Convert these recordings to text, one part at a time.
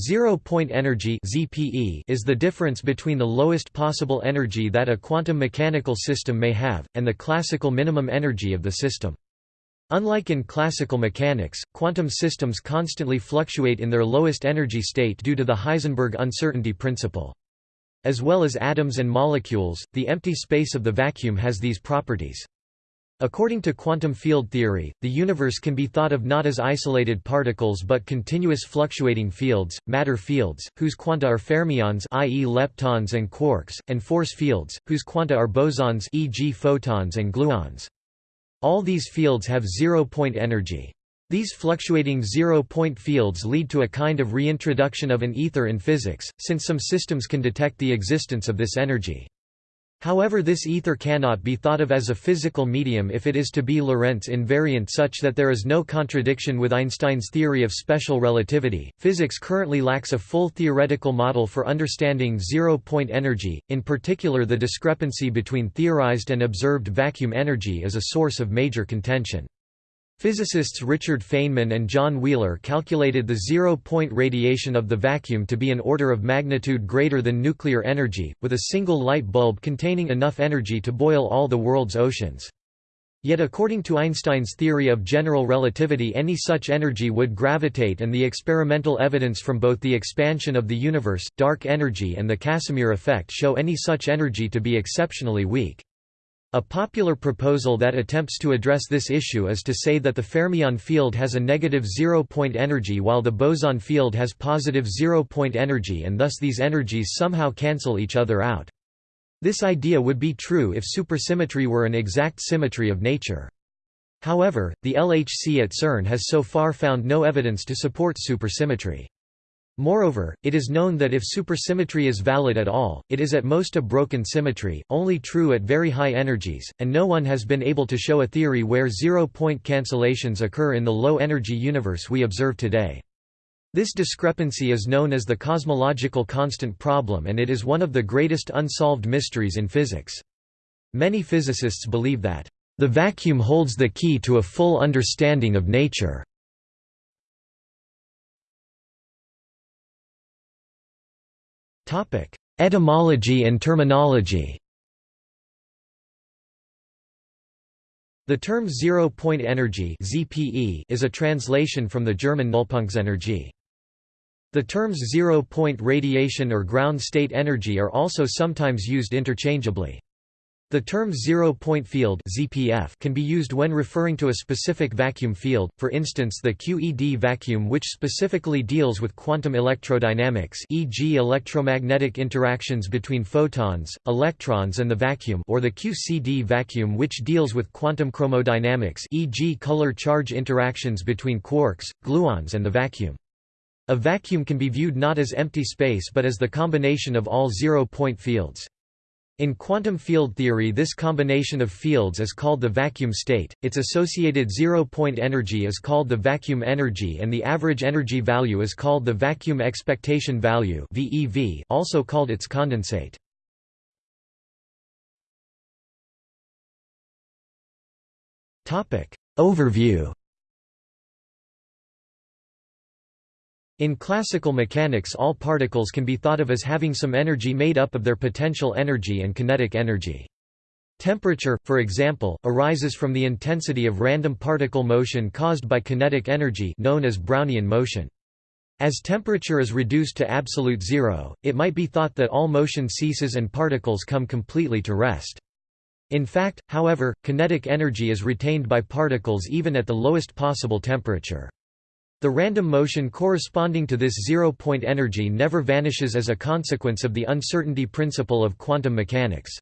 Zero-point energy (ZPE) is the difference between the lowest possible energy that a quantum mechanical system may have and the classical minimum energy of the system. Unlike in classical mechanics, quantum systems constantly fluctuate in their lowest energy state due to the Heisenberg uncertainty principle. As well as atoms and molecules, the empty space of the vacuum has these properties. According to quantum field theory, the universe can be thought of not as isolated particles but continuous fluctuating fields, matter fields, whose quanta are fermions i.e. leptons and quarks, and force fields, whose quanta are bosons e.g. photons and gluons. All these fields have zero-point energy. These fluctuating zero-point fields lead to a kind of reintroduction of an ether in physics, since some systems can detect the existence of this energy. However this ether cannot be thought of as a physical medium if it is to be Lorentz invariant such that there is no contradiction with Einstein's theory of special relativity. Physics currently lacks a full theoretical model for understanding zero-point energy, in particular the discrepancy between theorized and observed vacuum energy is a source of major contention. Physicists Richard Feynman and John Wheeler calculated the zero-point radiation of the vacuum to be an order of magnitude greater than nuclear energy, with a single light bulb containing enough energy to boil all the world's oceans. Yet according to Einstein's theory of general relativity any such energy would gravitate and the experimental evidence from both the expansion of the universe, dark energy and the Casimir effect show any such energy to be exceptionally weak. A popular proposal that attempts to address this issue is to say that the fermion field has a negative zero-point energy while the boson field has positive zero-point energy and thus these energies somehow cancel each other out. This idea would be true if supersymmetry were an exact symmetry of nature. However, the LHC at CERN has so far found no evidence to support supersymmetry. Moreover, it is known that if supersymmetry is valid at all, it is at most a broken symmetry, only true at very high energies, and no one has been able to show a theory where zero-point cancellations occur in the low-energy universe we observe today. This discrepancy is known as the cosmological constant problem and it is one of the greatest unsolved mysteries in physics. Many physicists believe that, "...the vacuum holds the key to a full understanding of nature." Etymology and terminology The term zero-point energy is a translation from the German Nullpunktsenergie. The terms zero-point radiation or ground state energy are also sometimes used interchangeably. The term zero-point field (ZPF) can be used when referring to a specific vacuum field, for instance the QED vacuum which specifically deals with quantum electrodynamics e.g. electromagnetic interactions between photons, electrons and the vacuum or the QCD vacuum which deals with quantum chromodynamics e.g. color-charge interactions between quarks, gluons and the vacuum. A vacuum can be viewed not as empty space but as the combination of all zero-point fields. In quantum field theory this combination of fields is called the vacuum state, its associated zero-point energy is called the vacuum energy and the average energy value is called the vacuum expectation value also called its condensate. Overview In classical mechanics all particles can be thought of as having some energy made up of their potential energy and kinetic energy. Temperature, for example, arises from the intensity of random particle motion caused by kinetic energy known as Brownian motion. As temperature is reduced to absolute zero, it might be thought that all motion ceases and particles come completely to rest. In fact, however, kinetic energy is retained by particles even at the lowest possible temperature. The random motion corresponding to this zero-point energy never vanishes as a consequence of the uncertainty principle of quantum mechanics.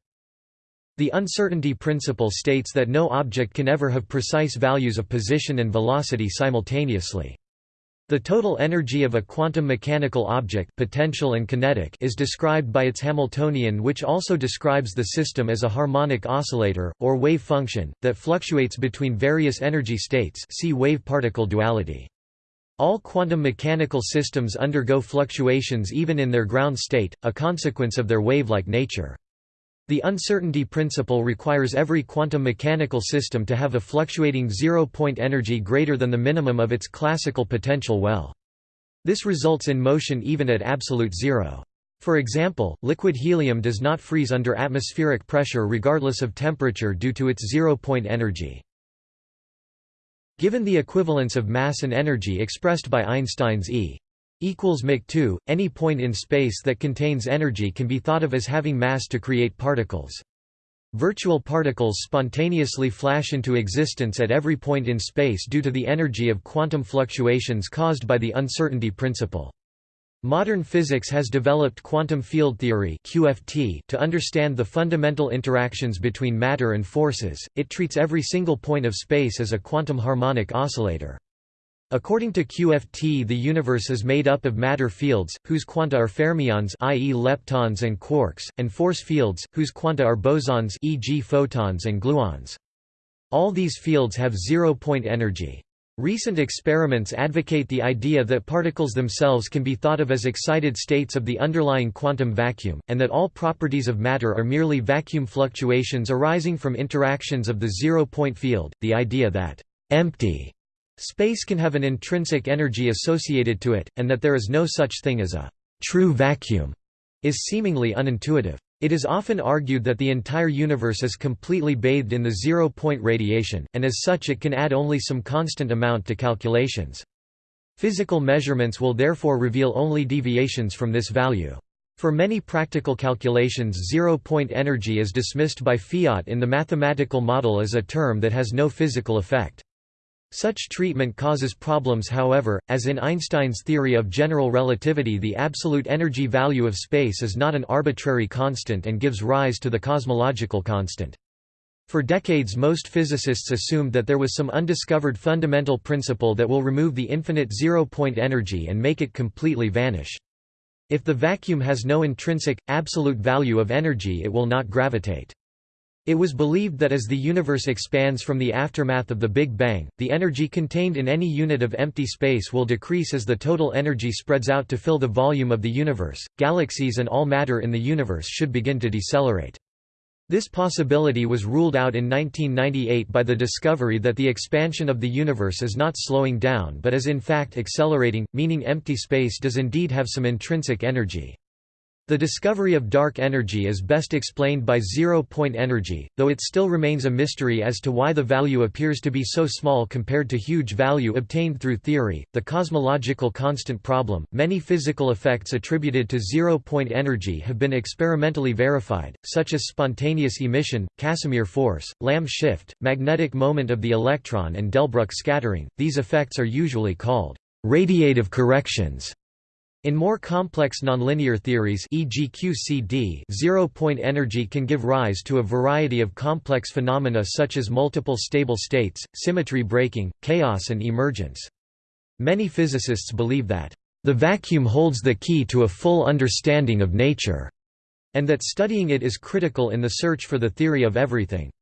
The uncertainty principle states that no object can ever have precise values of position and velocity simultaneously. The total energy of a quantum mechanical object potential and kinetic is described by its Hamiltonian which also describes the system as a harmonic oscillator, or wave function, that fluctuates between various energy states see wave-particle duality. All quantum mechanical systems undergo fluctuations even in their ground state, a consequence of their wave-like nature. The uncertainty principle requires every quantum mechanical system to have a fluctuating zero-point energy greater than the minimum of its classical potential well. This results in motion even at absolute zero. For example, liquid helium does not freeze under atmospheric pressure regardless of temperature due to its zero-point energy. Given the equivalence of mass and energy expressed by Einstein's E equals mc2, any point in space that contains energy can be thought of as having mass to create particles. Virtual particles spontaneously flash into existence at every point in space due to the energy of quantum fluctuations caused by the uncertainty principle. Modern physics has developed quantum field theory (QFT) to understand the fundamental interactions between matter and forces. It treats every single point of space as a quantum harmonic oscillator. According to QFT the universe is made up of matter fields, whose quanta are fermions i.e. leptons and quarks, and force fields, whose quanta are bosons e.g. photons and gluons. All these fields have zero-point energy. Recent experiments advocate the idea that particles themselves can be thought of as excited states of the underlying quantum vacuum, and that all properties of matter are merely vacuum fluctuations arising from interactions of the zero-point field. The idea that empty space can have an intrinsic energy associated to it, and that there is no such thing as a true vacuum, is seemingly unintuitive. It is often argued that the entire universe is completely bathed in the zero-point radiation, and as such it can add only some constant amount to calculations. Physical measurements will therefore reveal only deviations from this value. For many practical calculations zero-point energy is dismissed by fiat in the mathematical model as a term that has no physical effect. Such treatment causes problems however, as in Einstein's theory of general relativity the absolute energy value of space is not an arbitrary constant and gives rise to the cosmological constant. For decades most physicists assumed that there was some undiscovered fundamental principle that will remove the infinite zero-point energy and make it completely vanish. If the vacuum has no intrinsic, absolute value of energy it will not gravitate. It was believed that as the universe expands from the aftermath of the Big Bang, the energy contained in any unit of empty space will decrease as the total energy spreads out to fill the volume of the universe. Galaxies and all matter in the universe should begin to decelerate. This possibility was ruled out in 1998 by the discovery that the expansion of the universe is not slowing down but is in fact accelerating, meaning empty space does indeed have some intrinsic energy. The discovery of dark energy is best explained by zero-point energy, though it still remains a mystery as to why the value appears to be so small compared to huge value obtained through theory. The cosmological constant problem. Many physical effects attributed to zero-point energy have been experimentally verified, such as spontaneous emission, Casimir force, Lamb shift, magnetic moment of the electron and Delbruck scattering. These effects are usually called radiative corrections. In more complex nonlinear theories e.g. QCD, zero-point energy can give rise to a variety of complex phenomena such as multiple stable states, symmetry breaking, chaos and emergence. Many physicists believe that, "...the vacuum holds the key to a full understanding of nature," and that studying it is critical in the search for the theory of everything.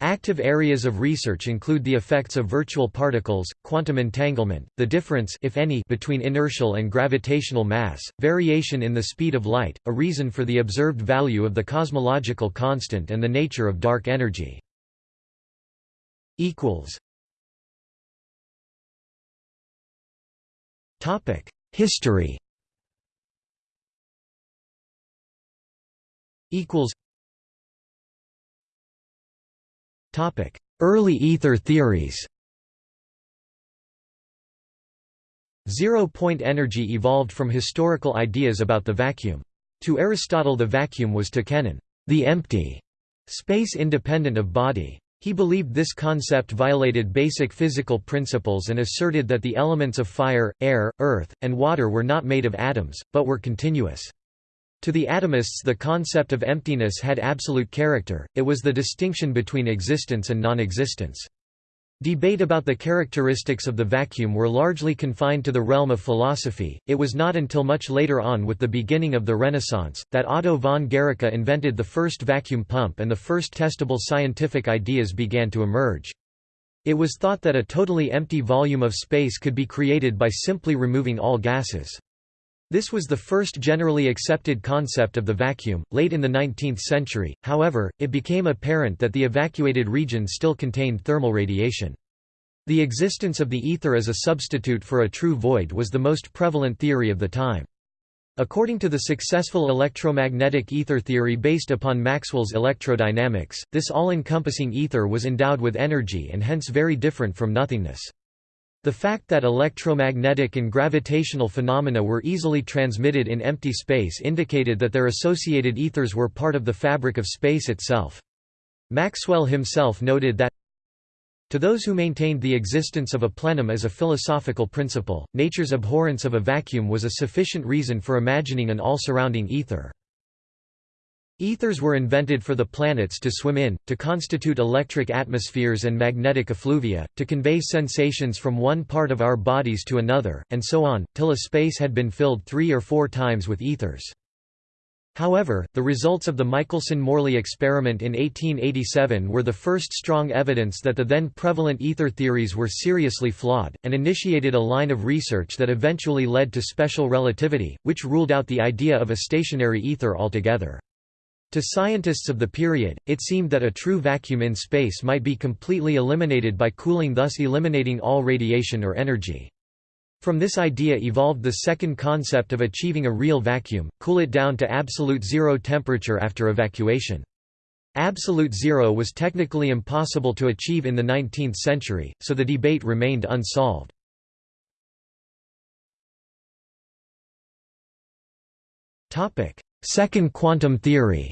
Active areas of research include the effects of virtual particles, quantum entanglement, the difference if any between inertial and gravitational mass, variation in the speed of light, a reason for the observed value of the cosmological constant and the nature of dark energy. History Early ether theories Zero-point energy evolved from historical ideas about the vacuum. To Aristotle the vacuum was to kenon, the empty, space independent of body. He believed this concept violated basic physical principles and asserted that the elements of fire, air, earth, and water were not made of atoms, but were continuous. To the atomists the concept of emptiness had absolute character, it was the distinction between existence and non-existence. Debate about the characteristics of the vacuum were largely confined to the realm of philosophy. It was not until much later on with the beginning of the Renaissance, that Otto von Guericke invented the first vacuum pump and the first testable scientific ideas began to emerge. It was thought that a totally empty volume of space could be created by simply removing all gases. This was the first generally accepted concept of the vacuum. Late in the 19th century, however, it became apparent that the evacuated region still contained thermal radiation. The existence of the ether as a substitute for a true void was the most prevalent theory of the time. According to the successful electromagnetic ether theory based upon Maxwell's electrodynamics, this all-encompassing ether was endowed with energy and hence very different from nothingness. The fact that electromagnetic and gravitational phenomena were easily transmitted in empty space indicated that their associated ethers were part of the fabric of space itself. Maxwell himself noted that to those who maintained the existence of a plenum as a philosophical principle, nature's abhorrence of a vacuum was a sufficient reason for imagining an all-surrounding ether. Ethers were invented for the planets to swim in, to constitute electric atmospheres and magnetic effluvia, to convey sensations from one part of our bodies to another, and so on, till a space had been filled three or four times with ethers. However, the results of the Michelson–Morley experiment in 1887 were the first strong evidence that the then prevalent ether theories were seriously flawed, and initiated a line of research that eventually led to special relativity, which ruled out the idea of a stationary ether altogether. To scientists of the period, it seemed that a true vacuum in space might be completely eliminated by cooling thus eliminating all radiation or energy. From this idea evolved the second concept of achieving a real vacuum, cool it down to absolute zero temperature after evacuation. Absolute zero was technically impossible to achieve in the 19th century, so the debate remained unsolved. Second quantum theory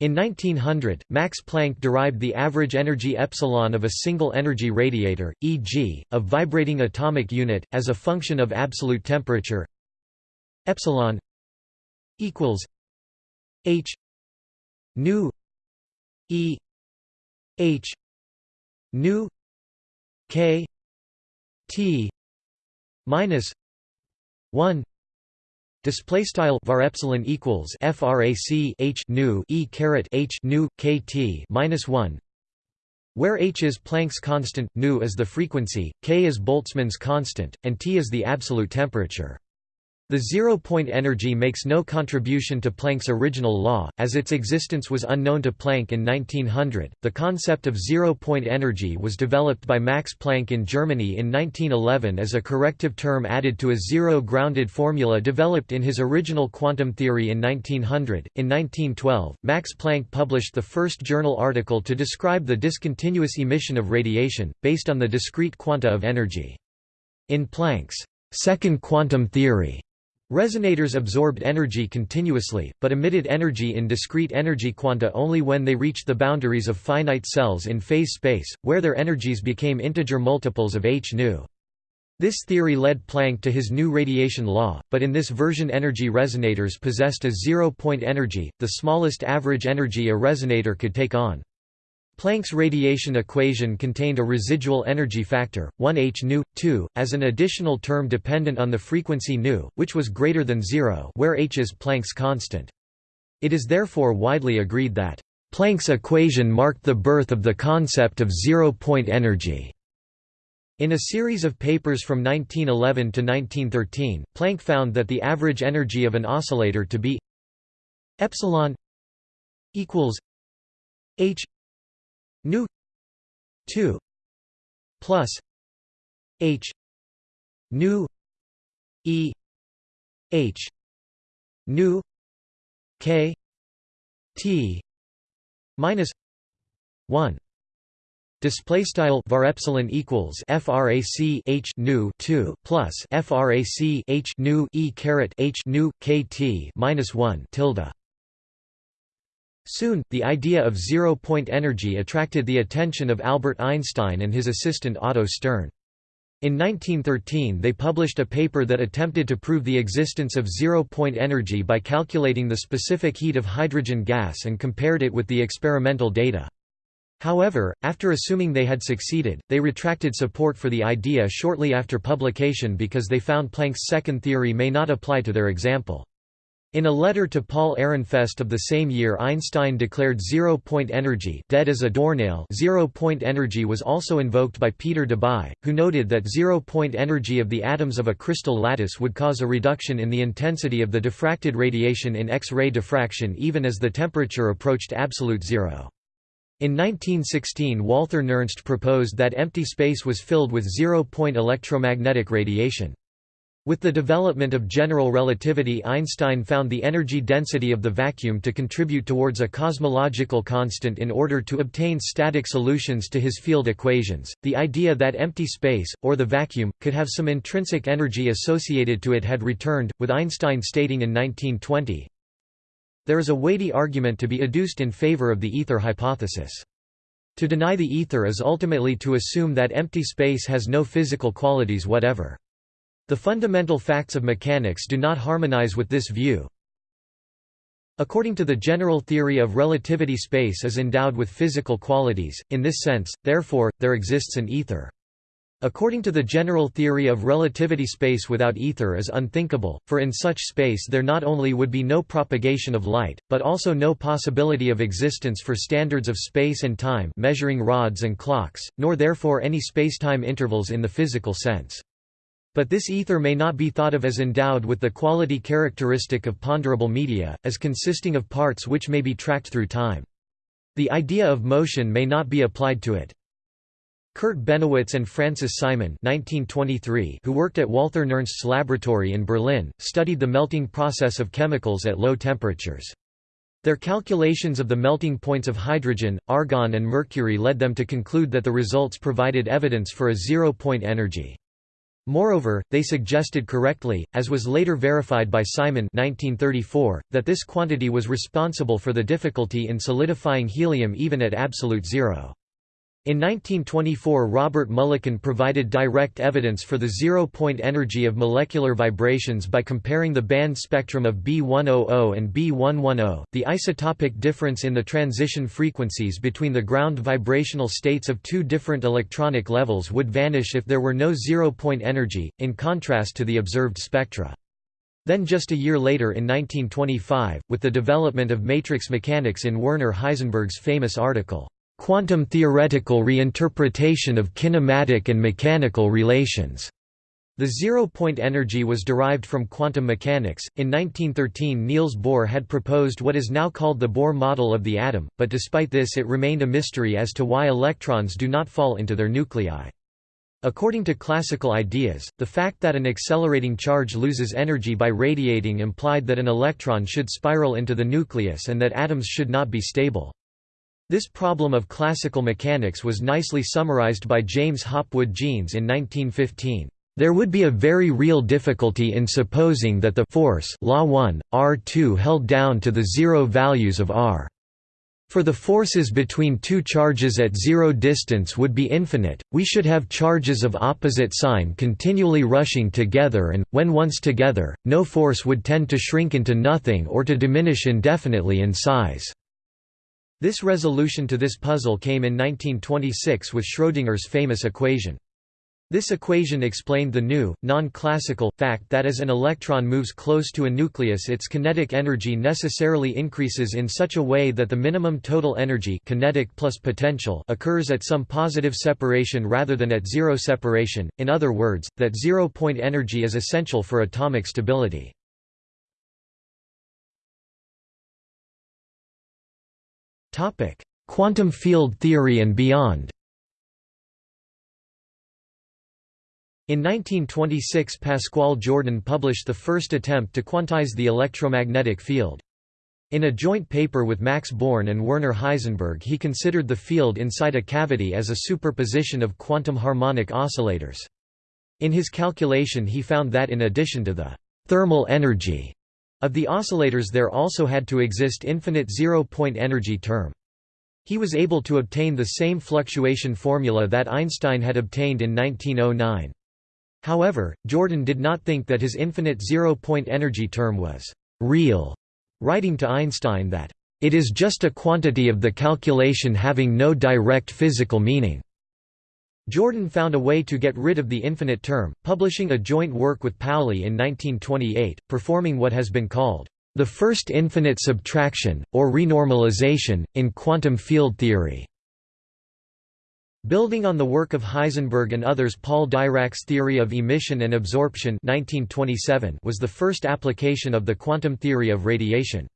In 1900, Max Planck derived the average energy epsilon of a single energy radiator, e.g., a vibrating atomic unit, as a function of absolute temperature epsilon equals h nu e h nu k t minus 1 Display style var epsilon equals frac h nu e caret h nu kt minus one, where h is Planck's constant, nu is the frequency, k is Boltzmann's constant, and T is the absolute temperature. The zero-point energy makes no contribution to Planck's original law, as its existence was unknown to Planck in 1900. The concept of zero-point energy was developed by Max Planck in Germany in 1911 as a corrective term added to a zero-grounded formula developed in his original quantum theory in 1900. In 1912, Max Planck published the first journal article to describe the discontinuous emission of radiation, based on the discrete quanta of energy. In Planck's second quantum theory, Resonators absorbed energy continuously, but emitted energy in discrete energy quanta only when they reached the boundaries of finite cells in phase space, where their energies became integer multiples of h nu. This theory led Planck to his new radiation law, but in this version energy resonators possessed a zero-point energy, the smallest average energy a resonator could take on. Planck's radiation equation contained a residual energy factor, 1 h nu, 2, as an additional term dependent on the frequency nu, which was greater than zero where h is Planck's constant. It is therefore widely agreed that Planck's equation marked the birth of the concept of zero-point energy. In a series of papers from 1911 to 1913, Planck found that the average energy of an oscillator to be epsilon equals h nu. 2 plus. H. Nu. E. H. Nu. K. T. Minus. 1 Display style var epsilon equals frac h nu 2 plus frac h nu e caret h nu kt minus 1 tilde Soon, the idea of zero-point energy attracted the attention of Albert Einstein and his assistant Otto Stern. In 1913 they published a paper that attempted to prove the existence of zero-point energy by calculating the specific heat of hydrogen gas and compared it with the experimental data. However, after assuming they had succeeded, they retracted support for the idea shortly after publication because they found Planck's second theory may not apply to their example. In a letter to Paul Ehrenfest of the same year Einstein declared zero-point energy dead as a doornail zero-point energy was also invoked by Peter Debye, who noted that zero-point energy of the atoms of a crystal lattice would cause a reduction in the intensity of the diffracted radiation in X-ray diffraction even as the temperature approached absolute zero. In 1916 Walther Nernst proposed that empty space was filled with zero-point electromagnetic radiation. With the development of general relativity Einstein found the energy density of the vacuum to contribute towards a cosmological constant in order to obtain static solutions to his field equations. The idea that empty space, or the vacuum, could have some intrinsic energy associated to it had returned, with Einstein stating in 1920, there is a weighty argument to be adduced in favor of the ether hypothesis. To deny the ether is ultimately to assume that empty space has no physical qualities whatever. The fundamental facts of mechanics do not harmonize with this view. According to the general theory of relativity space is endowed with physical qualities, in this sense, therefore, there exists an ether. According to the general theory of relativity space without ether is unthinkable, for in such space there not only would be no propagation of light, but also no possibility of existence for standards of space and time measuring rods and clocks, nor therefore any spacetime intervals in the physical sense. But this ether may not be thought of as endowed with the quality characteristic of ponderable media, as consisting of parts which may be tracked through time. The idea of motion may not be applied to it. Kurt Bennewitz and Francis Simon 1923, who worked at Walther Nernst's laboratory in Berlin, studied the melting process of chemicals at low temperatures. Their calculations of the melting points of hydrogen, argon and mercury led them to conclude that the results provided evidence for a zero-point energy. Moreover, they suggested correctly, as was later verified by Simon 1934, that this quantity was responsible for the difficulty in solidifying helium even at absolute zero. In 1924 Robert Mulliken provided direct evidence for the zero-point energy of molecular vibrations by comparing the band spectrum of B100 and B110. The isotopic difference in the transition frequencies between the ground vibrational states of two different electronic levels would vanish if there were no zero-point energy, in contrast to the observed spectra. Then just a year later in 1925, with the development of matrix mechanics in Werner Heisenberg's famous article, quantum theoretical reinterpretation of kinematic and mechanical relations. The zero-point energy was derived from quantum mechanics. In 1913 Niels Bohr had proposed what is now called the Bohr model of the atom, but despite this it remained a mystery as to why electrons do not fall into their nuclei. According to classical ideas, the fact that an accelerating charge loses energy by radiating implied that an electron should spiral into the nucleus and that atoms should not be stable. This problem of classical mechanics was nicely summarized by James Hopwood Jeans in 1915. There would be a very real difficulty in supposing that the force law 1, R2 held down to the zero values of R. For the forces between two charges at zero distance would be infinite, we should have charges of opposite sign continually rushing together and, when once together, no force would tend to shrink into nothing or to diminish indefinitely in size. This resolution to this puzzle came in 1926 with Schrödinger's famous equation. This equation explained the new, non-classical, fact that as an electron moves close to a nucleus its kinetic energy necessarily increases in such a way that the minimum total energy kinetic plus potential occurs at some positive separation rather than at zero separation, in other words, that zero-point energy is essential for atomic stability. Quantum field theory and beyond. In 1926 Pascual Jordan published the first attempt to quantize the electromagnetic field. In a joint paper with Max Born and Werner Heisenberg he considered the field inside a cavity as a superposition of quantum harmonic oscillators. In his calculation he found that in addition to the thermal energy of the oscillators there also had to exist infinite zero-point energy term. He was able to obtain the same fluctuation formula that Einstein had obtained in 1909. However, Jordan did not think that his infinite zero-point energy term was «real», writing to Einstein that «it is just a quantity of the calculation having no direct physical meaning». Jordan found a way to get rid of the infinite term, publishing a joint work with Pauli in 1928, performing what has been called the first infinite subtraction, or renormalization, in quantum field theory. Building on the work of Heisenberg and others Paul Dirac's theory of emission and absorption 1927 was the first application of the quantum theory of radiation.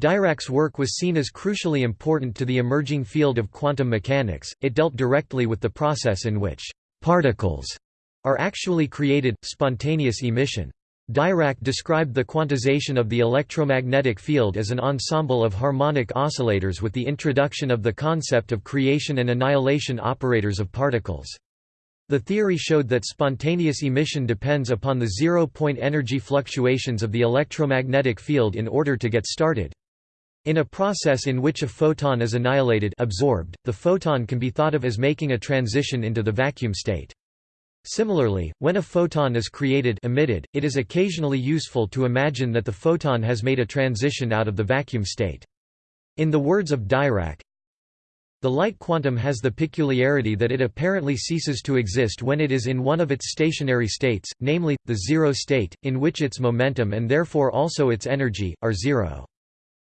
Dirac's work was seen as crucially important to the emerging field of quantum mechanics, it dealt directly with the process in which «particles» are actually created, spontaneous emission. Dirac described the quantization of the electromagnetic field as an ensemble of harmonic oscillators with the introduction of the concept of creation and annihilation operators of particles. The theory showed that spontaneous emission depends upon the zero-point energy fluctuations of the electromagnetic field in order to get started. In a process in which a photon is annihilated absorbed, the photon can be thought of as making a transition into the vacuum state. Similarly, when a photon is created emitted, it is occasionally useful to imagine that the photon has made a transition out of the vacuum state. In the words of Dirac, the light quantum has the peculiarity that it apparently ceases to exist when it is in one of its stationary states, namely, the zero state, in which its momentum and therefore also its energy, are zero.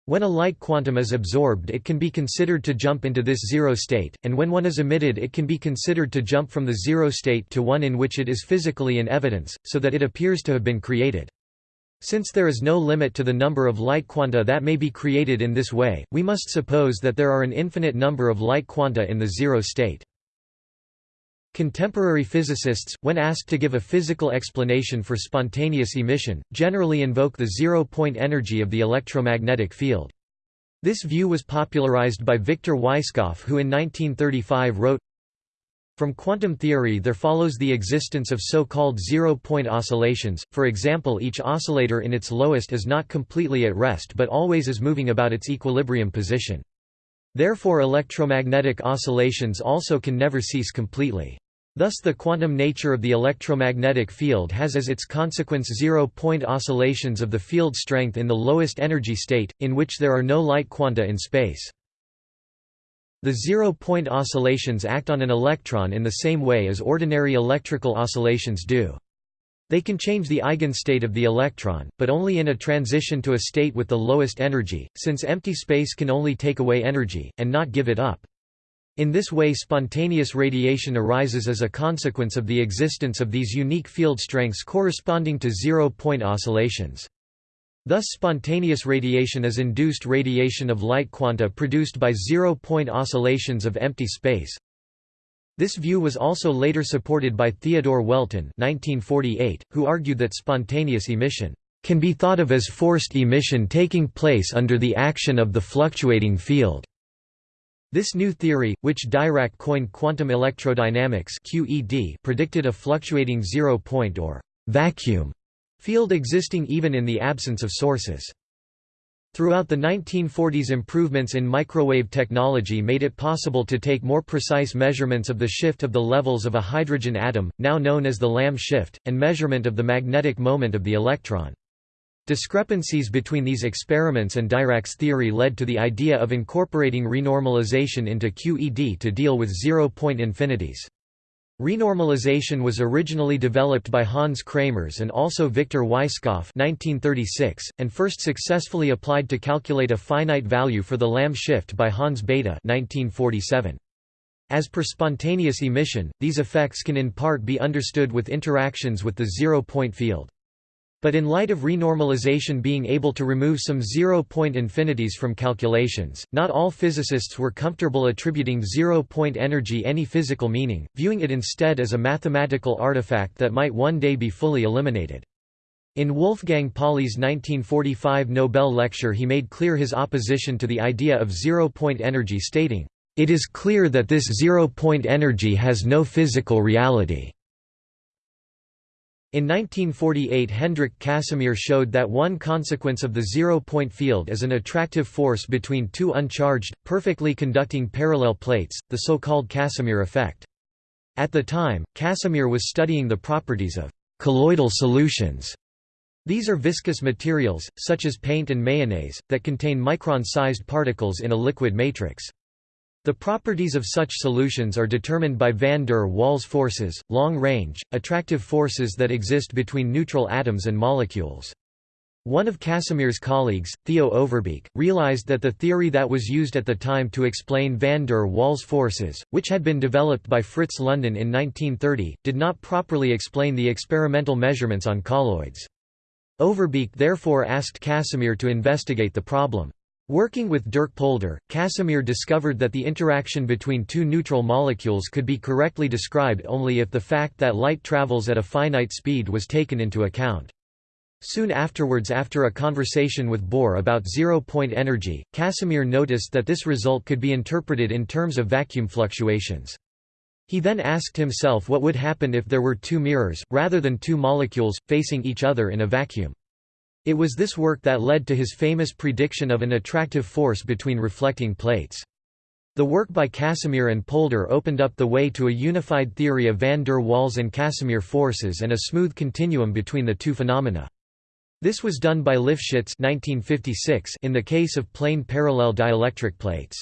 When a light quantum is absorbed it can be considered to jump into this zero state, and when one is emitted it can be considered to jump from the zero state to one in which it is physically in evidence, so that it appears to have been created. Since there is no limit to the number of light quanta that may be created in this way, we must suppose that there are an infinite number of light quanta in the zero state. Contemporary physicists, when asked to give a physical explanation for spontaneous emission, generally invoke the zero-point energy of the electromagnetic field. This view was popularized by Victor Weisskopf who in 1935 wrote, From quantum theory there follows the existence of so-called zero-point oscillations, for example each oscillator in its lowest is not completely at rest but always is moving about its equilibrium position. Therefore electromagnetic oscillations also can never cease completely. Thus the quantum nature of the electromagnetic field has as its consequence zero-point oscillations of the field strength in the lowest energy state, in which there are no light quanta in space. The zero-point oscillations act on an electron in the same way as ordinary electrical oscillations do. They can change the eigenstate of the electron, but only in a transition to a state with the lowest energy, since empty space can only take away energy, and not give it up. In this way spontaneous radiation arises as a consequence of the existence of these unique field strengths corresponding to zero-point oscillations. Thus spontaneous radiation is induced radiation of light quanta produced by zero-point oscillations of empty space, this view was also later supported by Theodore Welton 1948, who argued that spontaneous emission can be thought of as forced emission taking place under the action of the fluctuating field. This new theory, which Dirac coined quantum electrodynamics (QED), predicted a fluctuating zero-point or vacuum field existing even in the absence of sources. Throughout the 1940s improvements in microwave technology made it possible to take more precise measurements of the shift of the levels of a hydrogen atom, now known as the Lamb shift, and measurement of the magnetic moment of the electron. Discrepancies between these experiments and Dirac's theory led to the idea of incorporating renormalization into QED to deal with zero-point infinities. Renormalization was originally developed by Hans Kramers and also Victor Weisskopf 1936, and first successfully applied to calculate a finite value for the Lamb shift by Hans Bethe 1947. As per spontaneous emission, these effects can in part be understood with interactions with the zero-point field. But in light of renormalization being able to remove some zero-point infinities from calculations, not all physicists were comfortable attributing zero-point energy any physical meaning, viewing it instead as a mathematical artifact that might one day be fully eliminated. In Wolfgang Pauli's 1945 Nobel lecture he made clear his opposition to the idea of zero-point energy stating, "...it is clear that this zero-point energy has no physical reality." In 1948 Hendrik Casimir showed that one consequence of the zero-point field is an attractive force between two uncharged, perfectly conducting parallel plates, the so-called Casimir effect. At the time, Casimir was studying the properties of colloidal solutions. These are viscous materials, such as paint and mayonnaise, that contain micron-sized particles in a liquid matrix. The properties of such solutions are determined by van der Waals forces, long-range, attractive forces that exist between neutral atoms and molecules. One of Casimir's colleagues, Theo Overbeek, realized that the theory that was used at the time to explain van der Waals forces, which had been developed by Fritz London in 1930, did not properly explain the experimental measurements on colloids. Overbeek therefore asked Casimir to investigate the problem. Working with Dirk Polder, Casimir discovered that the interaction between two neutral molecules could be correctly described only if the fact that light travels at a finite speed was taken into account. Soon afterwards after a conversation with Bohr about zero-point energy, Casimir noticed that this result could be interpreted in terms of vacuum fluctuations. He then asked himself what would happen if there were two mirrors, rather than two molecules, facing each other in a vacuum. It was this work that led to his famous prediction of an attractive force between reflecting plates. The work by Casimir and Polder opened up the way to a unified theory of van der Waals and Casimir forces and a smooth continuum between the two phenomena. This was done by Lifshitz 1956 in the case of plane parallel dielectric plates.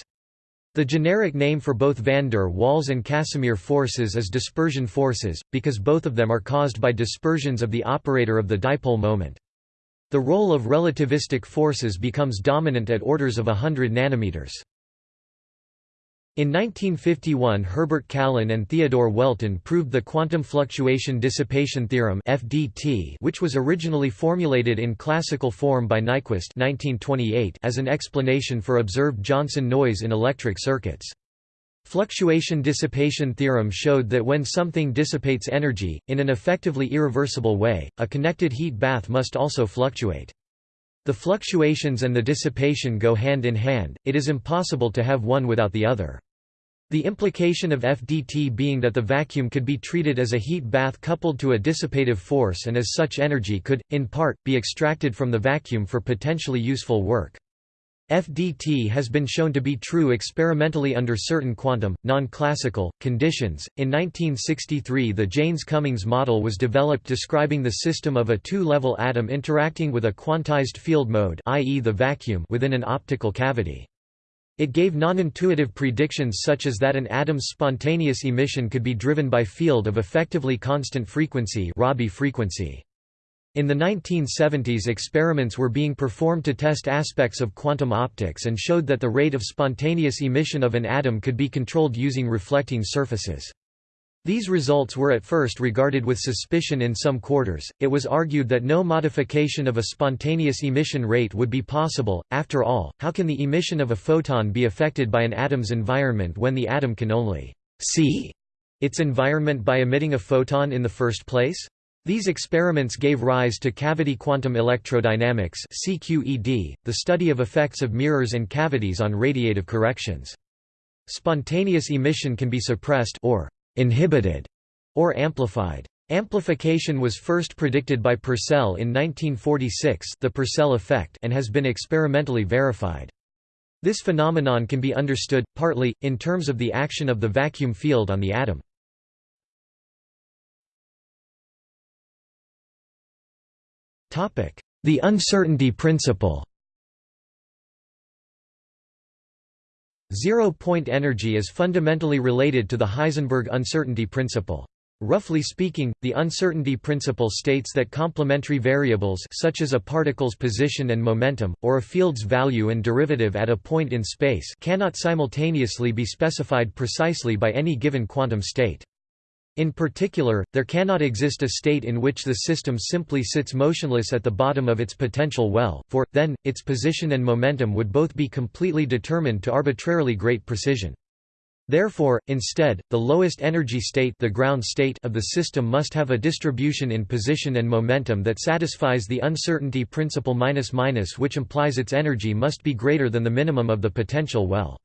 The generic name for both van der Waals and Casimir forces is dispersion forces, because both of them are caused by dispersions of the operator of the dipole moment. The role of relativistic forces becomes dominant at orders of hundred nanometers. In 1951 Herbert Callen and Theodore Welton proved the quantum fluctuation dissipation theorem FDT which was originally formulated in classical form by Nyquist 1928 as an explanation for observed Johnson noise in electric circuits. Fluctuation dissipation theorem showed that when something dissipates energy, in an effectively irreversible way, a connected heat bath must also fluctuate. The fluctuations and the dissipation go hand in hand, it is impossible to have one without the other. The implication of FDT being that the vacuum could be treated as a heat bath coupled to a dissipative force and as such energy could, in part, be extracted from the vacuum for potentially useful work. FDT has been shown to be true experimentally under certain quantum, non-classical, conditions. In 1963 the Jaynes-Cummings model was developed describing the system of a two-level atom interacting with a quantized field mode i.e. the vacuum within an optical cavity. It gave non-intuitive predictions such as that an atom's spontaneous emission could be driven by field of effectively constant frequency Rabi frequency. In the 1970s experiments were being performed to test aspects of quantum optics and showed that the rate of spontaneous emission of an atom could be controlled using reflecting surfaces. These results were at first regarded with suspicion in some quarters. It was argued that no modification of a spontaneous emission rate would be possible. After all, how can the emission of a photon be affected by an atom's environment when the atom can only see its environment by emitting a photon in the first place? These experiments gave rise to cavity quantum electrodynamics CQED, the study of effects of mirrors and cavities on radiative corrections. Spontaneous emission can be suppressed or inhibited or amplified. Amplification was first predicted by Purcell in 1946 the Purcell effect and has been experimentally verified. This phenomenon can be understood, partly, in terms of the action of the vacuum field on the atom. The uncertainty principle Zero-point energy is fundamentally related to the Heisenberg uncertainty principle. Roughly speaking, the uncertainty principle states that complementary variables such as a particle's position and momentum, or a field's value and derivative at a point in space cannot simultaneously be specified precisely by any given quantum state. In particular, there cannot exist a state in which the system simply sits motionless at the bottom of its potential well, for, then, its position and momentum would both be completely determined to arbitrarily great precision. Therefore, instead, the lowest energy state, the ground state of the system must have a distribution in position and momentum that satisfies the uncertainty principle minus minus which implies its energy must be greater than the minimum of the potential well.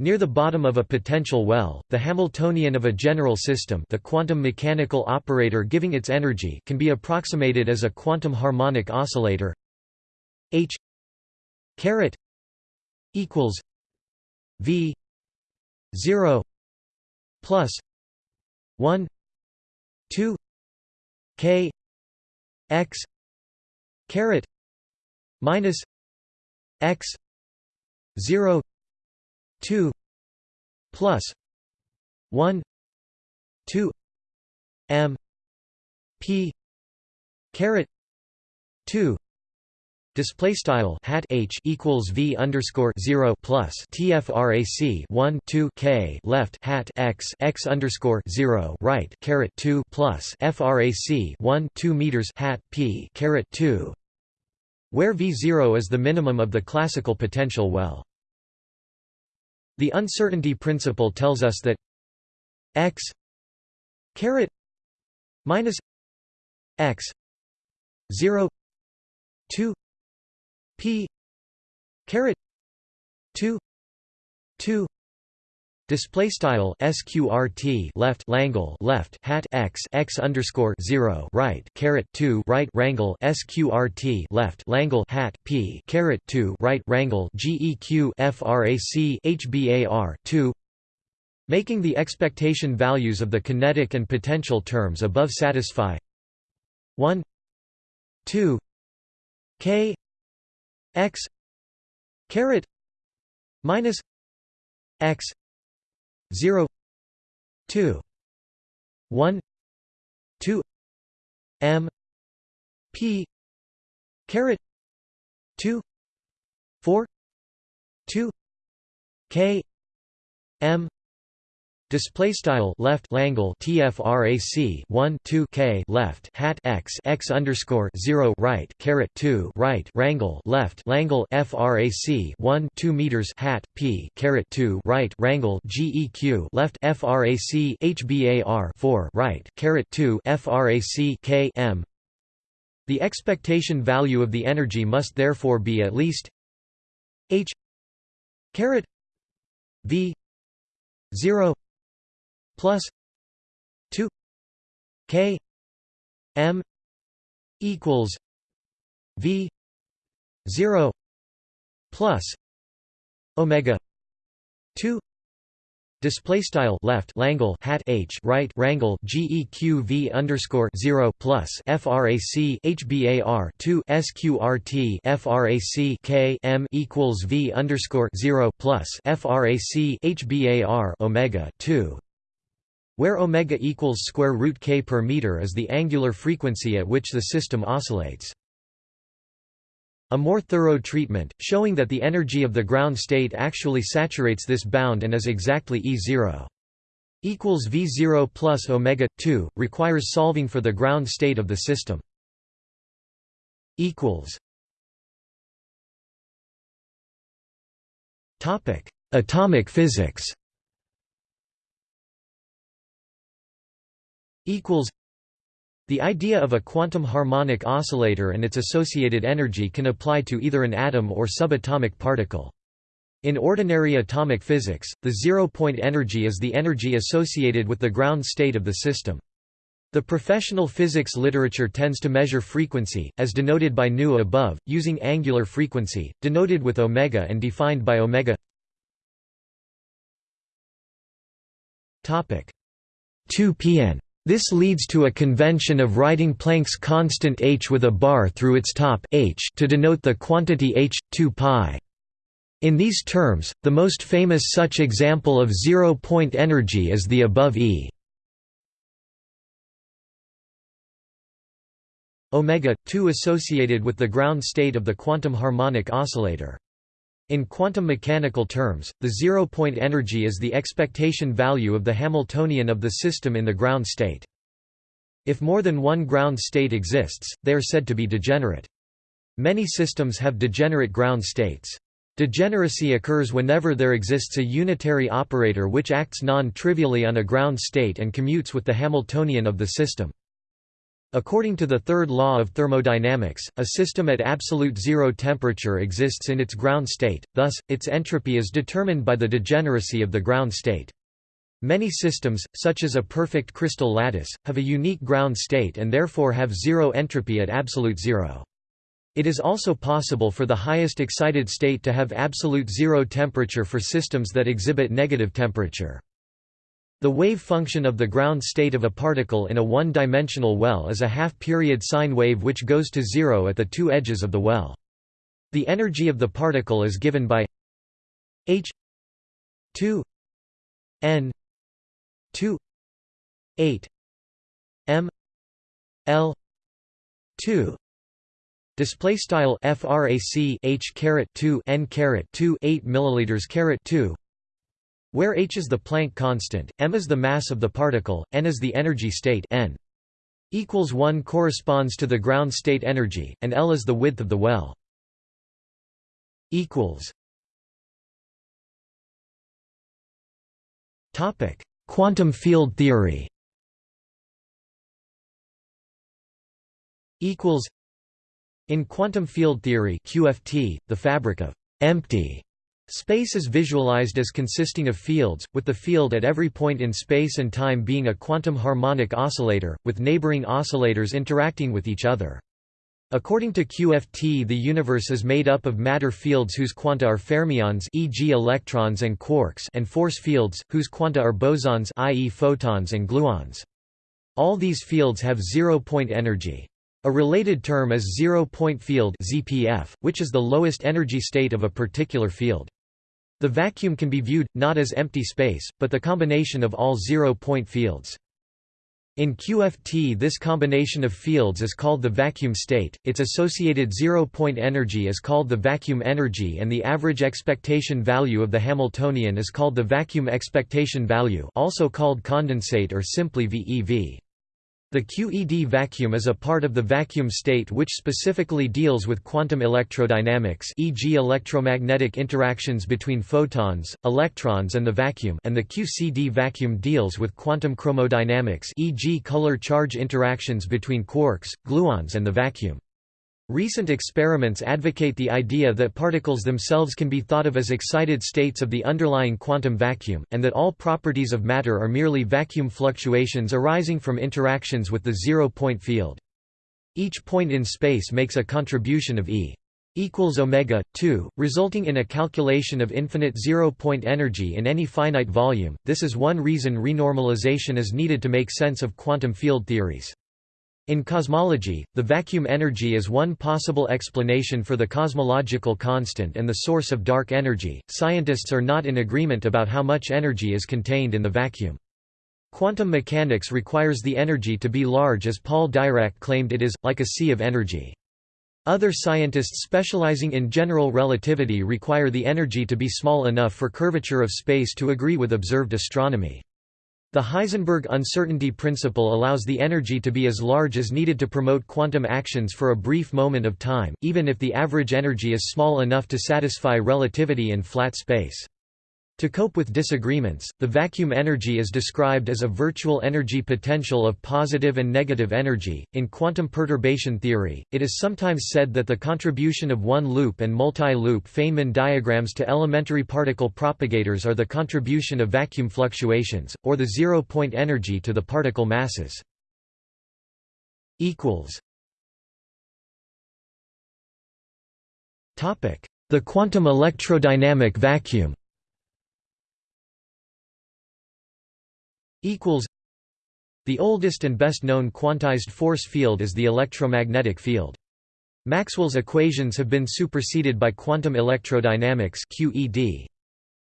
Near the bottom of a potential well, the Hamiltonian of a general system the quantum mechanical operator giving its energy can be approximated as a quantum harmonic oscillator. H caret equals v 0 plus 1 2 k x caret minus x 0 2 plus 1 2 m p caret 2 Display style hat h equals v underscore zero plus tfrac one two k left hat x x underscore zero right caret two plus frac one two meters hat p caret two where V0 is the minimum of the classical potential well. The uncertainty principle tells us that x caret minus x 0 2 p caret 2 2 Display style sqrt left langle left hat x x underscore zero right caret two right rangle sqrt left langle hat p caret two right rangle geq frac hbar two. Making the expectation values of the kinetic and potential terms above satisfy. 1 2 k. X. Caret. Minus. X 0 2 1 2 m p caret 2 4 2 k m Display style left langle tfrac 1 2 k left hat x x underscore 0 right caret 2 right rangle left langle frac 1 2 meters hat p caret 2 right rangle geq left frac hbar 4 right caret 2 frac k m. The expectation value of the energy must therefore be at least h caret v 0 plus 2 k m equals v 0 plus omega 2 Display style left langle hat h right rangle geq underscore zero plus frac hbar two sqrt frac k m equals v underscore zero plus frac hbar omega two where omega equals square root k per meter is the angular frequency at which the system oscillates. A more thorough treatment, showing that the energy of the ground state actually saturates this bound and is exactly E0 equals V0 plus omega 2 requires solving for the ground state of the system. Equals. Topic: Atomic physics. Equals the idea of a quantum harmonic oscillator and its associated energy can apply to either an atom or subatomic particle. In ordinary atomic physics, the zero-point energy is the energy associated with the ground state of the system. The professional physics literature tends to measure frequency, as denoted by nu above, using angular frequency, denoted with omega and defined by omega 2 pn this leads to a convention of writing Planck's constant h with a bar through its top h to denote the quantity h, 2 pi. In these terms, the most famous such example of zero-point energy is the above E. omega 2 associated with the ground state of the quantum harmonic oscillator. In quantum mechanical terms, the zero-point energy is the expectation value of the Hamiltonian of the system in the ground state. If more than one ground state exists, they are said to be degenerate. Many systems have degenerate ground states. Degeneracy occurs whenever there exists a unitary operator which acts non-trivially on a ground state and commutes with the Hamiltonian of the system. According to the third law of thermodynamics, a system at absolute zero temperature exists in its ground state, thus, its entropy is determined by the degeneracy of the ground state. Many systems, such as a perfect crystal lattice, have a unique ground state and therefore have zero entropy at absolute zero. It is also possible for the highest excited state to have absolute zero temperature for systems that exhibit negative temperature. The wave function of the ground state of a particle in a one-dimensional well is a half-period sine wave which goes to zero at the two edges of the well. The energy of the particle is given by h 2 n 2 8 m l 2 display style frac h caret 2 n caret 2 8 milliliters caret 2 where h is the Planck constant, m is the mass of the particle, n is the energy state n. equals 1 corresponds to the ground state energy, and L is the width of the well. Topic: Quantum field theory. Equals. In quantum field theory (QFT), the fabric of empty Space is visualized as consisting of fields, with the field at every point in space and time being a quantum harmonic oscillator, with neighboring oscillators interacting with each other. According to QFT the universe is made up of matter fields whose quanta are fermions e.g. electrons and quarks and force fields, whose quanta are bosons i.e. photons and gluons. All these fields have zero-point energy. A related term is zero-point field ZPF, which is the lowest energy state of a particular field. The vacuum can be viewed, not as empty space, but the combination of all zero-point fields. In QFT this combination of fields is called the vacuum state, its associated zero-point energy is called the vacuum energy and the average expectation value of the Hamiltonian is called the vacuum expectation value also called condensate or simply VEV. The QED vacuum is a part of the vacuum state which specifically deals with quantum electrodynamics e.g. electromagnetic interactions between photons, electrons and the vacuum and the QCD vacuum deals with quantum chromodynamics e.g. color-charge interactions between quarks, gluons and the vacuum. Recent experiments advocate the idea that particles themselves can be thought of as excited states of the underlying quantum vacuum, and that all properties of matter are merely vacuum fluctuations arising from interactions with the zero-point field. Each point in space makes a contribution of E equals omega 2 resulting in a calculation of infinite zero-point energy in any finite volume. This is one reason renormalization is needed to make sense of quantum field theories. In cosmology, the vacuum energy is one possible explanation for the cosmological constant and the source of dark energy. Scientists are not in agreement about how much energy is contained in the vacuum. Quantum mechanics requires the energy to be large as Paul Dirac claimed it is, like a sea of energy. Other scientists specializing in general relativity require the energy to be small enough for curvature of space to agree with observed astronomy. The Heisenberg uncertainty principle allows the energy to be as large as needed to promote quantum actions for a brief moment of time, even if the average energy is small enough to satisfy relativity in flat space. To cope with disagreements, the vacuum energy is described as a virtual energy potential of positive and negative energy. In quantum perturbation theory, it is sometimes said that the contribution of one loop and multi-loop Feynman diagrams to elementary particle propagators are the contribution of vacuum fluctuations, or the zero-point energy to the particle masses. The quantum electrodynamic vacuum equals The oldest and best known quantized force field is the electromagnetic field. Maxwell's equations have been superseded by quantum electrodynamics QED.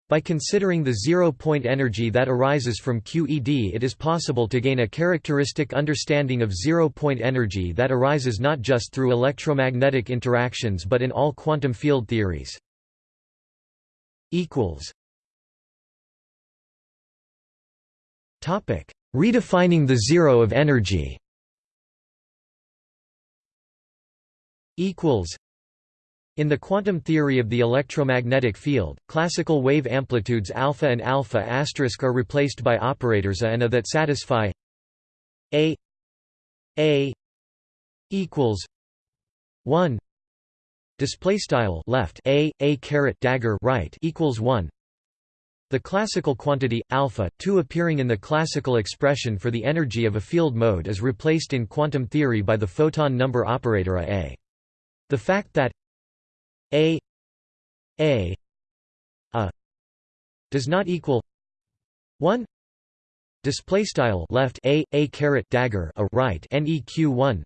By considering the zero-point energy that arises from QED it is possible to gain a characteristic understanding of zero-point energy that arises not just through electromagnetic interactions but in all quantum field theories. Redefining the zero of energy. In the quantum theory of the electromagnetic field, classical wave amplitudes alpha and alpha asterisk are replaced by operators a and a that satisfy a a equals 1 display style left a a caret dagger right equals 1 the classical quantity, alpha, 2 appearing in the classical expression for the energy of a field mode is replaced in quantum theory by the photon number operator A. The fact that A A a does not equal 1 display style left a a caret dagger a right neq 1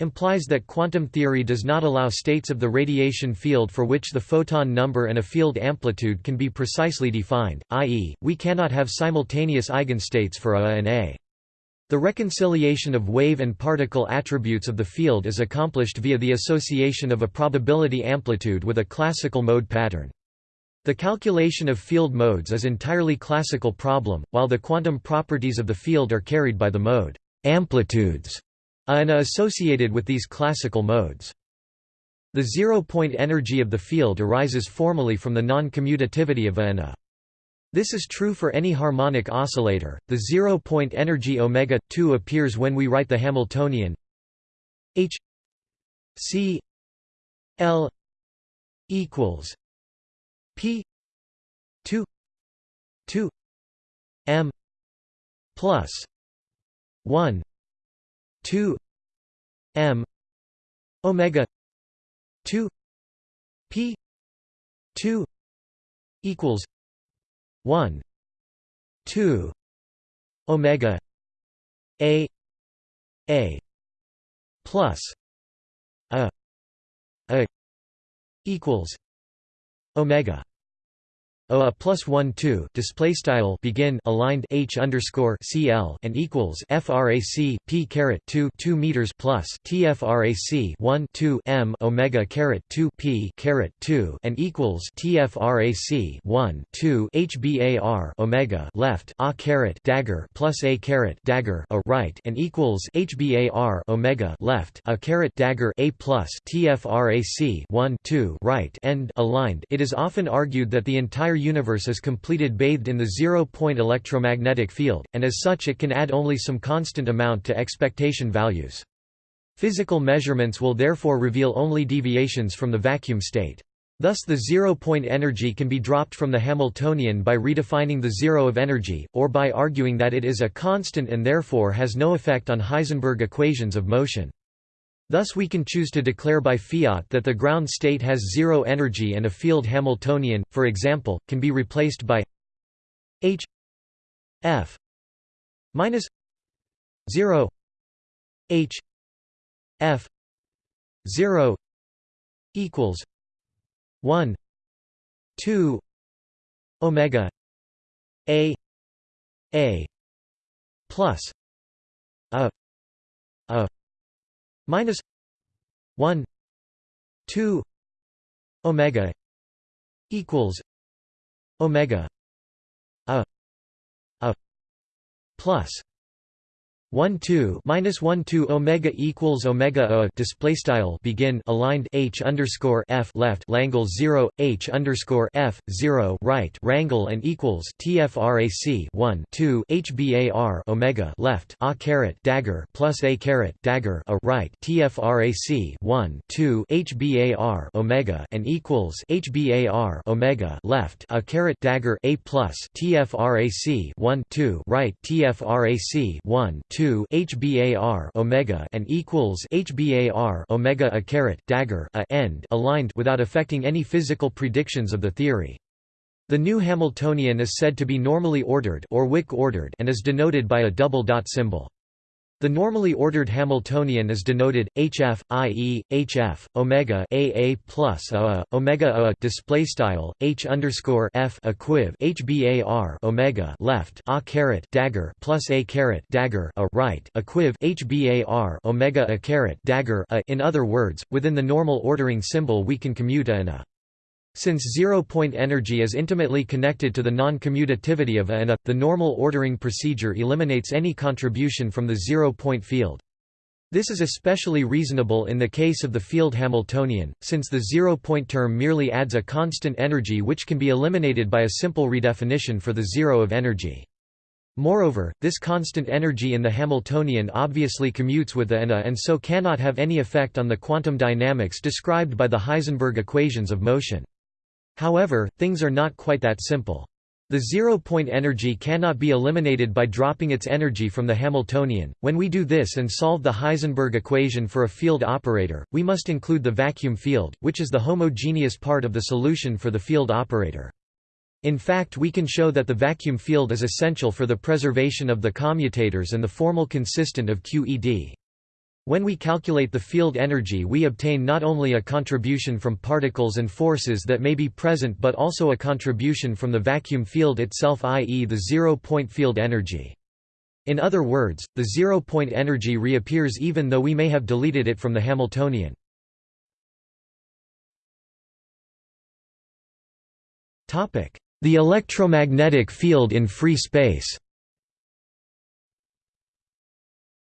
implies that quantum theory does not allow states of the radiation field for which the photon number and a field amplitude can be precisely defined, i.e., we cannot have simultaneous eigenstates for A and A. The reconciliation of wave and particle attributes of the field is accomplished via the association of a probability amplitude with a classical mode pattern. The calculation of field modes is entirely classical problem, while the quantum properties of the field are carried by the mode. amplitudes and associated with these classical modes. The zero-point energy of the field arises formally from the non-commutativity of A and A. Uh. This is true for any harmonic oscillator. The zero-point energy omega 2 appears when we write the Hamiltonian H C L equals P 2 2 M plus 1 2 M omega 2 P 2 equals 1 2 omega a a plus a a equals omega O a plus one two display style begin aligned H underscore CL and equals FRAC P caret two two meters plus TFRAC one two M Omega caret two P caret two and equals TFRAC one two HBAR Omega left A caret dagger plus A caret dagger a right and equals HBAR Omega left A caret dagger A plus TFRAC one two right end aligned. It is often argued that the entire entire universe is completed bathed in the zero-point electromagnetic field, and as such it can add only some constant amount to expectation values. Physical measurements will therefore reveal only deviations from the vacuum state. Thus the zero-point energy can be dropped from the Hamiltonian by redefining the zero of energy, or by arguing that it is a constant and therefore has no effect on Heisenberg equations of motion. Thus we can choose to declare by fiat that the ground state has zero energy and a field Hamiltonian, for example, can be replaced by h f minus 0 h f 0 equals 1 2 omega a a plus a minus 1 2 omega equals omega a a plus 1 2 minus 1 2 omega equals omega a display style begin aligned h underscore f left langle 0 h underscore f 0 right rangle and equals tfrac 1 2 hbar omega left a caret dagger plus a caret dagger a right tfrac 1 2 hbar omega and equals hbar omega left a caret dagger a plus tfrac 1 2 right tfrac 1 2 2 HBAR omega and equals HBAR omega a caret dagger a end aligned without affecting any physical predictions of the theory. The new Hamiltonian is said to be normally ordered or Wick ordered and is denoted by a double dot symbol. The normally ordered Hamiltonian is denoted hf, i.e., hf omega aa plus a omega a display style h underscore f equiv hbar omega left a caret dagger plus a caret dagger a right equiv hbar omega a caret dagger a. In other words, within the normal ordering symbol we can commute a and a. Since zero-point energy is intimately connected to the non-commutativity of A and A, the normal ordering procedure eliminates any contribution from the zero-point field. This is especially reasonable in the case of the field Hamiltonian, since the zero-point term merely adds a constant energy which can be eliminated by a simple redefinition for the zero of energy. Moreover, this constant energy in the Hamiltonian obviously commutes with the and a and so cannot have any effect on the quantum dynamics described by the Heisenberg equations of motion. However, things are not quite that simple. The zero-point energy cannot be eliminated by dropping its energy from the Hamiltonian. When we do this and solve the Heisenberg equation for a field operator, we must include the vacuum field, which is the homogeneous part of the solution for the field operator. In fact we can show that the vacuum field is essential for the preservation of the commutators and the formal consistent of QED. When we calculate the field energy we obtain not only a contribution from particles and forces that may be present but also a contribution from the vacuum field itself i.e. the zero-point field energy. In other words, the zero-point energy reappears even though we may have deleted it from the Hamiltonian. The electromagnetic field in free space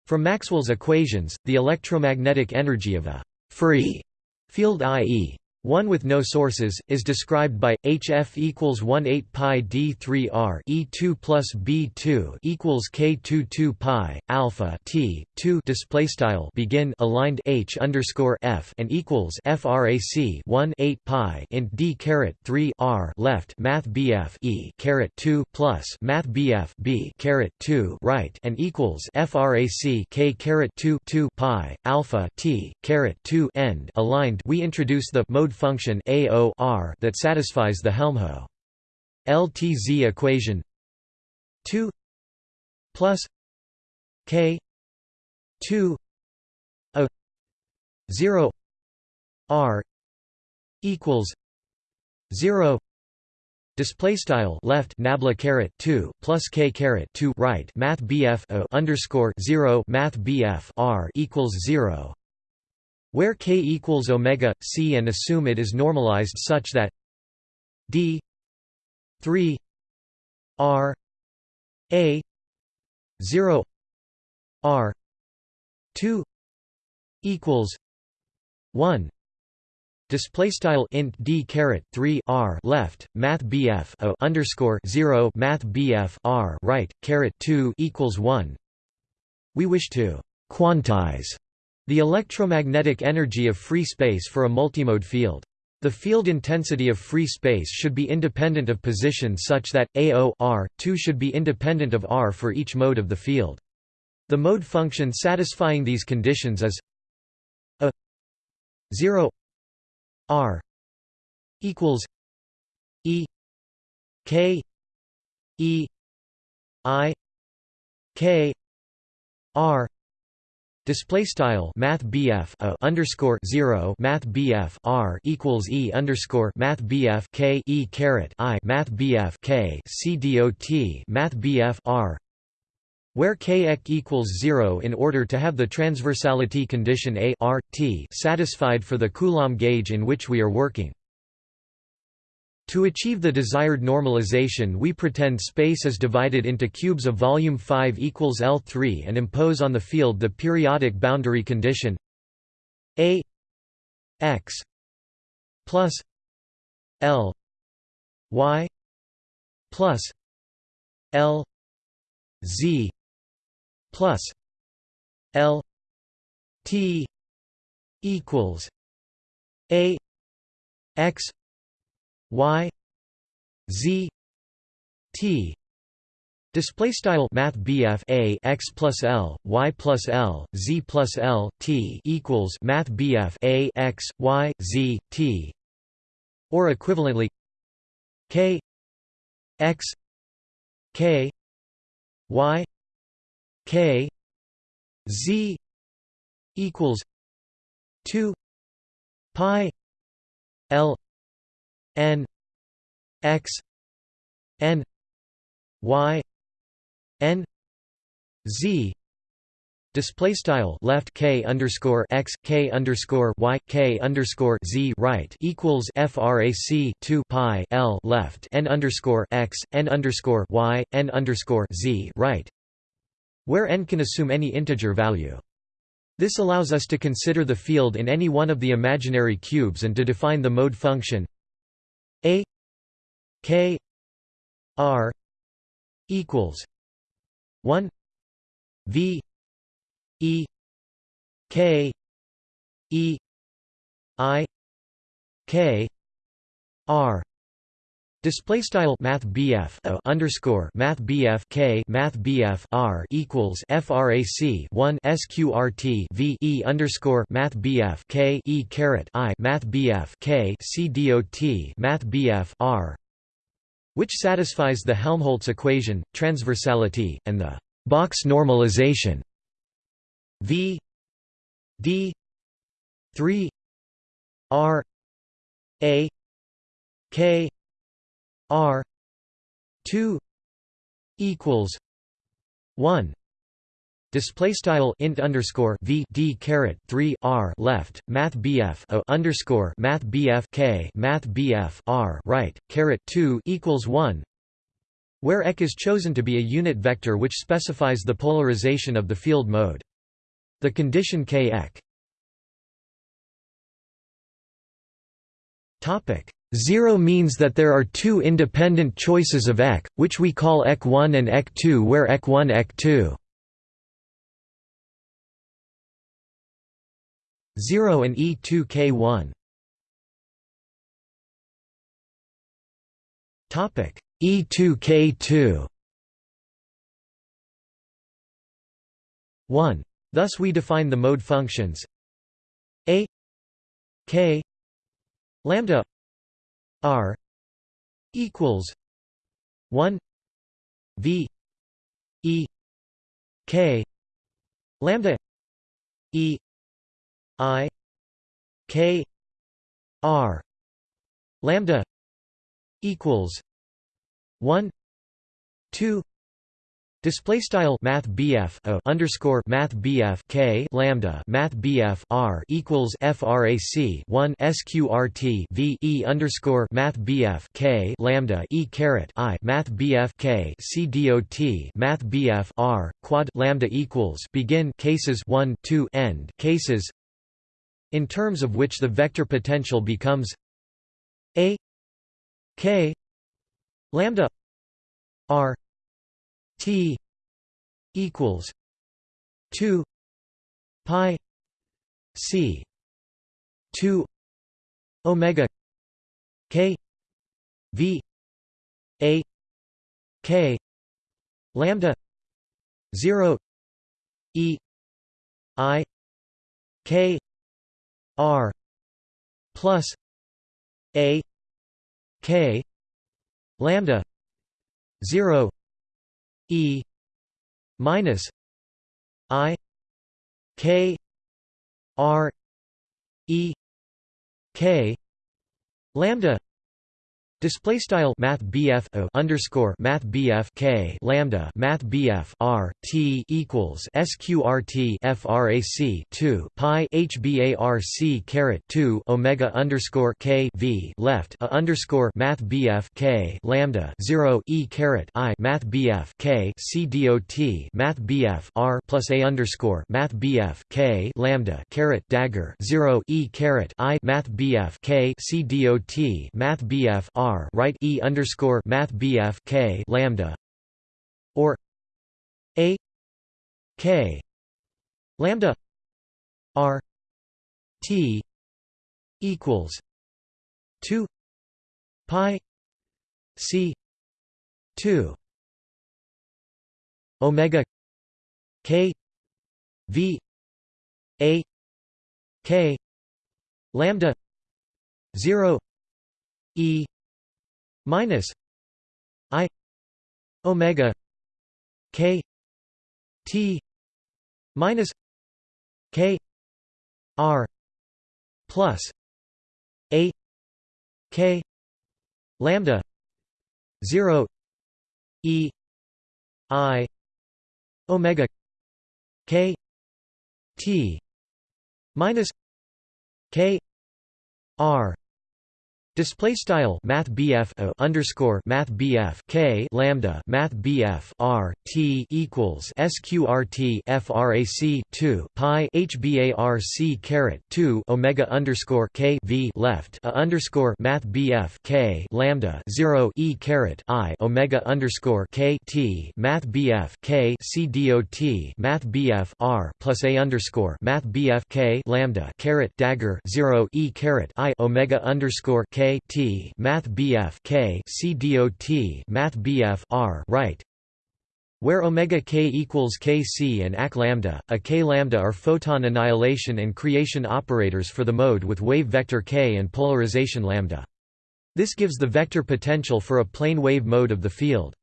From Maxwell's equations, the electromagnetic energy of a free field i.e. One with no sources is described by HF equals 1 8 pi d3r E2 plus B2 equals K2 2 pi alpha T 2 display style begin aligned H underscore F and equals frac 1 8 pi int D caret 3 R left Math BF E caret 2 plus Math BF B caret 2 right and equals frac K caret 2 2 pi alpha T caret 2 end aligned. We introduce the mode function AO that satisfies the Helmholtz LTZ equation 2 plus K 2 a 0 R equals 0 Display style left nabla caret two plus k caret two right math bf o underscore zero math bf r equals zero where k equals omega c and assume it is normalized such that d 3 r a 0 r 2 equals 1 Display style int d caret three r left math bf o underscore zero math bf r right caret two equals one. We wish to quantize the electromagnetic energy of free space for a multimode field. The field intensity of free space should be independent of position such that, AO r 2 should be independent of r for each mode of the field. The mode function satisfying these conditions is a 0 r equals e k e i k r Display style Math a underscore zero Math R equals E underscore Math K E caret I Math K C dot Math BF R where k equals 0 in order to have the transversality condition A R, T satisfied for the Coulomb gauge in which we are working. To achieve the desired normalization we pretend space is divided into cubes of volume 5 equals L3 and impose on the field the periodic boundary condition A x plus L y plus L z plus L T equals A x y z t. Display style Math A x plus L Y plus L Z plus L T equals Math A x Y Z T. Or equivalently K x K Y K Z equals two Pi L n x n y n z. Display style left k underscore x k underscore y k underscore z right equals frac 2 pi l left n underscore x n underscore y n underscore z right where n can assume any integer value. This allows us to consider the field in any one of the imaginary cubes and to define the mode function a K R equals one V E K E I K R Display style Math BF underscore Math BF K Math BF R equals FRAC one SQRT V E underscore Math BF K E caret I Math BF K C DOT Math BF R which satisfies the Helmholtz equation, transversality, and the box normalization. V D three R A K R two equals one Display style int underscore v d caret three r left math bf o underscore math bf k math bf r right caret two equals one, where ek is chosen to be a unit vector which specifies the polarization of the field mode. The condition k ek Topic. 0 means that there are two independent choices of ek, which we call ek1 and ek2 where ek1 ek2 0 and e2 k1 topic. E2 k2 1 thus we define the mode functions. A k lambda r equals 1 v e k lambda e i k r lambda equals 1 2 Display style Math BF o underscore Math BF K lambda Math BF R equals FRAC one SQRT V E underscore Math BF K lambda E caret I Math BF K C dot Math BF R quad lambda equals begin cases one two end cases in terms of which the vector potential becomes A K lambda R T equals two pi C two Omega K V A K lambda zero E I K R plus A K lambda zero E minus I K R E K lambda Display style Math BF o underscore Math BF K lambda Math BF R T equals SQRT FRAC two Pi HBARC caret two Omega underscore K V left a underscore Math BF K lambda zero E caret I Math BF K C dot Math BF R plus A underscore Math BF K lambda caret dagger zero E caret I Math BF K C dot Math BF R R right E underscore Math BF K lambda. Or A K lambda. R T equals two pi C two Omega K V A K lambda zero E minus i omega k t minus k r plus a k lambda 0 e i omega k t minus k r Display style Math BF underscore Math BF K lambda Math BF R T equals SQRT FRAC two Pi HBARC caret two Omega underscore K V left a underscore Math BF K lambda zero E caret I Omega underscore K T Math BF K C dot Math BF R plus A underscore Math BF K lambda caret dagger zero E caret I Omega underscore K T Math BF K C dot Math BF R right where omega k equals kc and ac lambda, a k lambda are photon annihilation and creation operators for the mode with wave vector k and polarization lambda. This gives the vector potential for a plane wave mode of the field.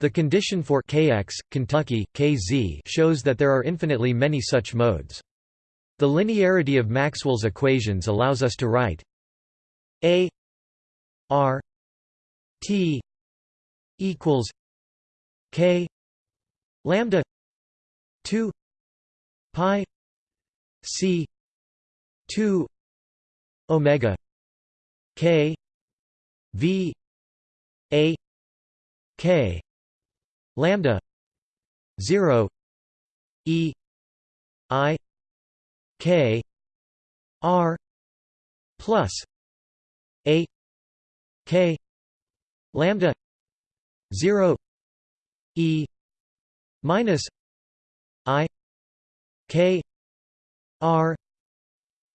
The condition for kx, Kentucky, kz shows that there are infinitely many such modes. The linearity of Maxwell's equations allows us to write a R T equals K lambda two pi C two Omega K V A K lambda zero E I K R plus A K lambda 0 E minus I K R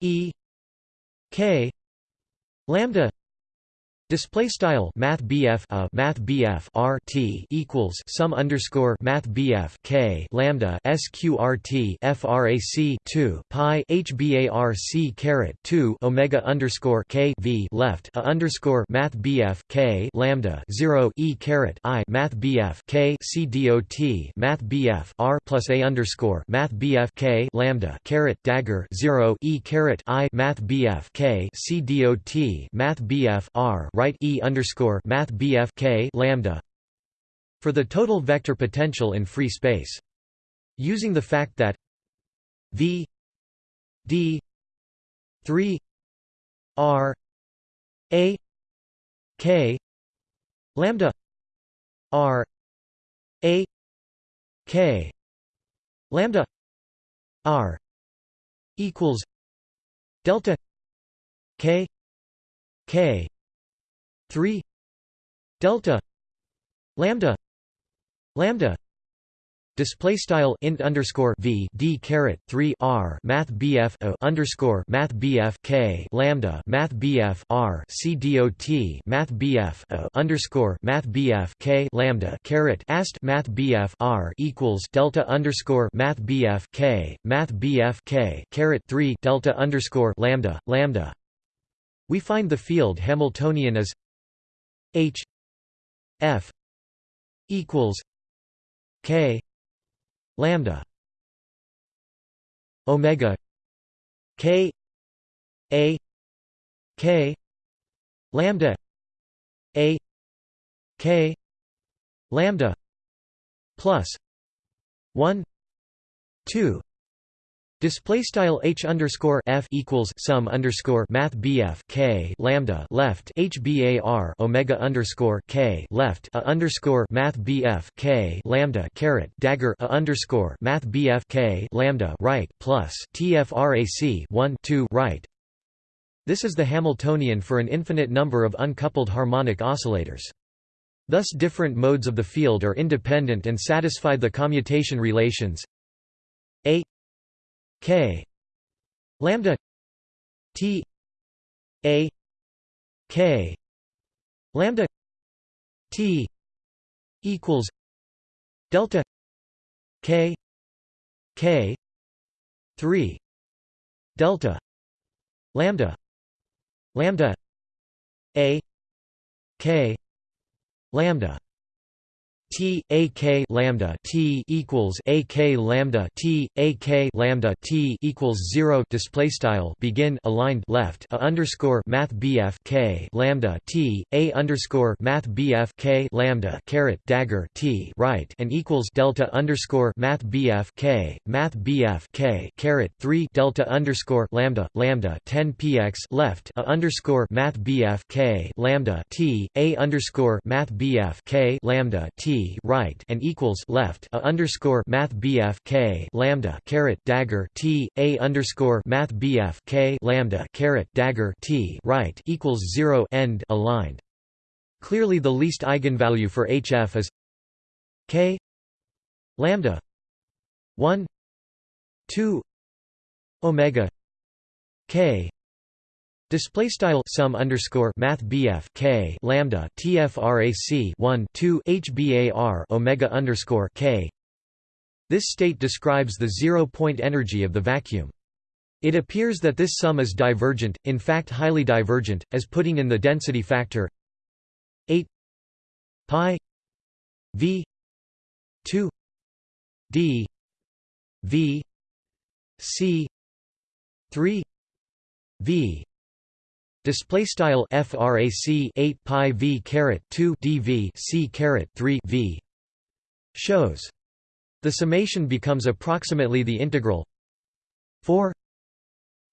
E K lambda Display style Math BF a uh, Math BF R T equals sum underscore Math BF K lambda SQRT FRAC two Pi HBARC caret two Omega underscore K V left a underscore Math BF K lambda zero E caret I Math BF K C dot Math BF R plus A underscore Math BF K lambda caret dagger zero E caret I Math BF K C dot Math BF R right E underscore Math BF K lambda for the total vector potential in free space. Using the fact that V D three R A K lambda R A K lambda R equals delta K K 3 delta lambda lambda Display style int underscore v d caret three r math bf o underscore math bf k lambda math bf r c dot math bf o underscore math bf k lambda caret ast math bf r equals delta underscore math bf k math bf k caret three delta underscore lambda lambda. We find the field Hamiltonian as H F equals K lambda Omega K A K lambda A K lambda plus one two Display style h underscore f equals sum underscore math bf k lambda left h bar omega underscore k left a underscore math bf k lambda caret dagger a underscore math bf k lambda right plus tfrac 1 2 right. This is the Hamiltonian for an infinite number of uncoupled harmonic oscillators. Thus different modes of the field are independent and satisfy the commutation relations a K. Lambda T A K. Lambda T equals delta K K three delta lambda lambda A K lambda T A K lambda T equals A K lambda T A K lambda T equals zero display style begin aligned left a underscore Math BF K lambda T A underscore Math BF K lambda caret dagger T right and equals delta underscore Math BF K Math BF K caret three delta underscore lambda lambda ten px left a underscore Math BF K lambda T A underscore Math BF K lambda T right and equals left a underscore math bf k lambda caret dagger t a underscore math bf k lambda caret dagger t right equals zero end aligned. Clearly, the least eigenvalue for HF is k lambda 1 2 omega k Display style sum underscore math BF K lambda TFRAC one two HBAR Omega underscore K. This state describes the zero point energy of the vacuum. It appears that this sum is divergent, in fact highly divergent, as putting in the density factor 8 pi v 2 d v c 3 v Display style frac 8 pi v caret 2 dv c caret 3 v shows. The summation becomes approximately the integral 4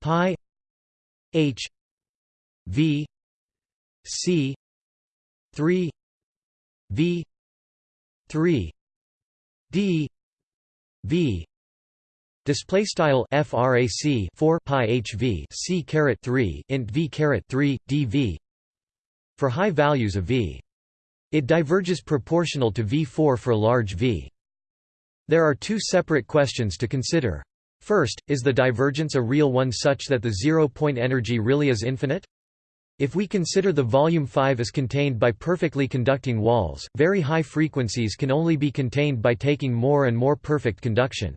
pi h v c 3 v 3 d v Display style frac 4 pi hv c caret 3 int v caret 3 dv for high values of v. It diverges proportional to v4 for large v. There are two separate questions to consider. First, is the divergence a real one such that the zero-point energy really is infinite? If we consider the volume 5 is contained by perfectly conducting walls, very high frequencies can only be contained by taking more and more perfect conduction.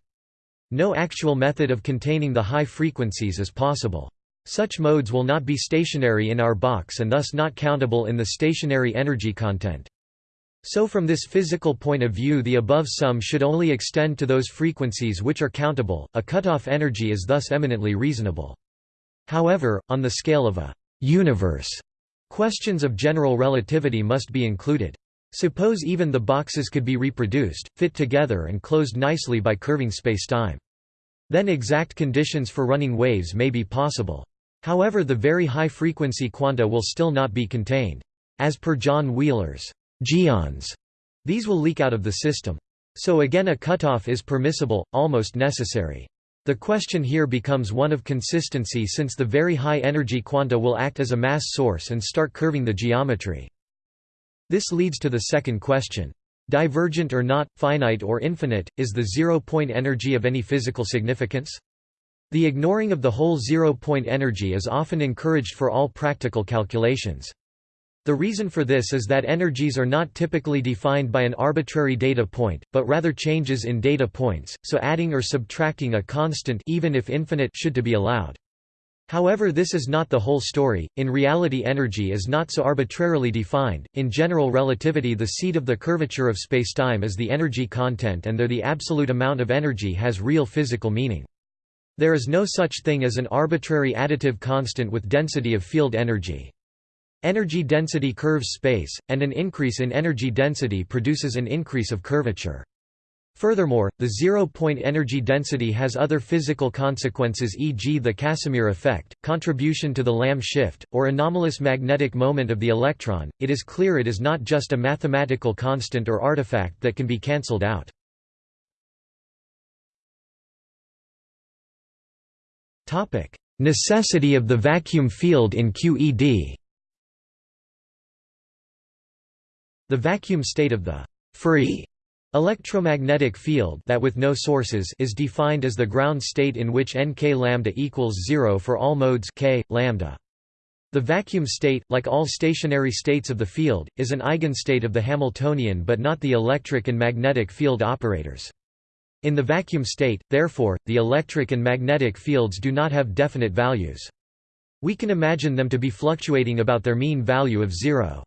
No actual method of containing the high frequencies is possible. Such modes will not be stationary in our box and thus not countable in the stationary energy content. So from this physical point of view the above sum should only extend to those frequencies which are countable, a cutoff energy is thus eminently reasonable. However, on the scale of a «universe», questions of general relativity must be included. Suppose even the boxes could be reproduced, fit together and closed nicely by curving spacetime. Then exact conditions for running waves may be possible. However the very high-frequency quanta will still not be contained. As per John Wheeler's geons, these will leak out of the system. So again a cutoff is permissible, almost necessary. The question here becomes one of consistency since the very high energy quanta will act as a mass source and start curving the geometry. This leads to the second question. Divergent or not, finite or infinite, is the zero-point energy of any physical significance? The ignoring of the whole zero-point energy is often encouraged for all practical calculations. The reason for this is that energies are not typically defined by an arbitrary data point, but rather changes in data points, so adding or subtracting a constant even if infinite should to be allowed. However this is not the whole story, in reality energy is not so arbitrarily defined, in general relativity the seat of the curvature of spacetime is the energy content and there the absolute amount of energy has real physical meaning. There is no such thing as an arbitrary additive constant with density of field energy. Energy density curves space, and an increase in energy density produces an increase of curvature. Furthermore, the zero-point energy density has other physical consequences e.g. the Casimir effect, contribution to the Lamb shift, or anomalous magnetic moment of the electron. It is clear it is not just a mathematical constant or artifact that can be cancelled out. Necessity of the vacuum field in QED The vacuum state of the free electromagnetic field that with no sources is defined as the ground state in which nk lambda equals 0 for all modes k lambda. The vacuum state, like all stationary states of the field, is an eigenstate of the Hamiltonian but not the electric and magnetic field operators. In the vacuum state, therefore, the electric and magnetic fields do not have definite values. We can imagine them to be fluctuating about their mean value of zero.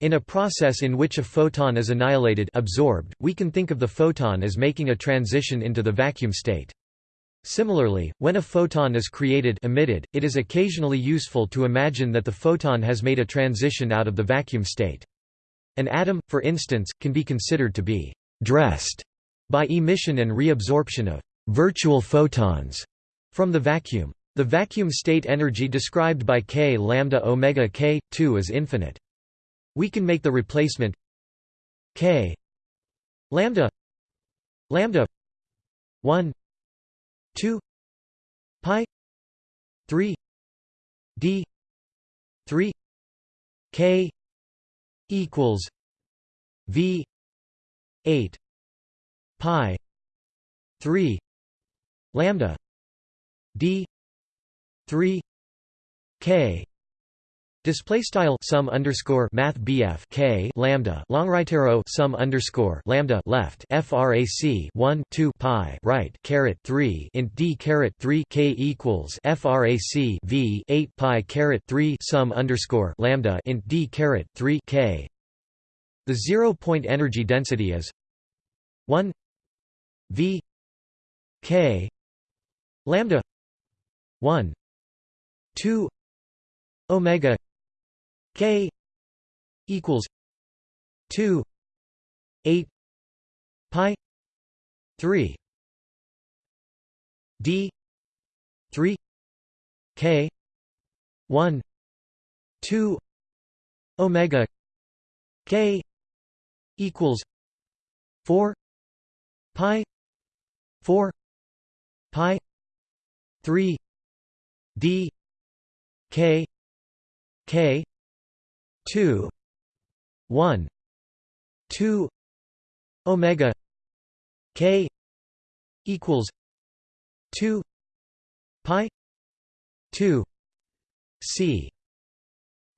In a process in which a photon is annihilated absorbed, we can think of the photon as making a transition into the vacuum state. Similarly, when a photon is created emitted, it is occasionally useful to imagine that the photon has made a transition out of the vacuum state. An atom, for instance, can be considered to be «dressed» by emission and reabsorption of «virtual photons» from the vacuum. The vacuum state energy described by k lambda omega k 2 is infinite. We can make the replacement k lambda lambda 1 2 pi 3 d 3 k equals v 8 pi 3 lambda d 3 k Display style sum underscore math BF K lambda long right arrow sum underscore lambda left frac 1 2 pi right caret 3 int d caret 3 K equals frac V 8 pi caret 3 sum underscore lambda int d caret 3 K. The zero point energy density is 1 V K lambda 1 2 omega K equals two eight pi three D three K one two Omega K equals four pi four pi 3 d k k 2 1 2 omega k equals 2 pi 2 c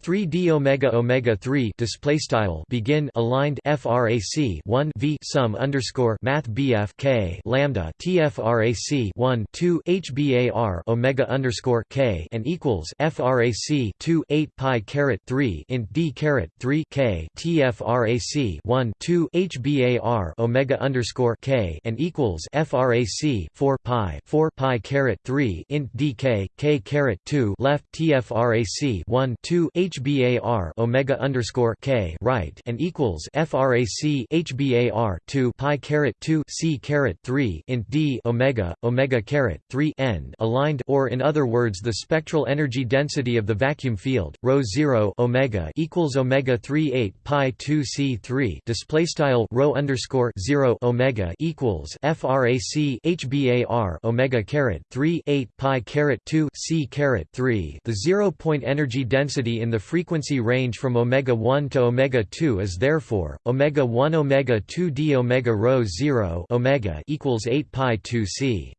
3 d omega omega 3 display style begin aligned frac 1 v sum underscore math bf k lambda tfrac 1 2 hbar omega underscore k and equals frac 2 8 pi caret 3 int d caret 3 k tfrac 1 2 hbar omega underscore k and equals frac 4 pi 4 pi caret 3 int d k k caret 2 left tfrac 1 2 h HBAR omega underscore K right and equals FRAC HBAR two pi caret two C caret three int D omega omega caret three end aligned or in other words the spectral energy density of the vacuum field rho zero omega equals omega three eight pi two C three display style rho underscore zero omega equals FRAC HBAR omega caret three eight pi caret two C caret three. The zero point energy density in the frequency range from omega 1 to omega 2 is therefore omega 1 omega 2 d omega rho 0 omega equals 8 pi 2 c.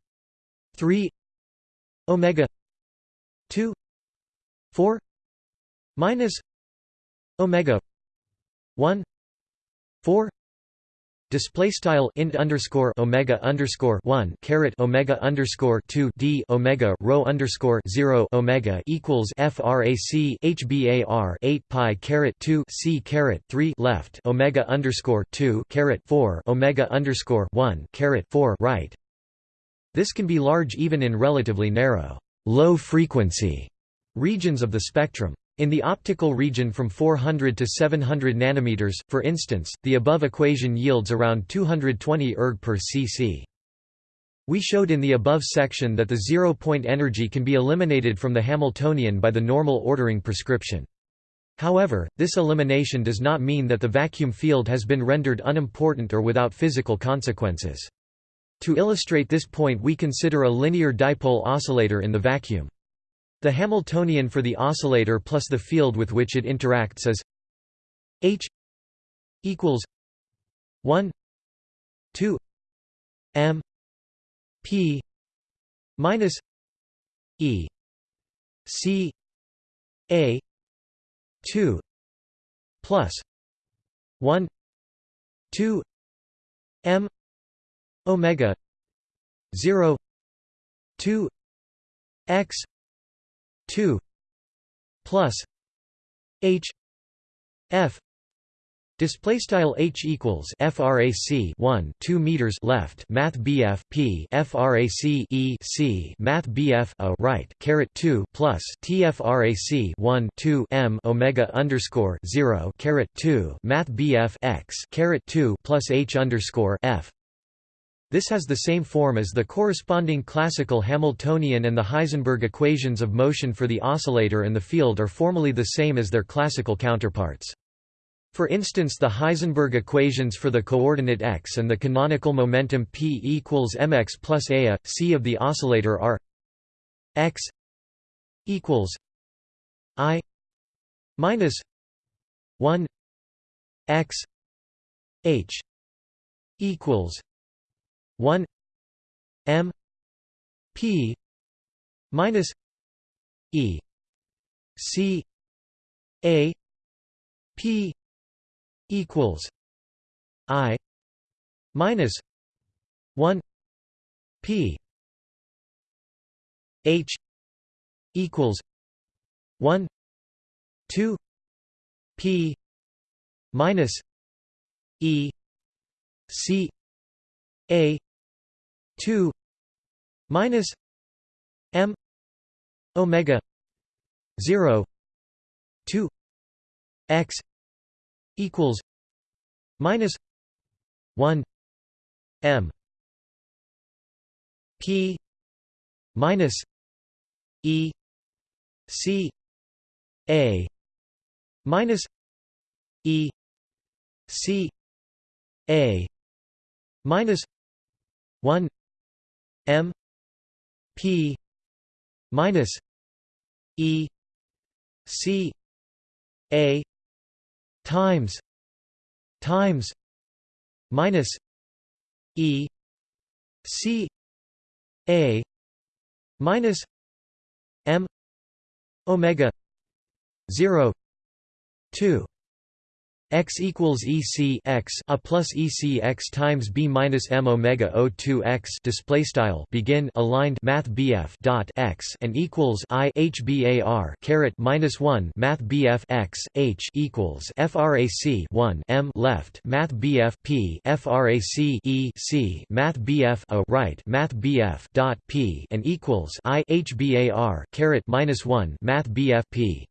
3 omega 2 4 minus omega 1 4 Display style int underscore omega underscore one caret omega underscore two d omega rho underscore zero omega equals frac hbar eight pi caret two c caret three left omega underscore two caret four omega underscore one caret four right. This can be large even in relatively narrow, low frequency regions of the spectrum. In the optical region from 400 to 700 nanometers, for instance, the above equation yields around 220 erg per cc. We showed in the above section that the zero-point energy can be eliminated from the Hamiltonian by the normal ordering prescription. However, this elimination does not mean that the vacuum field has been rendered unimportant or without physical consequences. To illustrate this point we consider a linear dipole oscillator in the vacuum. The Hamiltonian for the oscillator plus the field with which it interacts is H equals 1 2 m p minus e c a 2 plus 1 2 m omega 0 2 x 2 plus h f Display style h equals frac 1 2 meters left math bf p frac e c math bf a right caret 2 plus tfrac 1 2 m omega underscore 0 caret 2 math bf x caret 2 plus h underscore f this has the same form as the corresponding classical Hamiltonian and the Heisenberg equations of motion for the oscillator and the field are formally the same as their classical counterparts. For instance the Heisenberg equations for the coordinate x and the canonical momentum p equals mx plus a, c of the oscillator are x equals i minus 1 x h equals 1 m p minus e c a p equals i minus 1 p h equals 1 2 p minus e c a 2 minus m omega 0 2 x equals minus 1 m p minus e c a minus e c a minus 1 m p minus E C A times times minus E C A minus M omega 0 2 x equals EC x a plus EC x times b minus m omega O 2 x display style begin aligned math BF dot x and equals I H bar caret minus one math BF x H equals frac 1 m left math BF P frac E C math BF a right math BF dot P and equals I H bar caret minus one math BF P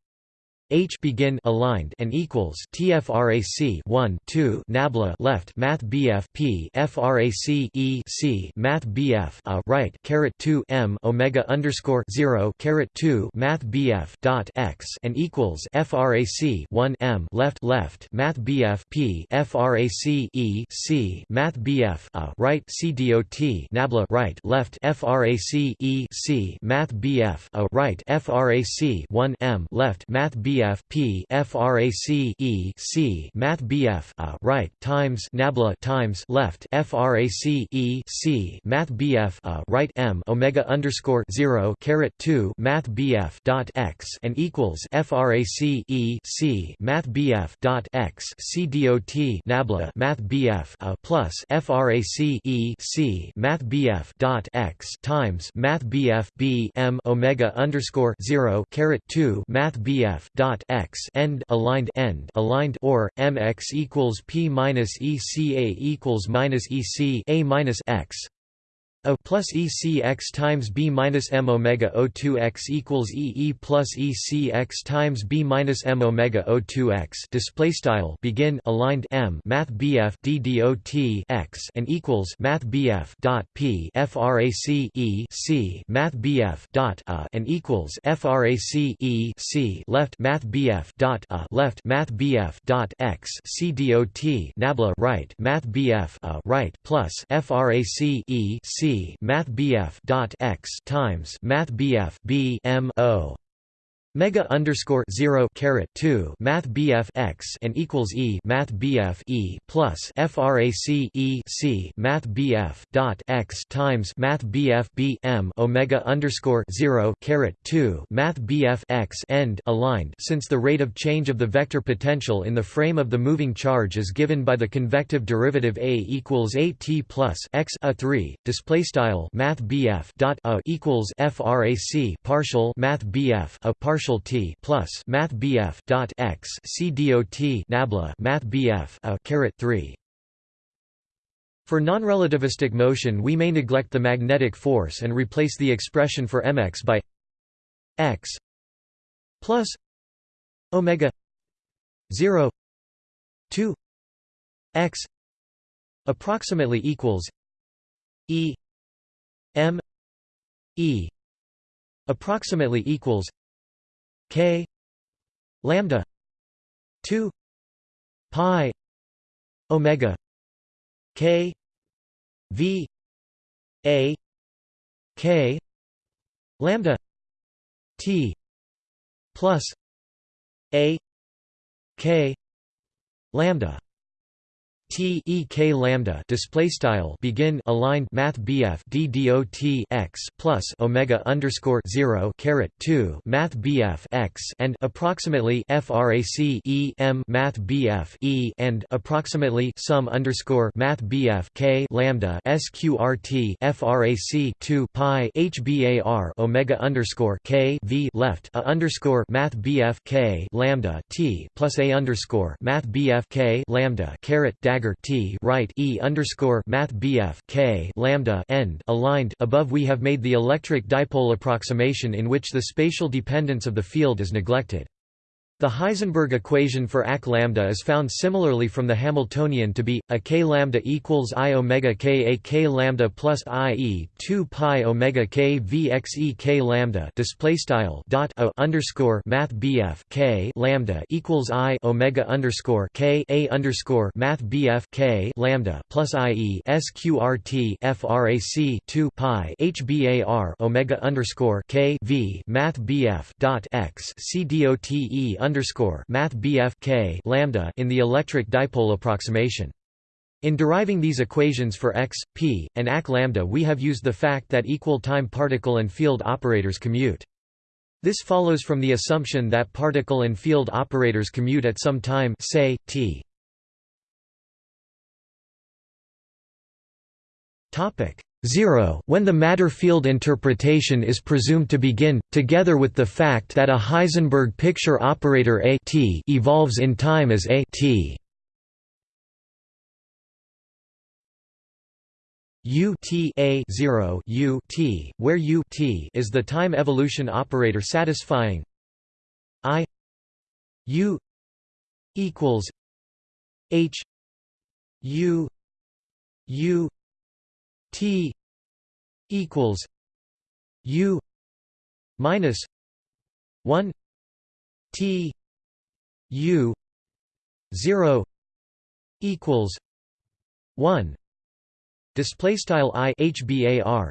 H begin aligned and equals TFRAC 1 2 nabla left Math BF P FRAC E C Math BF a right caret 2 M Omega underscore 0 caret 2 Math BF dot X and equals FRAC 1 M left left Math BF P FRAC E C Math BF a right CDOT nabla right left FRAC E C Math BF a right FRAC 1 M left Math BF BF P frac E C Math BF a right times nabla times left frac E C Math BF a right M omega underscore zero caret two Math BF dot x and equals frac E C Math BF dot x C dot nabla Math BF a plus frac E C Math BF dot x times Math BF B M omega underscore zero caret two Math BF dot dot x end aligned end aligned or mx equals p minus eca equals minus ec a minus x a plus E C x times B minus M omega O2 x equals E E plus E C x times B minus M omega O2 x display style begin aligned M Math BF DDOT x and equals Math BF dot P FRAC E C Math BF dot A and equals FRAC E C left Math BF dot A left Math BF dot x C DOT Nabla right Math BF A right plus FRAC E C Math BF dot x times Math BF B M O Mega underscore zero caret two Math BF x and equals E Math BF E plus FRAC E C Math BF dot x times Math BF B M Omega underscore zero caret two Math BF x end aligned. Since the rate of change of the vector potential in the frame of the moving charge is given by the convective derivative A equals A T plus x a three display style Math BF dot a equals FRAC partial Math BF a partial partial t. plus math bf dot x c dot nabla math bf a caret 3 for non-relativistic motion we may neglect the magnetic force and replace the expression for mx by x plus omega 0 2 x approximately equals e m e approximately equals k lambda 2 pi omega k v a k lambda t plus a k lambda T E K lambda display style begin aligned Math BF D D O T x plus Omega underscore zero caret two Math BF x and approximately FRAC E M Math BF E and approximately sum underscore Math BF K lambda SQRT FRAC two Pi HBAR Omega underscore K V left a underscore Math BF K lambda T plus A underscore Math BF K lambda caret dagger dagger t right e underscore math bf k lambda end aligned. Above we have made the electric dipole approximation in which the spatial dependence of the field is neglected. The Heisenberg equation for AC lambda is found similarly from the Hamiltonian to be a k lambda equals i omega k a k lambda plus i e 2 pi omega k v x e k lambda display style dot o underscore math bf k lambda equals i omega underscore k a underscore math bf k lambda plus i e sqrt frac 2 pi hbar omega underscore k v math bf dot x c dot e underscore math BF K lambda in the electric dipole approximation. In deriving these equations for x, p, and ac lambda we have used the fact that equal time particle and field operators commute. This follows from the assumption that particle and field operators commute at some time say, t. 0 when the matter field interpretation is presumed to begin, together with the fact that a Heisenberg picture operator A t evolves in time as A t. U t a 0 U t, where U t is the time evolution operator satisfying I U equals H U U T equals U minus one T U zero equals one Display style i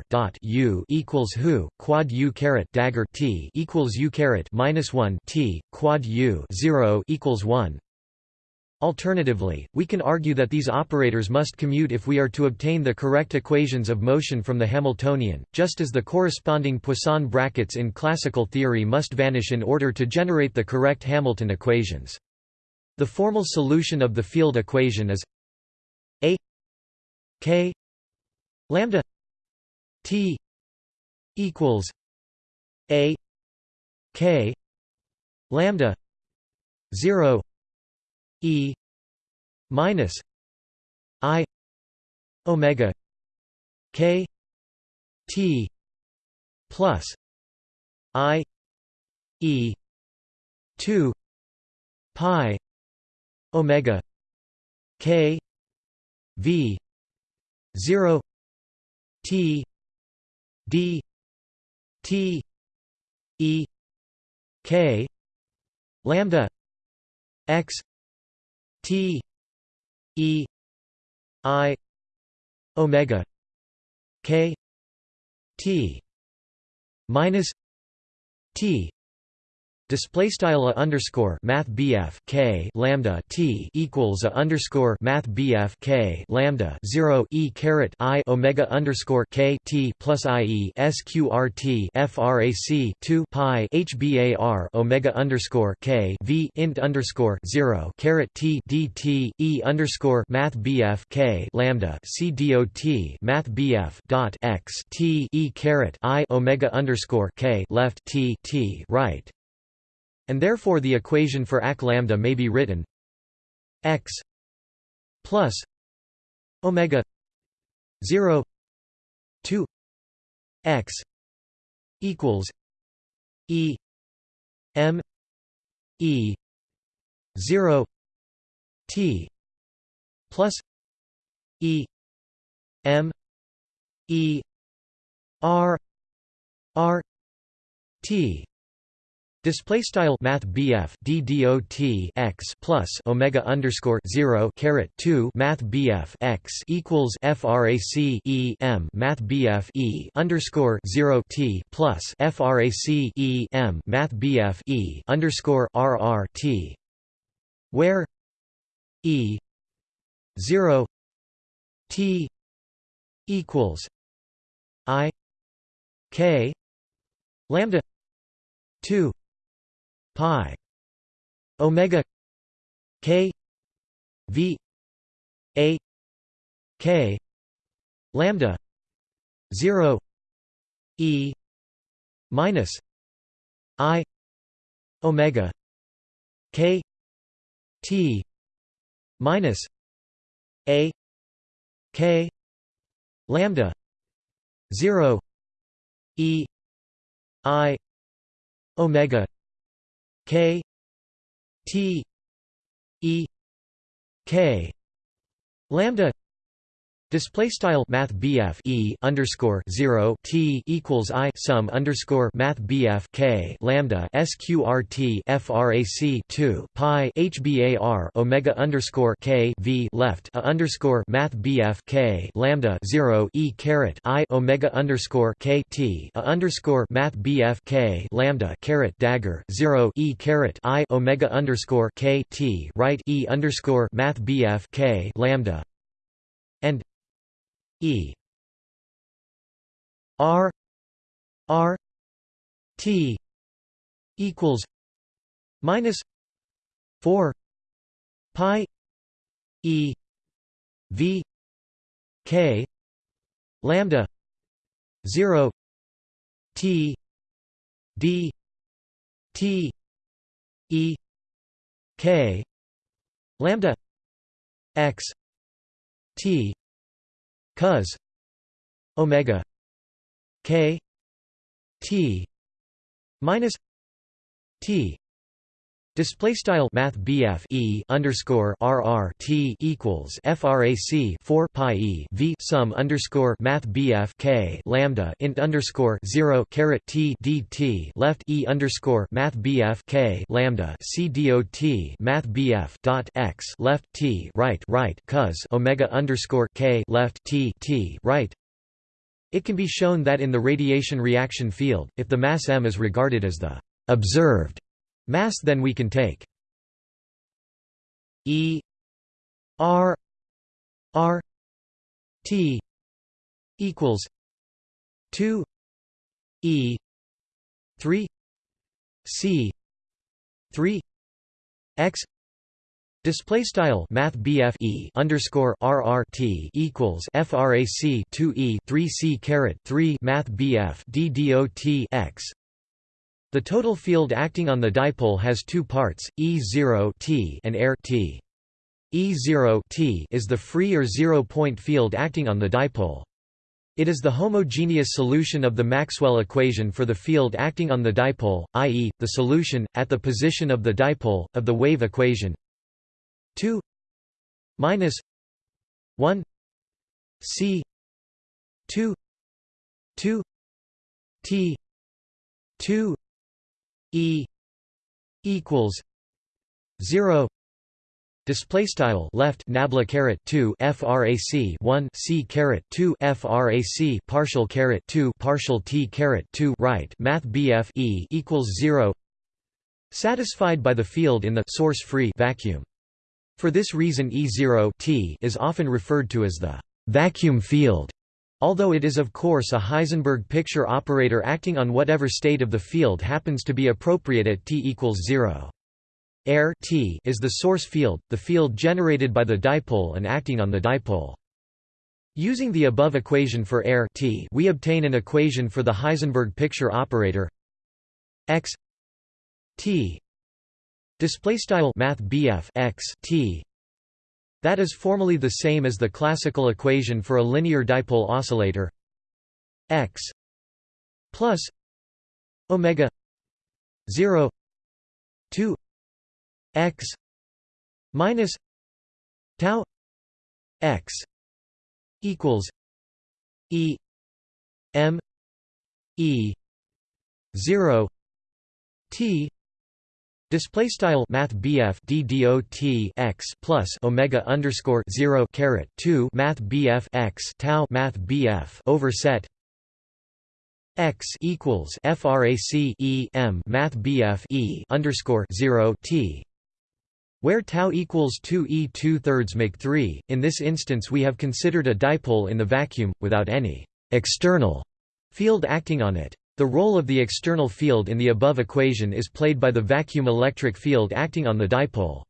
dot u equals who quad u caret dagger t equals u caret minus one t quad u zero equals one Alternatively, we can argue that these operators must commute if we are to obtain the correct equations of motion from the Hamiltonian, just as the corresponding Poisson brackets in classical theory must vanish in order to generate the correct Hamilton equations. The formal solution of the field equation is a k lambda t equals a k lambda 0 E minus I omega K T plus I E two pi omega K V zero T D T E K lambda X T E I omega K T minus T Display style a underscore math BF K lambda T equals a underscore math BF K lambda zero E caret I Omega underscore K T plus I E SQRT FRAC two Pi HBAR Omega underscore K V int underscore zero caret T DT E underscore math BF K lambda C DOT math BF dot X T E caret I Omega underscore K left T T right and therefore the equation for AC lambda may be written x plus omega 0 2 x equals e m e 0 t plus e m e r r t Display style Math BF DDOT x plus Omega underscore zero caret two Math BF x equals FRAC E M Math BF E underscore zero T plus FRAC E M Math BF E underscore RR T where E zero T equals I K lambda two pi omega k v a k lambda 0 e minus i omega k t minus a k lambda 0 e i omega K T E K lambda Display style Math E underscore zero T equals I sum underscore Math K lambda SQRT FRAC two Pi HBAR Omega underscore K V left a underscore Math K lambda zero E caret I Omega underscore K T a underscore Math K lambda caret dagger zero E caret I Omega underscore K T right E underscore Math K lambda. And E. R. R. T. equals minus four pi E V K lambda zero T D T E K lambda X T cos omega k t minus t Display style Math BF E underscore RR T equals FRAC four Pi E V sum underscore Math BF K lambda int underscore zero caret T D T left E underscore Math BF K lambda C dot Math dot X left T right right cos Omega underscore K left T T right. It can be shown that in the radiation reaction field, if the mass m is regarded as the observed Mass then we can take. E R R T equals two E three C three X. Display style Math E underscore RRT equals FRAC two E three C caret three Math BF D dot X the total field acting on the dipole has two parts, E0 t and air t. E0 t is the free or zero-point field acting on the dipole. It is the homogeneous solution of the Maxwell equation for the field acting on the dipole, i.e., the solution, at the position of the dipole, of the wave equation 2 minus 1 c 2 2 t 2 E equals zero Display style left nabla caret two frac one c caret two frac partial caret two partial t caret two right math bf e equals zero. Satisfied by the field in the source free vacuum. For this reason E0 t is often referred to as the vacuum field. Although it is of course a Heisenberg picture operator acting on whatever state of the field happens to be appropriate at t equals 0. Air t is the source field, the field generated by the dipole and acting on the dipole. Using the above equation for air t, we obtain an equation for the Heisenberg picture operator x t display style math x t that is formally the same as the classical equation for a linear dipole oscillator. X plus omega 0 2 x minus tau x equals e m e 0 t Display style Math BF D x plus Omega underscore zero caret two Math BF x Tau Math BF overset x equals frac e m Math BF e underscore zero t where tau equals 2 e 2 thirds make 3. In this instance, we have considered a dipole in the vacuum without any external field acting on it. The role of the external field in the above equation is played by the vacuum electric field acting on the dipole.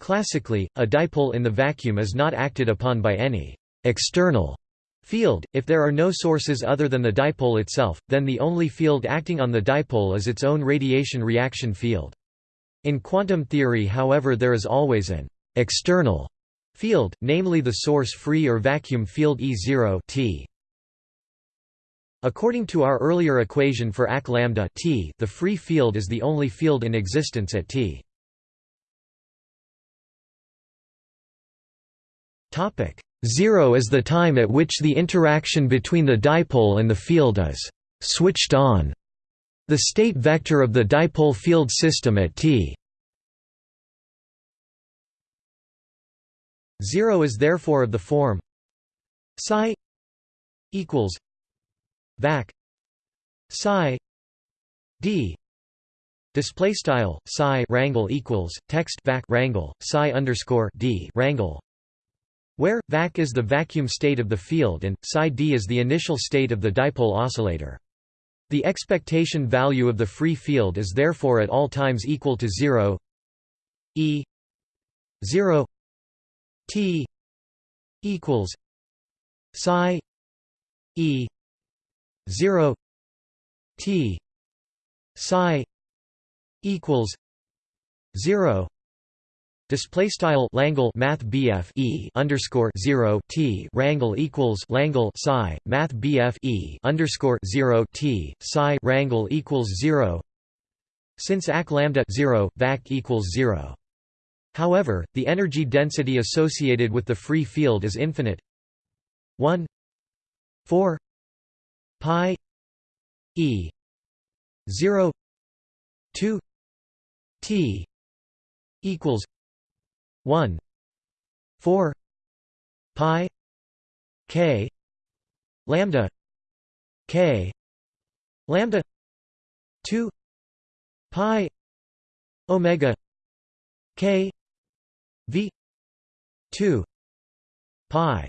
Classically, a dipole in the vacuum is not acted upon by any external field. If there are no sources other than the dipole itself, then the only field acting on the dipole is its own radiation reaction field. In quantum theory however there is always an external field, namely the source free or vacuum field E0 t. According to our earlier equation for AC lambda T, the free field is the only field in existence at T. Topic: 0 is the time at which the interaction between the dipole and the field is switched on. The state vector of the dipole field system at T 0 is therefore of the form psi equals vac psi d display style psi rangle equals text vac rangle psi underscore d rangle where vac is the vacuum state of the field and psi d is the initial state of the dipole oscillator. The expectation value of the free field is therefore at all times equal to 0 e 0 t equals psi e 0 t psi equals 0 Display style Langle Math BF E underscore zero T Rangle equals Langle Psi Math BF E underscore zero T Psi Rangle equals zero Since AC lambda zero VAC equals zero. However, the energy density associated with the free field is infinite. 1 4 pi e 0 2 t equals 1 4 pi k lambda k lambda 2 pi omega k v 2 pi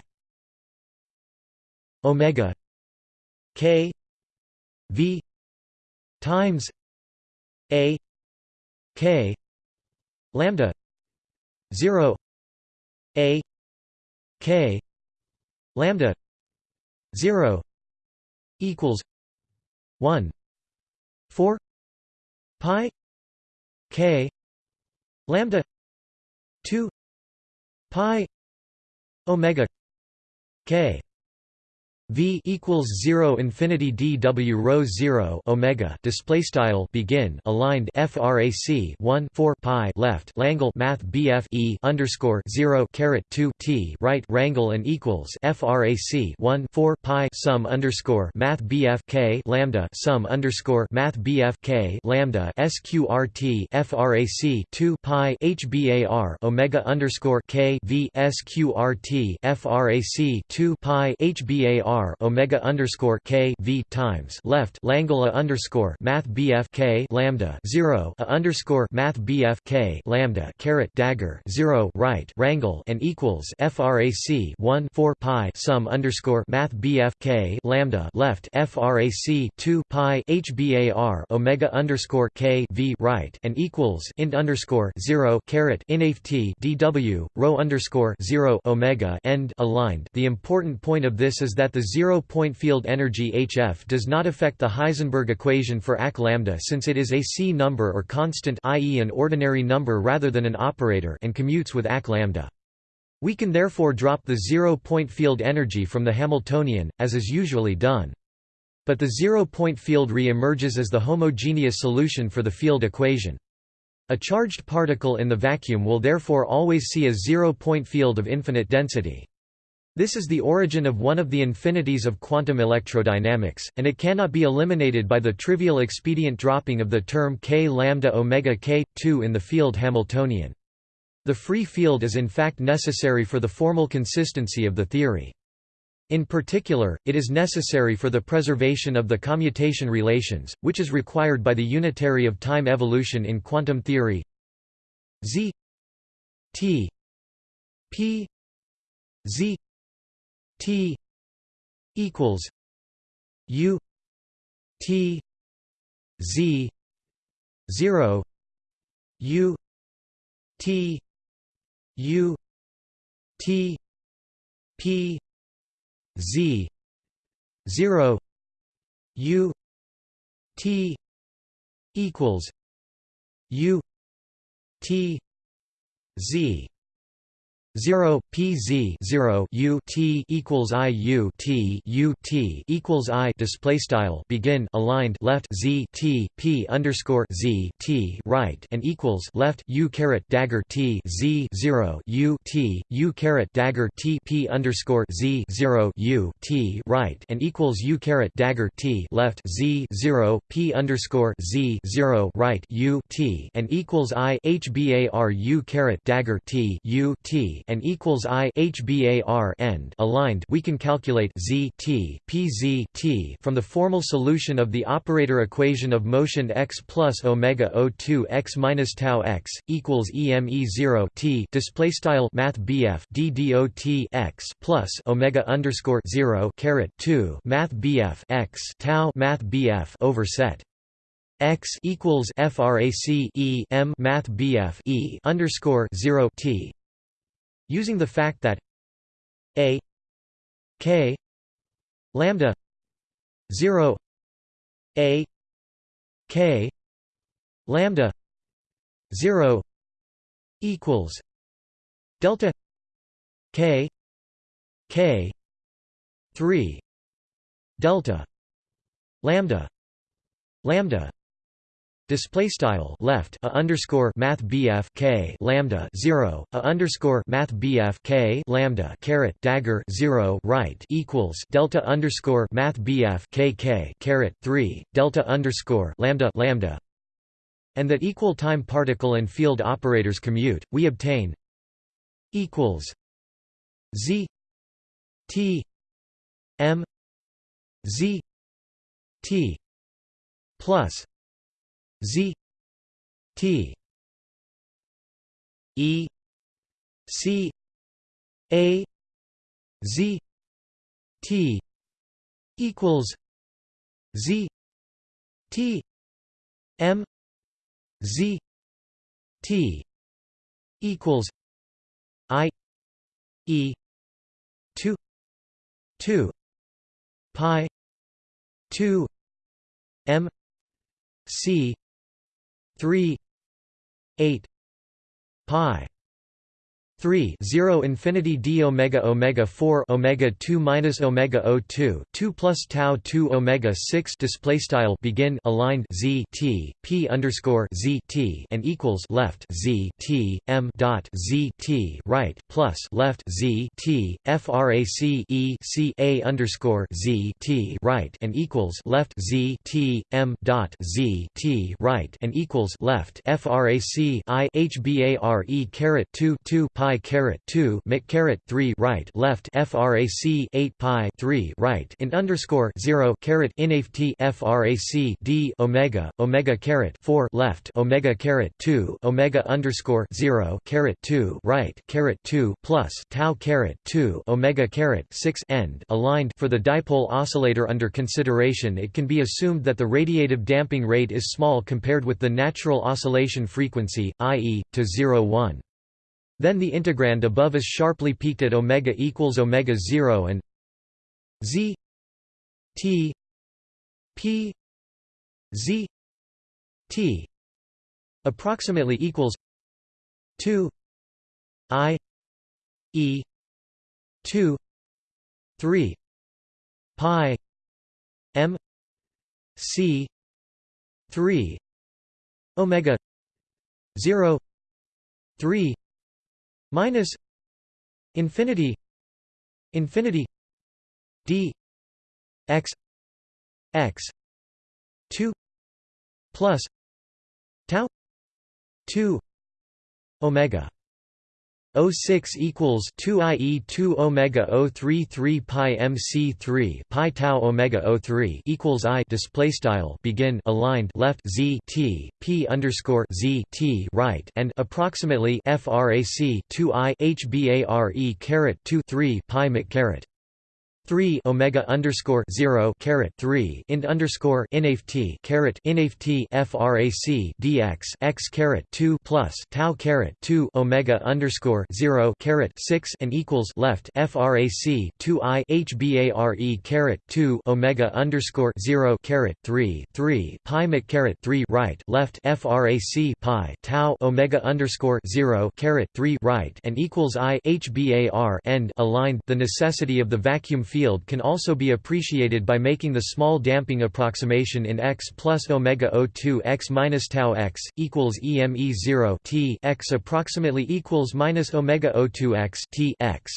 omega k v times a k lambda 0 a k lambda 0 equals 1 4 pi k lambda 2 pi omega k V equals zero infinity dw rho zero omega display style begin aligned frac 1 4 pi left Langle Math BF e underscore zero caret 2 t right rangle and equals frac 1 4 pi sum underscore Math BF k lambda sum underscore Math BF k lambda sqrt frac 2 pi hbar omega underscore k v sqrt frac 2 pi hbar R omega underscore K V times left Langla underscore Math BF K lambda zero a underscore Math BF K lambda caret dagger zero right Rangle and equals FRAC one four pi sum underscore Math BF K lambda left FRAC two pi HBAR omega underscore K V right and equals int underscore zero caret INAFT DW rho underscore zero omega end aligned. The important point of this is that the zero-point field energy HF does not affect the Heisenberg equation for AC lambda since it is a C number or constant i.e. an ordinary number rather than an operator and commutes with AC lambda. We can therefore drop the zero-point field energy from the Hamiltonian, as is usually done. But the zero-point field re-emerges as the homogeneous solution for the field equation. A charged particle in the vacuum will therefore always see a zero-point field of infinite density. This is the origin of one of the infinities of quantum electrodynamics, and it cannot be eliminated by the trivial expedient dropping of the term k lambda omega k 2 in the field Hamiltonian. The free field is in fact necessary for the formal consistency of the theory. In particular, it is necessary for the preservation of the commutation relations, which is required by the unitary of time evolution in quantum theory z t p z T equals U T Z zero U T U T P Z zero U T equals U T Z 0 pz 0 u t equals i u t u t equals i display style begin aligned left z t p underscore z t right and equals left u caret dagger t z 0 u t u caret dagger t p underscore z 0 u t right and equals u caret dagger t left z 0 p underscore z 0 right u t and equals i hbar u caret dagger t u t and equals i hbar end aligned we can calculate z t p z t from the formal solution of the operator equation of motion x plus omega o2 x minus tau x equals eme 0 t display style math bf x plus omega underscore 0 caret 2 math bf x tau math bf over set. X equals frac e m math bf e underscore 0 t Using the fact that a k lambda 0 a k lambda 0 equals delta k k 3 delta lambda lambda Display style left a underscore math BF K lambda zero a underscore math BF K lambda caret dagger zero right equals delta underscore math BF K K caret three delta underscore lambda lambda and that equal time particle and field operators commute, we obtain equals Z T M Z T plus Z T E C A Z T equals Z T M Z T equals I E two two pi two M C 3 8 pi 3 0 infinity d omega omega 4 omega 2 minus omega o 2 2 plus tau 2 omega 6 display style begin aligned z t p underscore z t and equals left z t m dot z t right plus left z t frac e c a underscore z t right and equals left z t m dot z t right and equals left frac i h bar e caret 2 2 pi pi caret 2 mic caret 3 right left frac 8 pi 3 right in underscore 0 caret inft frac d omega omega caret 4 left omega caret 2 omega underscore 0 caret 2 right caret 2 plus tau caret 2 omega caret 6 end aligned for the dipole oscillator under consideration it can be assumed that the radiative damping rate is small compared with the natural oscillation frequency i.e. to 0 1 then the integrand above is sharply peaked at omega equals omega 0 and z t p z t approximately equals 2 i e 2 3 pi m c 3 omega 0 3 minus infinity infinity d x x 2 plus tau 2 omega 06 equals 2 ie 2 omega 033 pi mc 3 pi tau omega 03 equals i display style begin aligned left z t p underscore z t right and approximately frac 2 i hbare caret 2 3 pi mic caret 3 omega underscore 0 caret 3 int underscore inft caret inft frac dx x caret 2 plus tau caret 2 omega underscore 0 caret 6 and equals left frac 2 i hbare caret 2 omega underscore 0 caret 3 3 pi mc caret 3 right left frac pi tau omega underscore 0 caret 3 right and equals i hbar end aligned the necessity of the vacuum field can also be appreciated by making the small damping approximation in x plus omega O2 x minus tau x equals EME 0 t x approximately equals minus omega O2 x t x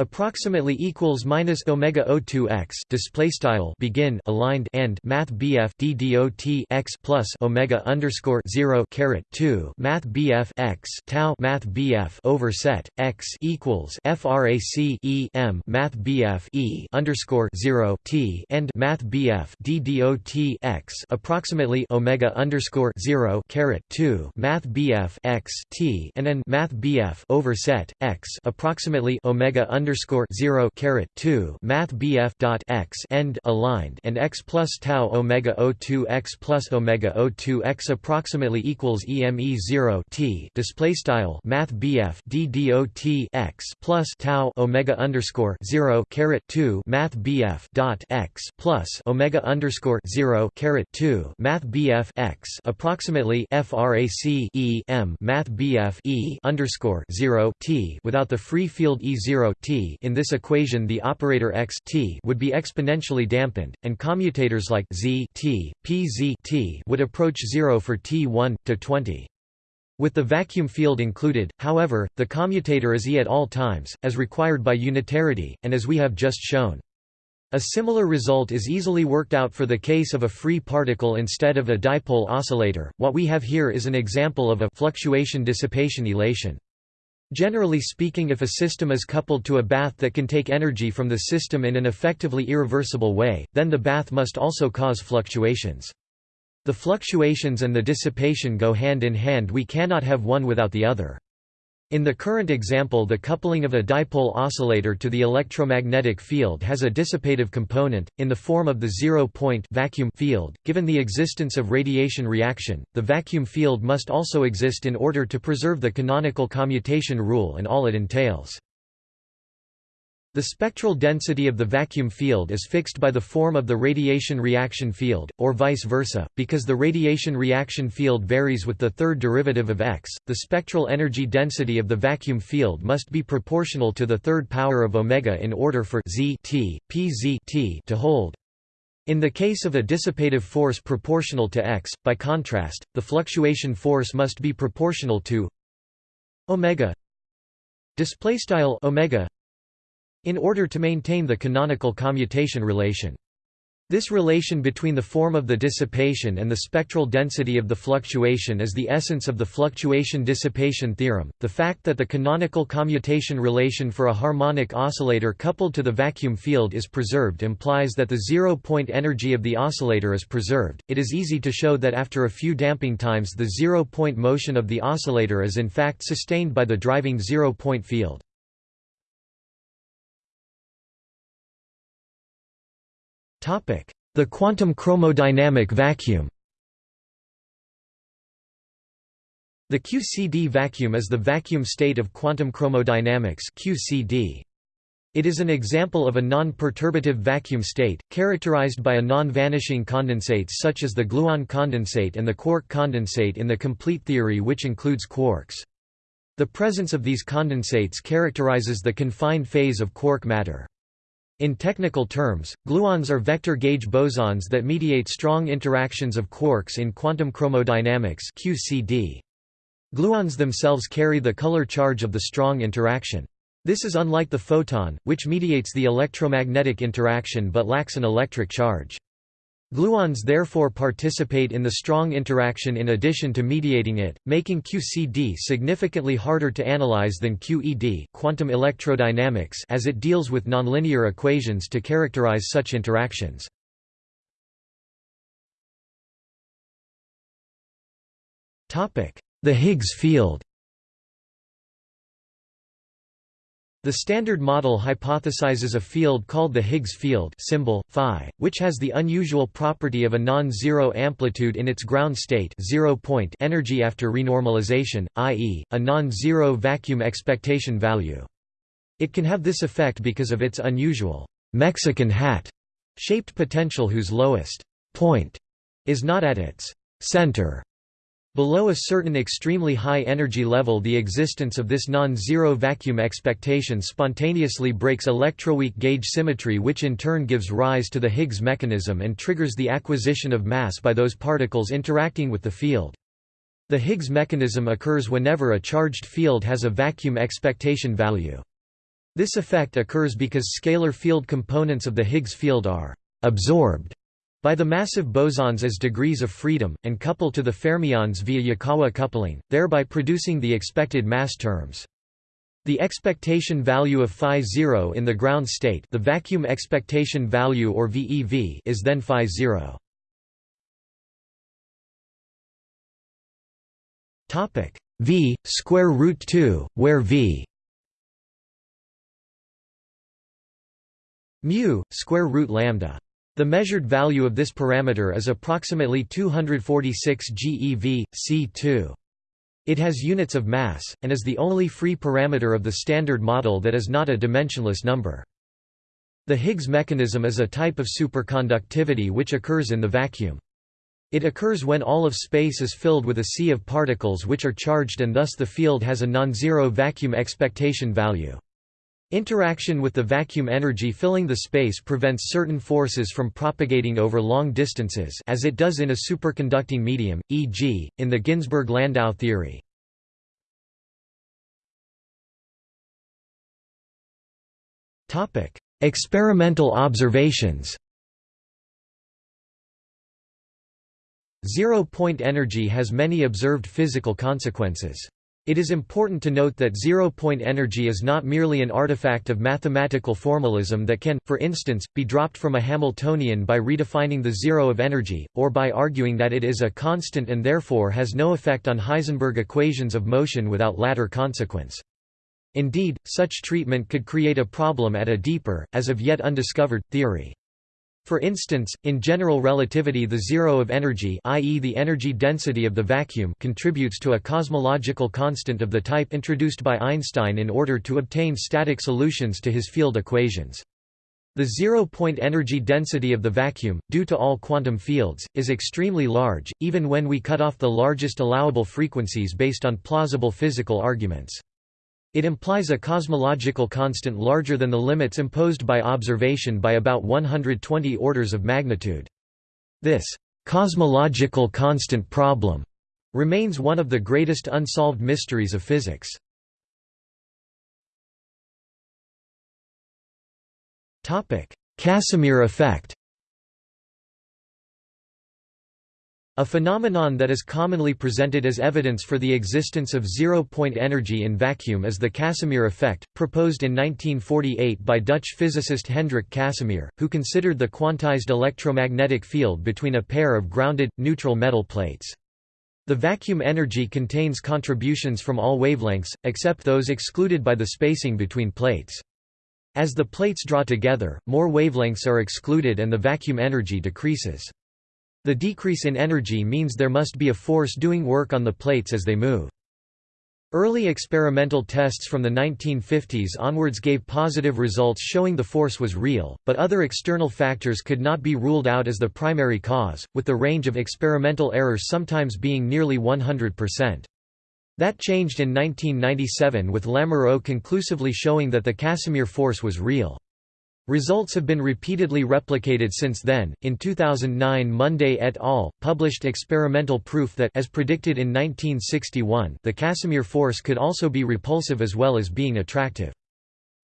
approximately equals minus omega O2 x display style begin aligned and math BF D dot x plus omega underscore 0 caret 2 math BF x tau math BF over set x equals frac e m math BF e underscore 0 t and math BF D dot x approximately omega underscore 0 caret 2 math BF x t and n math BF over set x approximately omega underscore underscore zero caret two Math BF dot x end aligned and x plus tau omega O two x plus omega O two x approximately equals EME zero T display style Math BF D dot x plus tau omega underscore zero caret two Math BF dot x plus omega underscore zero caret two Math BF x approximately FRAC E M Math BF E underscore zero T without the free field E zero T in this equation the operator x t would be exponentially dampened, and commutators like z t, p z t would approach zero for t1 to 20. With the vacuum field included, however, the commutator is E at all times, as required by unitarity, and as we have just shown. A similar result is easily worked out for the case of a free particle instead of a dipole oscillator. What we have here is an example of a fluctuation dissipation elation. Generally speaking if a system is coupled to a bath that can take energy from the system in an effectively irreversible way, then the bath must also cause fluctuations. The fluctuations and the dissipation go hand in hand we cannot have one without the other. In the current example the coupling of a dipole oscillator to the electromagnetic field has a dissipative component, in the form of the zero-point vacuum field. Given the existence of radiation reaction, the vacuum field must also exist in order to preserve the canonical commutation rule and all it entails. The spectral density of the vacuum field is fixed by the form of the radiation reaction field, or vice versa, because the radiation reaction field varies with the third derivative of x. The spectral energy density of the vacuum field must be proportional to the third power of omega in order for z t, p z t to hold. In the case of a dissipative force proportional to x, by contrast, the fluctuation force must be proportional to omega display style omega in order to maintain the canonical commutation relation. This relation between the form of the dissipation and the spectral density of the fluctuation is the essence of the fluctuation-dissipation theorem. The fact that the canonical commutation relation for a harmonic oscillator coupled to the vacuum field is preserved implies that the zero-point energy of the oscillator is preserved. It is easy to show that after a few damping times the zero-point motion of the oscillator is in fact sustained by the driving zero-point field. The quantum chromodynamic vacuum The QCD vacuum is the vacuum state of quantum chromodynamics QCD. It is an example of a non-perturbative vacuum state, characterized by a non-vanishing condensates such as the gluon condensate and the quark condensate in the complete theory which includes quarks. The presence of these condensates characterizes the confined phase of quark matter. In technical terms, gluons are vector gauge bosons that mediate strong interactions of quarks in quantum chromodynamics QCD. Gluons themselves carry the color charge of the strong interaction. This is unlike the photon, which mediates the electromagnetic interaction but lacks an electric charge. Gluons therefore participate in the strong interaction in addition to mediating it, making QCD significantly harder to analyze than QED quantum electrodynamics as it deals with nonlinear equations to characterize such interactions. The Higgs field The Standard Model hypothesizes a field called the Higgs field symbol, phi, which has the unusual property of a non-zero amplitude in its ground state zero point energy after renormalization, i.e., a non-zero vacuum expectation value. It can have this effect because of its unusual Mexican hat shaped potential whose lowest point is not at its center Below a certain extremely high energy level the existence of this non-zero vacuum expectation spontaneously breaks electroweak gauge symmetry which in turn gives rise to the Higgs mechanism and triggers the acquisition of mass by those particles interacting with the field. The Higgs mechanism occurs whenever a charged field has a vacuum expectation value. This effect occurs because scalar field components of the Higgs field are «absorbed» by the massive bosons as degrees of freedom, and couple to the fermions via Yukawa coupling, thereby producing the expected mass terms. The expectation value of phi 0 in the ground state the vacuum expectation value or VEV is then phi 0. Topic v square root 2 where v mu square root lambda the measured value of this parameter is approximately 246 GeV, C2. It has units of mass, and is the only free parameter of the Standard Model that is not a dimensionless number. The Higgs mechanism is a type of superconductivity which occurs in the vacuum. It occurs when all of space is filled with a sea of particles which are charged and thus the field has a non-zero vacuum expectation value. Interaction with the vacuum energy filling the space prevents certain forces from propagating over long distances as it does in a superconducting medium, e.g., in the Ginzburg–Landau theory. Experimental observations Zero-point energy has many observed physical consequences. It is important to note that zero-point energy is not merely an artifact of mathematical formalism that can, for instance, be dropped from a Hamiltonian by redefining the zero of energy, or by arguing that it is a constant and therefore has no effect on Heisenberg equations of motion without latter consequence. Indeed, such treatment could create a problem at a deeper, as of yet undiscovered, theory. For instance, in general relativity the zero of energy i.e. the energy density of the vacuum contributes to a cosmological constant of the type introduced by Einstein in order to obtain static solutions to his field equations. The zero-point energy density of the vacuum, due to all quantum fields, is extremely large, even when we cut off the largest allowable frequencies based on plausible physical arguments. It implies a cosmological constant larger than the limits imposed by observation by about 120 orders of magnitude. This cosmological constant problem remains one of the greatest unsolved mysteries of physics. Casimir effect A phenomenon that is commonly presented as evidence for the existence of zero-point energy in vacuum is the Casimir effect, proposed in 1948 by Dutch physicist Hendrik Casimir, who considered the quantized electromagnetic field between a pair of grounded, neutral metal plates. The vacuum energy contains contributions from all wavelengths, except those excluded by the spacing between plates. As the plates draw together, more wavelengths are excluded and the vacuum energy decreases. The decrease in energy means there must be a force doing work on the plates as they move. Early experimental tests from the 1950s onwards gave positive results showing the force was real, but other external factors could not be ruled out as the primary cause, with the range of experimental errors sometimes being nearly 100%. That changed in 1997 with Lamoreaux conclusively showing that the Casimir force was real. Results have been repeatedly replicated since then. In 2009, Munday et al. published experimental proof that as predicted in 1961, the Casimir force could also be repulsive as well as being attractive.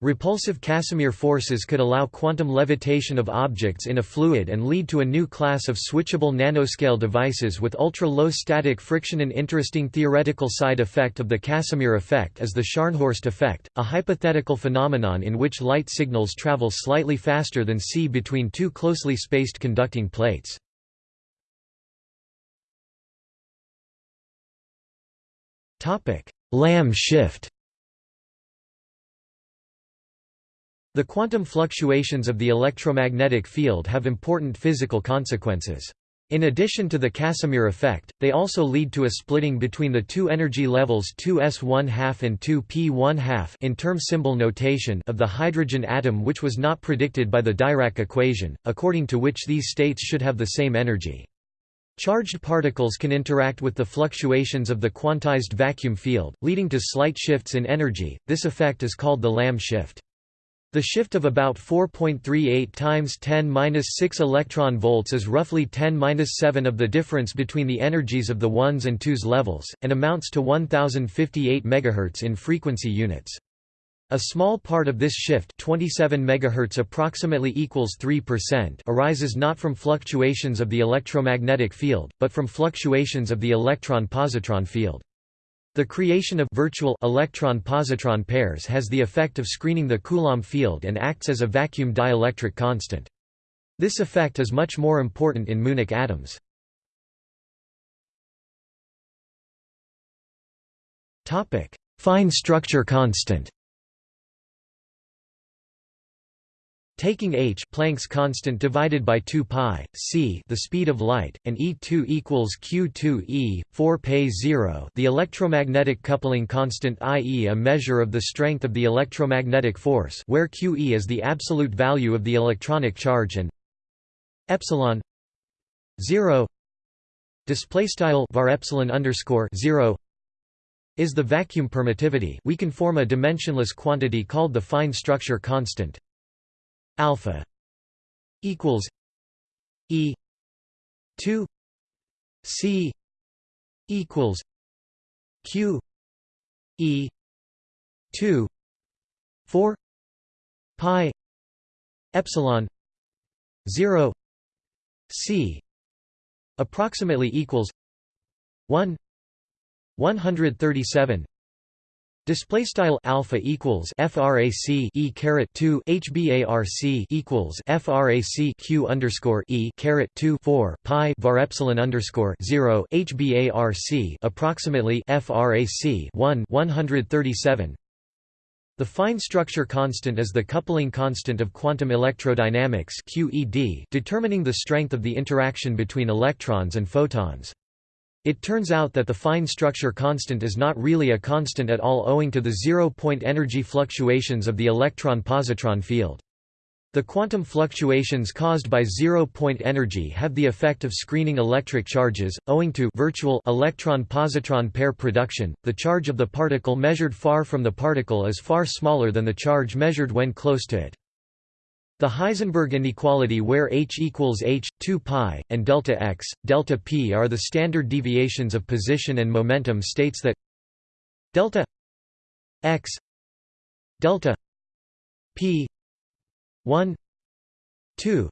Repulsive Casimir forces could allow quantum levitation of objects in a fluid and lead to a new class of switchable nanoscale devices with ultra-low static friction. An interesting theoretical side effect of the Casimir effect is the Scharnhorst effect, a hypothetical phenomenon in which light signals travel slightly faster than c between two closely spaced conducting plates. Lamb shift The quantum fluctuations of the electromagnetic field have important physical consequences. In addition to the Casimir effect, they also lead to a splitting between the two energy levels 2s1/2 and 2p1 in term symbol notation of the hydrogen atom which was not predicted by the Dirac equation, according to which these states should have the same energy. Charged particles can interact with the fluctuations of the quantized vacuum field, leading to slight shifts in energy. This effect is called the Lamb shift. The shift of about 4.38 times 10^-6 electron volts is roughly 10^-7 of the difference between the energies of the 1s and 2s levels, and amounts to 1058 MHz in frequency units. A small part of this shift 27 MHz approximately equals 3% arises not from fluctuations of the electromagnetic field, but from fluctuations of the electron-positron field. The creation of virtual electron-positron pairs has the effect of screening the Coulomb field and acts as a vacuum dielectric constant. This effect is much more important in muonic atoms. Fine structure constant Taking h Planck's constant divided by 2 pi c the speed of light and E2 equals q2e 4 pi 0. the electromagnetic coupling constant i.e. a measure of the strength of the electromagnetic force where qe is the absolute value of the electronic charge and epsilon 0 display style var epsilon underscore 0 is the vacuum permittivity we can form a dimensionless quantity called the fine structure constant alpha equals e 2 c equals q e 2 4 pi epsilon 0 c approximately equals 1 137 Display style alpha equals frac e caret 2 hbarc equals frac q underscore e caret 2 4 pi var epsilon underscore 0 hbarc approximately frac 1 137. The fine structure constant is the coupling constant of quantum electrodynamics QED, determining the strength of the interaction between electrons and photons. It turns out that the fine structure constant is not really a constant at all owing to the zero-point energy fluctuations of the electron-positron field. The quantum fluctuations caused by zero-point energy have the effect of screening electric charges, owing to virtual electron-positron pair production. The charge of the particle measured far from the particle is far smaller than the charge measured when close to it. The Heisenberg inequality where h equals h, 2 pi, and delta x, delta p are the standard deviations of position and momentum states that delta x delta p 1 2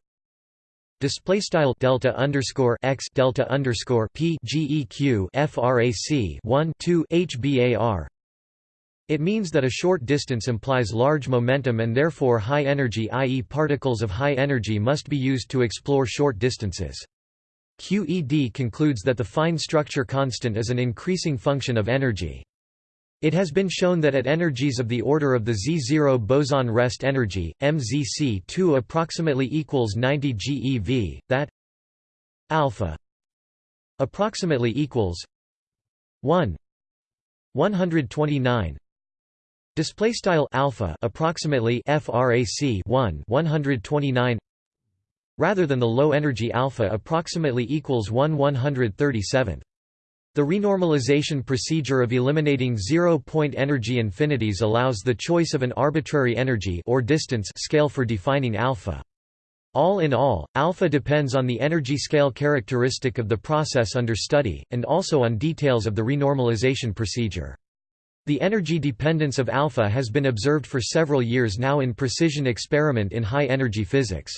display style delta underscore x delta underscore p frac 1 2 hbar it means that a short distance implies large momentum and therefore high energy i.e. particles of high energy must be used to explore short distances. QED concludes that the fine structure constant is an increasing function of energy. It has been shown that at energies of the order of the Z0 boson rest energy, MZC2 approximately equals 90 GeV, that alpha approximately equals 1 129 Display style alpha approximately frac 1 129 rather than the low energy alpha approximately equals 1 137. The renormalization procedure of eliminating zero-point energy infinities allows the choice of an arbitrary energy or distance scale for defining alpha. All in all, alpha depends on the energy scale characteristic of the process under study, and also on details of the renormalization procedure. The energy dependence of alpha has been observed for several years now in precision experiment in high-energy physics.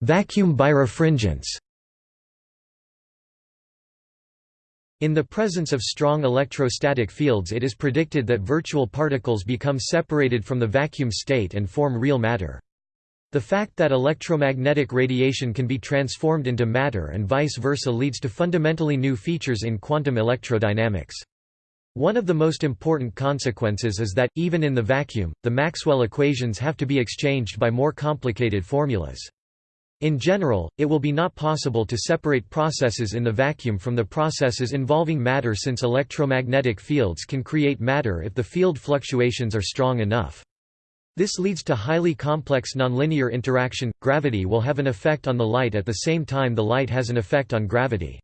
Vacuum birefringence In the presence of strong electrostatic fields it is predicted that virtual particles become separated from the vacuum state and form real matter. The fact that electromagnetic radiation can be transformed into matter and vice versa leads to fundamentally new features in quantum electrodynamics. One of the most important consequences is that, even in the vacuum, the Maxwell equations have to be exchanged by more complicated formulas. In general, it will be not possible to separate processes in the vacuum from the processes involving matter since electromagnetic fields can create matter if the field fluctuations are strong enough. This leads to highly complex nonlinear interaction. Gravity will have an effect on the light at the same time the light has an effect on gravity.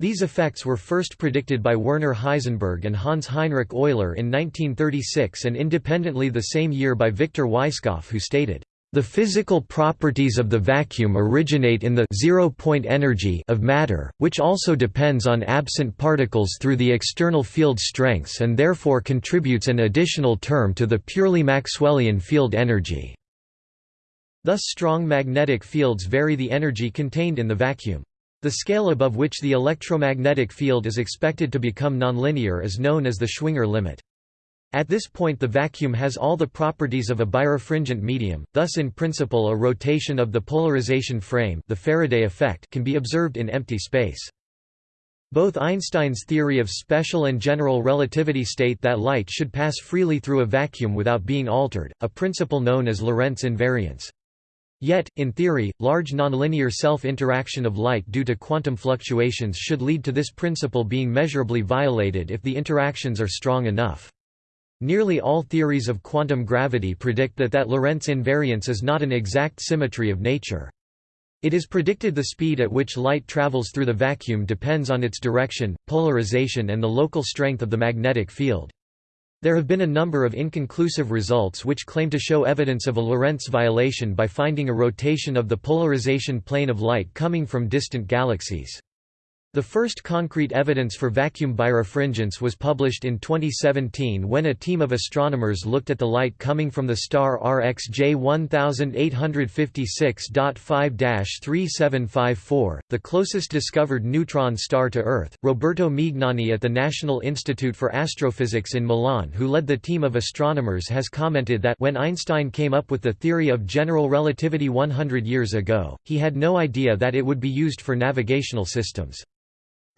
These effects were first predicted by Werner Heisenberg and Hans Heinrich Euler in 1936 and independently the same year by Victor Weisskopf who stated, the physical properties of the vacuum originate in the zero-point energy of matter, which also depends on absent particles through the external field strengths and therefore contributes an additional term to the purely Maxwellian field energy. Thus strong magnetic fields vary the energy contained in the vacuum. The scale above which the electromagnetic field is expected to become nonlinear is known as the Schwinger limit. At this point the vacuum has all the properties of a birefringent medium, thus in principle a rotation of the polarization frame the Faraday effect can be observed in empty space. Both Einstein's theory of special and general relativity state that light should pass freely through a vacuum without being altered, a principle known as Lorentz invariance. Yet, in theory, large nonlinear self-interaction of light due to quantum fluctuations should lead to this principle being measurably violated if the interactions are strong enough. Nearly all theories of quantum gravity predict that that Lorentz invariance is not an exact symmetry of nature. It is predicted the speed at which light travels through the vacuum depends on its direction, polarization and the local strength of the magnetic field. There have been a number of inconclusive results which claim to show evidence of a Lorentz violation by finding a rotation of the polarization plane of light coming from distant galaxies. The first concrete evidence for vacuum birefringence was published in 2017 when a team of astronomers looked at the light coming from the star RxJ 1856.5-3754, the closest discovered neutron star to Earth. Roberto Mignani at the National Institute for Astrophysics in Milan, who led the team of astronomers, has commented that when Einstein came up with the theory of general relativity 100 years ago, he had no idea that it would be used for navigational systems.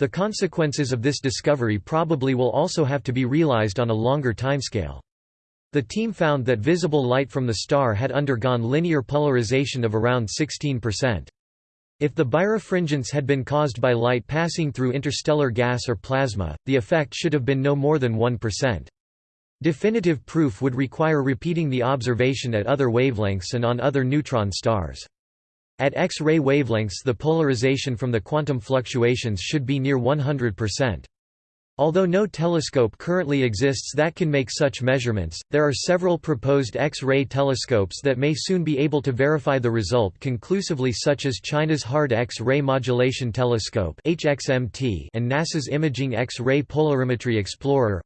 The consequences of this discovery probably will also have to be realized on a longer timescale. The team found that visible light from the star had undergone linear polarization of around 16%. If the birefringence had been caused by light passing through interstellar gas or plasma, the effect should have been no more than 1%. Definitive proof would require repeating the observation at other wavelengths and on other neutron stars. At X-ray wavelengths the polarization from the quantum fluctuations should be near 100%. Although no telescope currently exists that can make such measurements, there are several proposed X-ray telescopes that may soon be able to verify the result conclusively such as China's Hard X-ray Modulation Telescope and NASA's Imaging X-ray Polarimetry Explorer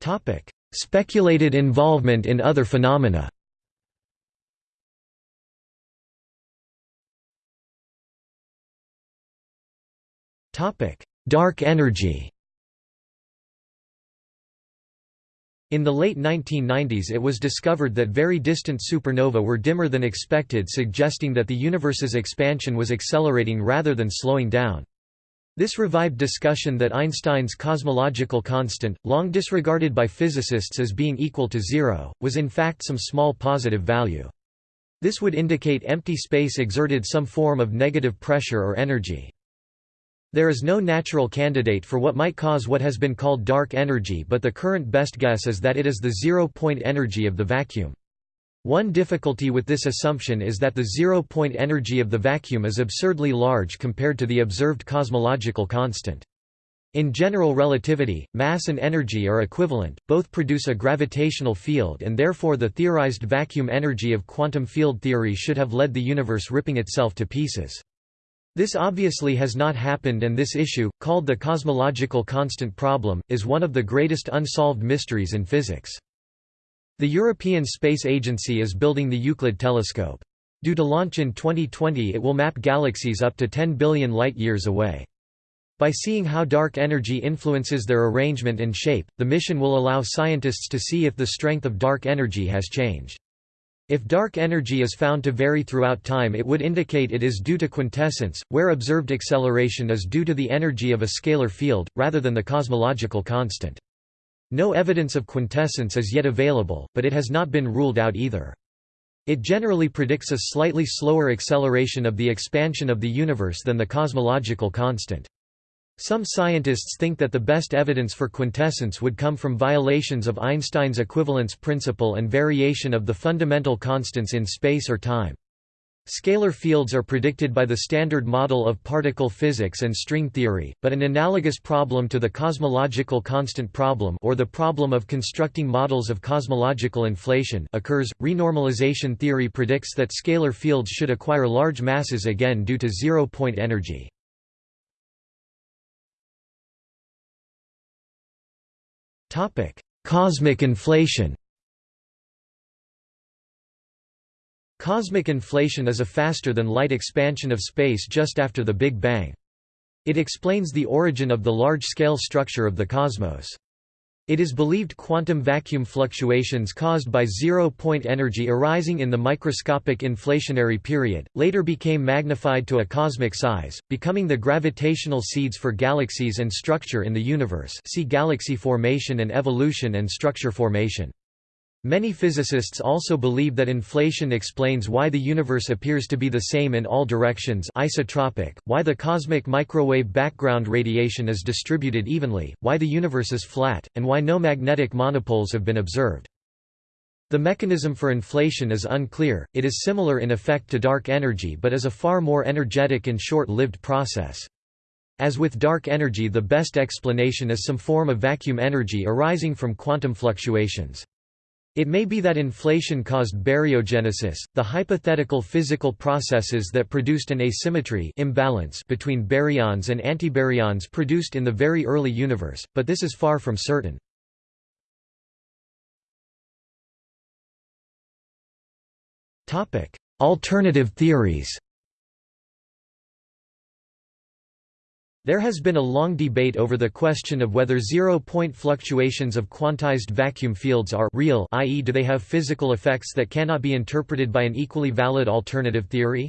Topic: Speculated involvement in other phenomena Dark energy In the late 1990s it was discovered that very distant supernova were dimmer than expected suggesting that the universe's expansion was accelerating rather than slowing down. This revived discussion that Einstein's cosmological constant, long disregarded by physicists as being equal to zero, was in fact some small positive value. This would indicate empty space exerted some form of negative pressure or energy. There is no natural candidate for what might cause what has been called dark energy but the current best guess is that it is the zero-point energy of the vacuum. One difficulty with this assumption is that the zero-point energy of the vacuum is absurdly large compared to the observed cosmological constant. In general relativity, mass and energy are equivalent, both produce a gravitational field and therefore the theorized vacuum energy of quantum field theory should have led the universe ripping itself to pieces. This obviously has not happened and this issue, called the cosmological constant problem, is one of the greatest unsolved mysteries in physics. The European Space Agency is building the Euclid telescope. Due to launch in 2020 it will map galaxies up to 10 billion light-years away. By seeing how dark energy influences their arrangement and shape, the mission will allow scientists to see if the strength of dark energy has changed. If dark energy is found to vary throughout time it would indicate it is due to quintessence, where observed acceleration is due to the energy of a scalar field, rather than the cosmological constant. No evidence of quintessence is yet available, but it has not been ruled out either. It generally predicts a slightly slower acceleration of the expansion of the universe than the cosmological constant. Some scientists think that the best evidence for quintessence would come from violations of Einstein's equivalence principle and variation of the fundamental constants in space or time. Scalar fields are predicted by the Standard Model of Particle Physics and string theory, but an analogous problem to the cosmological constant problem or the problem of constructing models of cosmological inflation occurs. Renormalization theory predicts that scalar fields should acquire large masses again due to zero-point energy. Topic: Cosmic inflation. Cosmic inflation is a faster than light expansion of space just after the Big Bang. It explains the origin of the large-scale structure of the cosmos. It is believed quantum vacuum fluctuations caused by zero-point energy arising in the microscopic inflationary period, later became magnified to a cosmic size, becoming the gravitational seeds for galaxies and structure in the universe see galaxy formation and evolution and structure formation. Many physicists also believe that inflation explains why the universe appears to be the same in all directions isotropic, why the cosmic microwave background radiation is distributed evenly, why the universe is flat, and why no magnetic monopoles have been observed. The mechanism for inflation is unclear, it is similar in effect to dark energy but is a far more energetic and short-lived process. As with dark energy the best explanation is some form of vacuum energy arising from quantum fluctuations. It may be that inflation caused baryogenesis, the hypothetical physical processes that produced an asymmetry imbalance between baryons and antibaryons produced in the very early universe, but this is far from certain. Alternative theories There has been a long debate over the question of whether zero-point fluctuations of quantized vacuum fields are real i.e. do they have physical effects that cannot be interpreted by an equally valid alternative theory?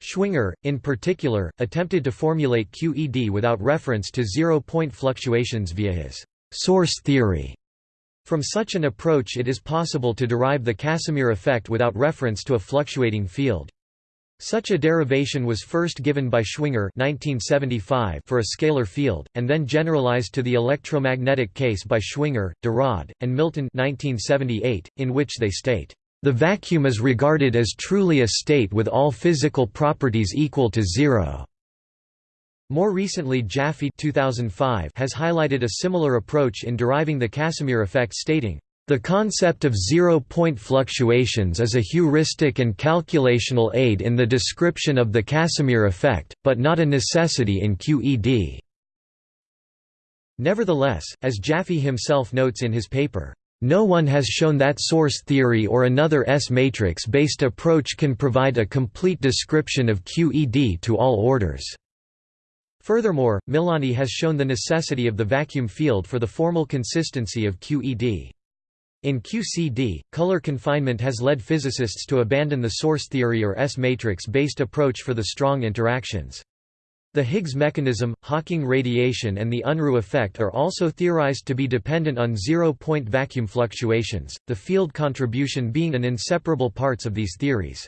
Schwinger, in particular, attempted to formulate QED without reference to zero-point fluctuations via his source theory. From such an approach it is possible to derive the Casimir effect without reference to a fluctuating field. Such a derivation was first given by Schwinger 1975 for a scalar field, and then generalized to the electromagnetic case by Schwinger, Rhade, and Milton 1978, in which they state, "...the vacuum is regarded as truly a state with all physical properties equal to zero." More recently Jaffe 2005 has highlighted a similar approach in deriving the Casimir effect stating, the concept of zero-point fluctuations is a heuristic and calculational aid in the description of the Casimir effect, but not a necessity in QED. Nevertheless, as Jaffe himself notes in his paper, no one has shown that source theory or another S-matrix-based approach can provide a complete description of QED to all orders. Furthermore, Milonni has shown the necessity of the vacuum field for the formal consistency of QED. In QCD, color confinement has led physicists to abandon the source theory or S-matrix based approach for the strong interactions. The Higgs mechanism, Hawking radiation and the Unruh effect are also theorized to be dependent on zero-point vacuum fluctuations, the field contribution being an inseparable parts of these theories.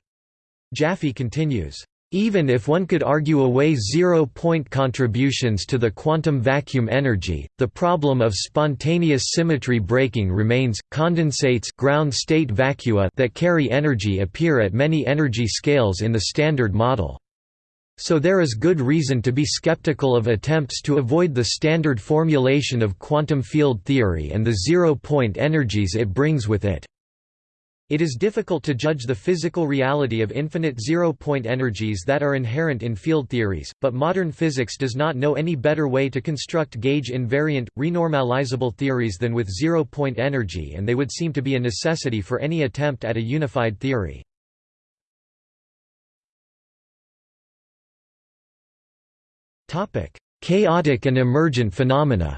Jaffe continues, even if one could argue away zero-point contributions to the quantum vacuum energy, the problem of spontaneous symmetry breaking remains. Condensates ground state vacua that carry energy appear at many energy scales in the Standard Model. So there is good reason to be skeptical of attempts to avoid the standard formulation of quantum field theory and the zero-point energies it brings with it. It is difficult to judge the physical reality of infinite zero-point energies that are inherent in field theories, but modern physics does not know any better way to construct gauge-invariant, renormalizable theories than with zero-point energy and they would seem to be a necessity for any attempt at a unified theory. Chaotic and emergent phenomena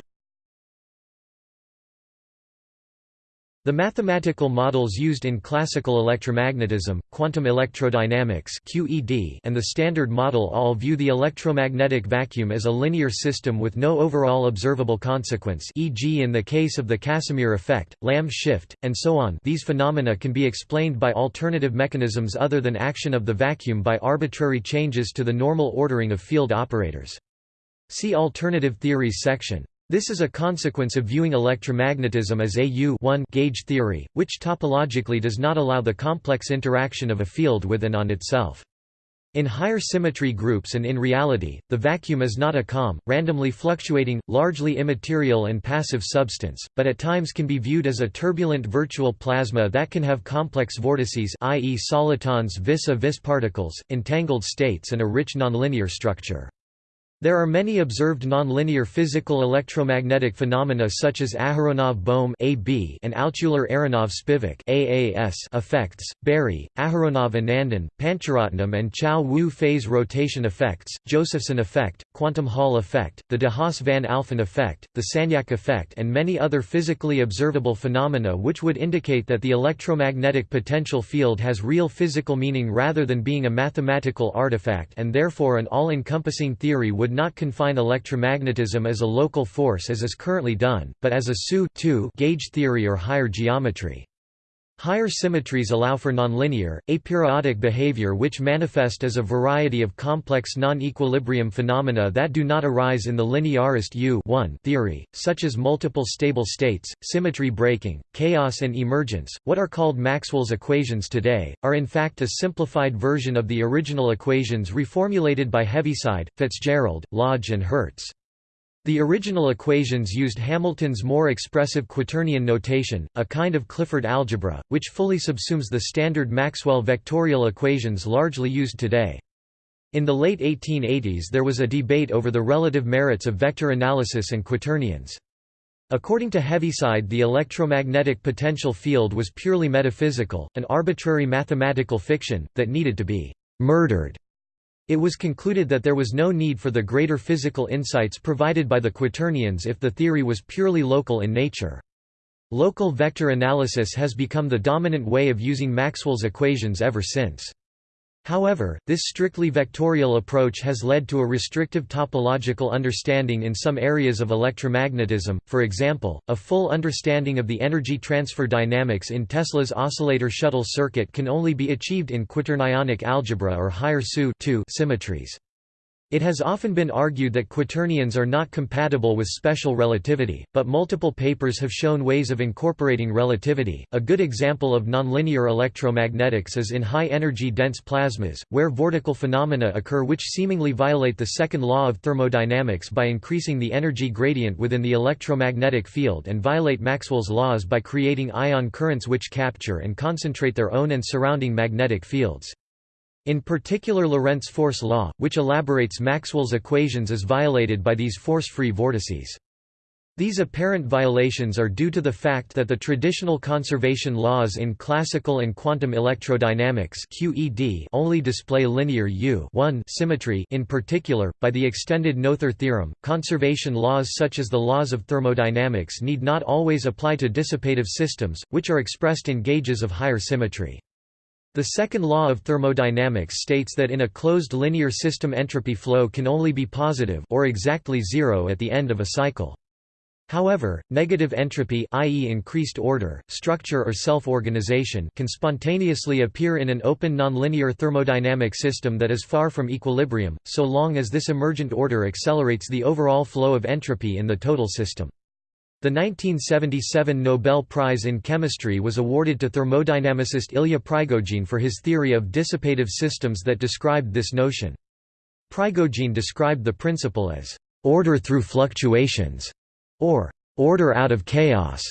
The mathematical models used in classical electromagnetism, quantum electrodynamics (QED), and the Standard Model all view the electromagnetic vacuum as a linear system with no overall observable consequence, e.g., in the case of the Casimir effect, Lamb shift, and so on. These phenomena can be explained by alternative mechanisms other than action of the vacuum by arbitrary changes to the normal ordering of field operators. See alternative theories section. This is a consequence of viewing electromagnetism as a U gauge theory, which topologically does not allow the complex interaction of a field with and on itself. In higher symmetry groups and in reality, the vacuum is not a calm, randomly fluctuating, largely immaterial and passive substance, but at times can be viewed as a turbulent virtual plasma that can have complex vortices i.e. solitons vis-a-vis -vis particles, entangled states and a rich nonlinear structure. There are many observed nonlinear physical electromagnetic phenomena such as Aharonov-Bohm and Altshuler-Aronov-Spivak effects, Berry, Aharonov-Anandan, Pancharatnam and Chiao-Wu phase rotation effects, Josephson effect, quantum Hall effect, the de Haas-Van Alphen effect, the Sagnac effect and many other physically observable phenomena which would indicate that the electromagnetic potential field has real physical meaning rather than being a mathematical artifact and therefore an all-encompassing theory would would not confine electromagnetism as a local force as is currently done, but as a SU gauge theory or higher geometry. Higher symmetries allow for nonlinear, aperiodic behavior which manifest as a variety of complex non-equilibrium phenomena that do not arise in the linearist U theory, such as multiple stable states, symmetry breaking, chaos and emergence. What are called Maxwell's equations today, are in fact a simplified version of the original equations reformulated by Heaviside, Fitzgerald, Lodge and Hertz. The original equations used Hamilton's more expressive quaternion notation, a kind of Clifford algebra, which fully subsumes the standard Maxwell vectorial equations largely used today. In the late 1880s there was a debate over the relative merits of vector analysis and quaternions. According to Heaviside the electromagnetic potential field was purely metaphysical, an arbitrary mathematical fiction, that needed to be «murdered» It was concluded that there was no need for the greater physical insights provided by the quaternions if the theory was purely local in nature. Local vector analysis has become the dominant way of using Maxwell's equations ever since. However, this strictly vectorial approach has led to a restrictive topological understanding in some areas of electromagnetism, for example, a full understanding of the energy transfer dynamics in Tesla's oscillator shuttle circuit can only be achieved in quaternionic algebra or higher SU symmetries. It has often been argued that quaternions are not compatible with special relativity, but multiple papers have shown ways of incorporating relativity. A good example of nonlinear electromagnetics is in high energy dense plasmas, where vortical phenomena occur which seemingly violate the second law of thermodynamics by increasing the energy gradient within the electromagnetic field and violate Maxwell's laws by creating ion currents which capture and concentrate their own and surrounding magnetic fields. In particular Lorentz force law, which elaborates Maxwell's equations is violated by these force-free vortices. These apparent violations are due to the fact that the traditional conservation laws in classical and quantum electrodynamics QED only display linear U symmetry in particular, by the extended Noether theorem, conservation laws such as the laws of thermodynamics need not always apply to dissipative systems, which are expressed in gauges of higher symmetry. The second law of thermodynamics states that in a closed linear system entropy flow can only be positive or exactly zero at the end of a cycle. However, negative entropy i.e. increased order, structure or self-organization can spontaneously appear in an open nonlinear thermodynamic system that is far from equilibrium, so long as this emergent order accelerates the overall flow of entropy in the total system. The 1977 Nobel Prize in Chemistry was awarded to thermodynamicist Ilya Prigogine for his theory of dissipative systems that described this notion. Prigogine described the principle as order through fluctuations, or order out of chaos.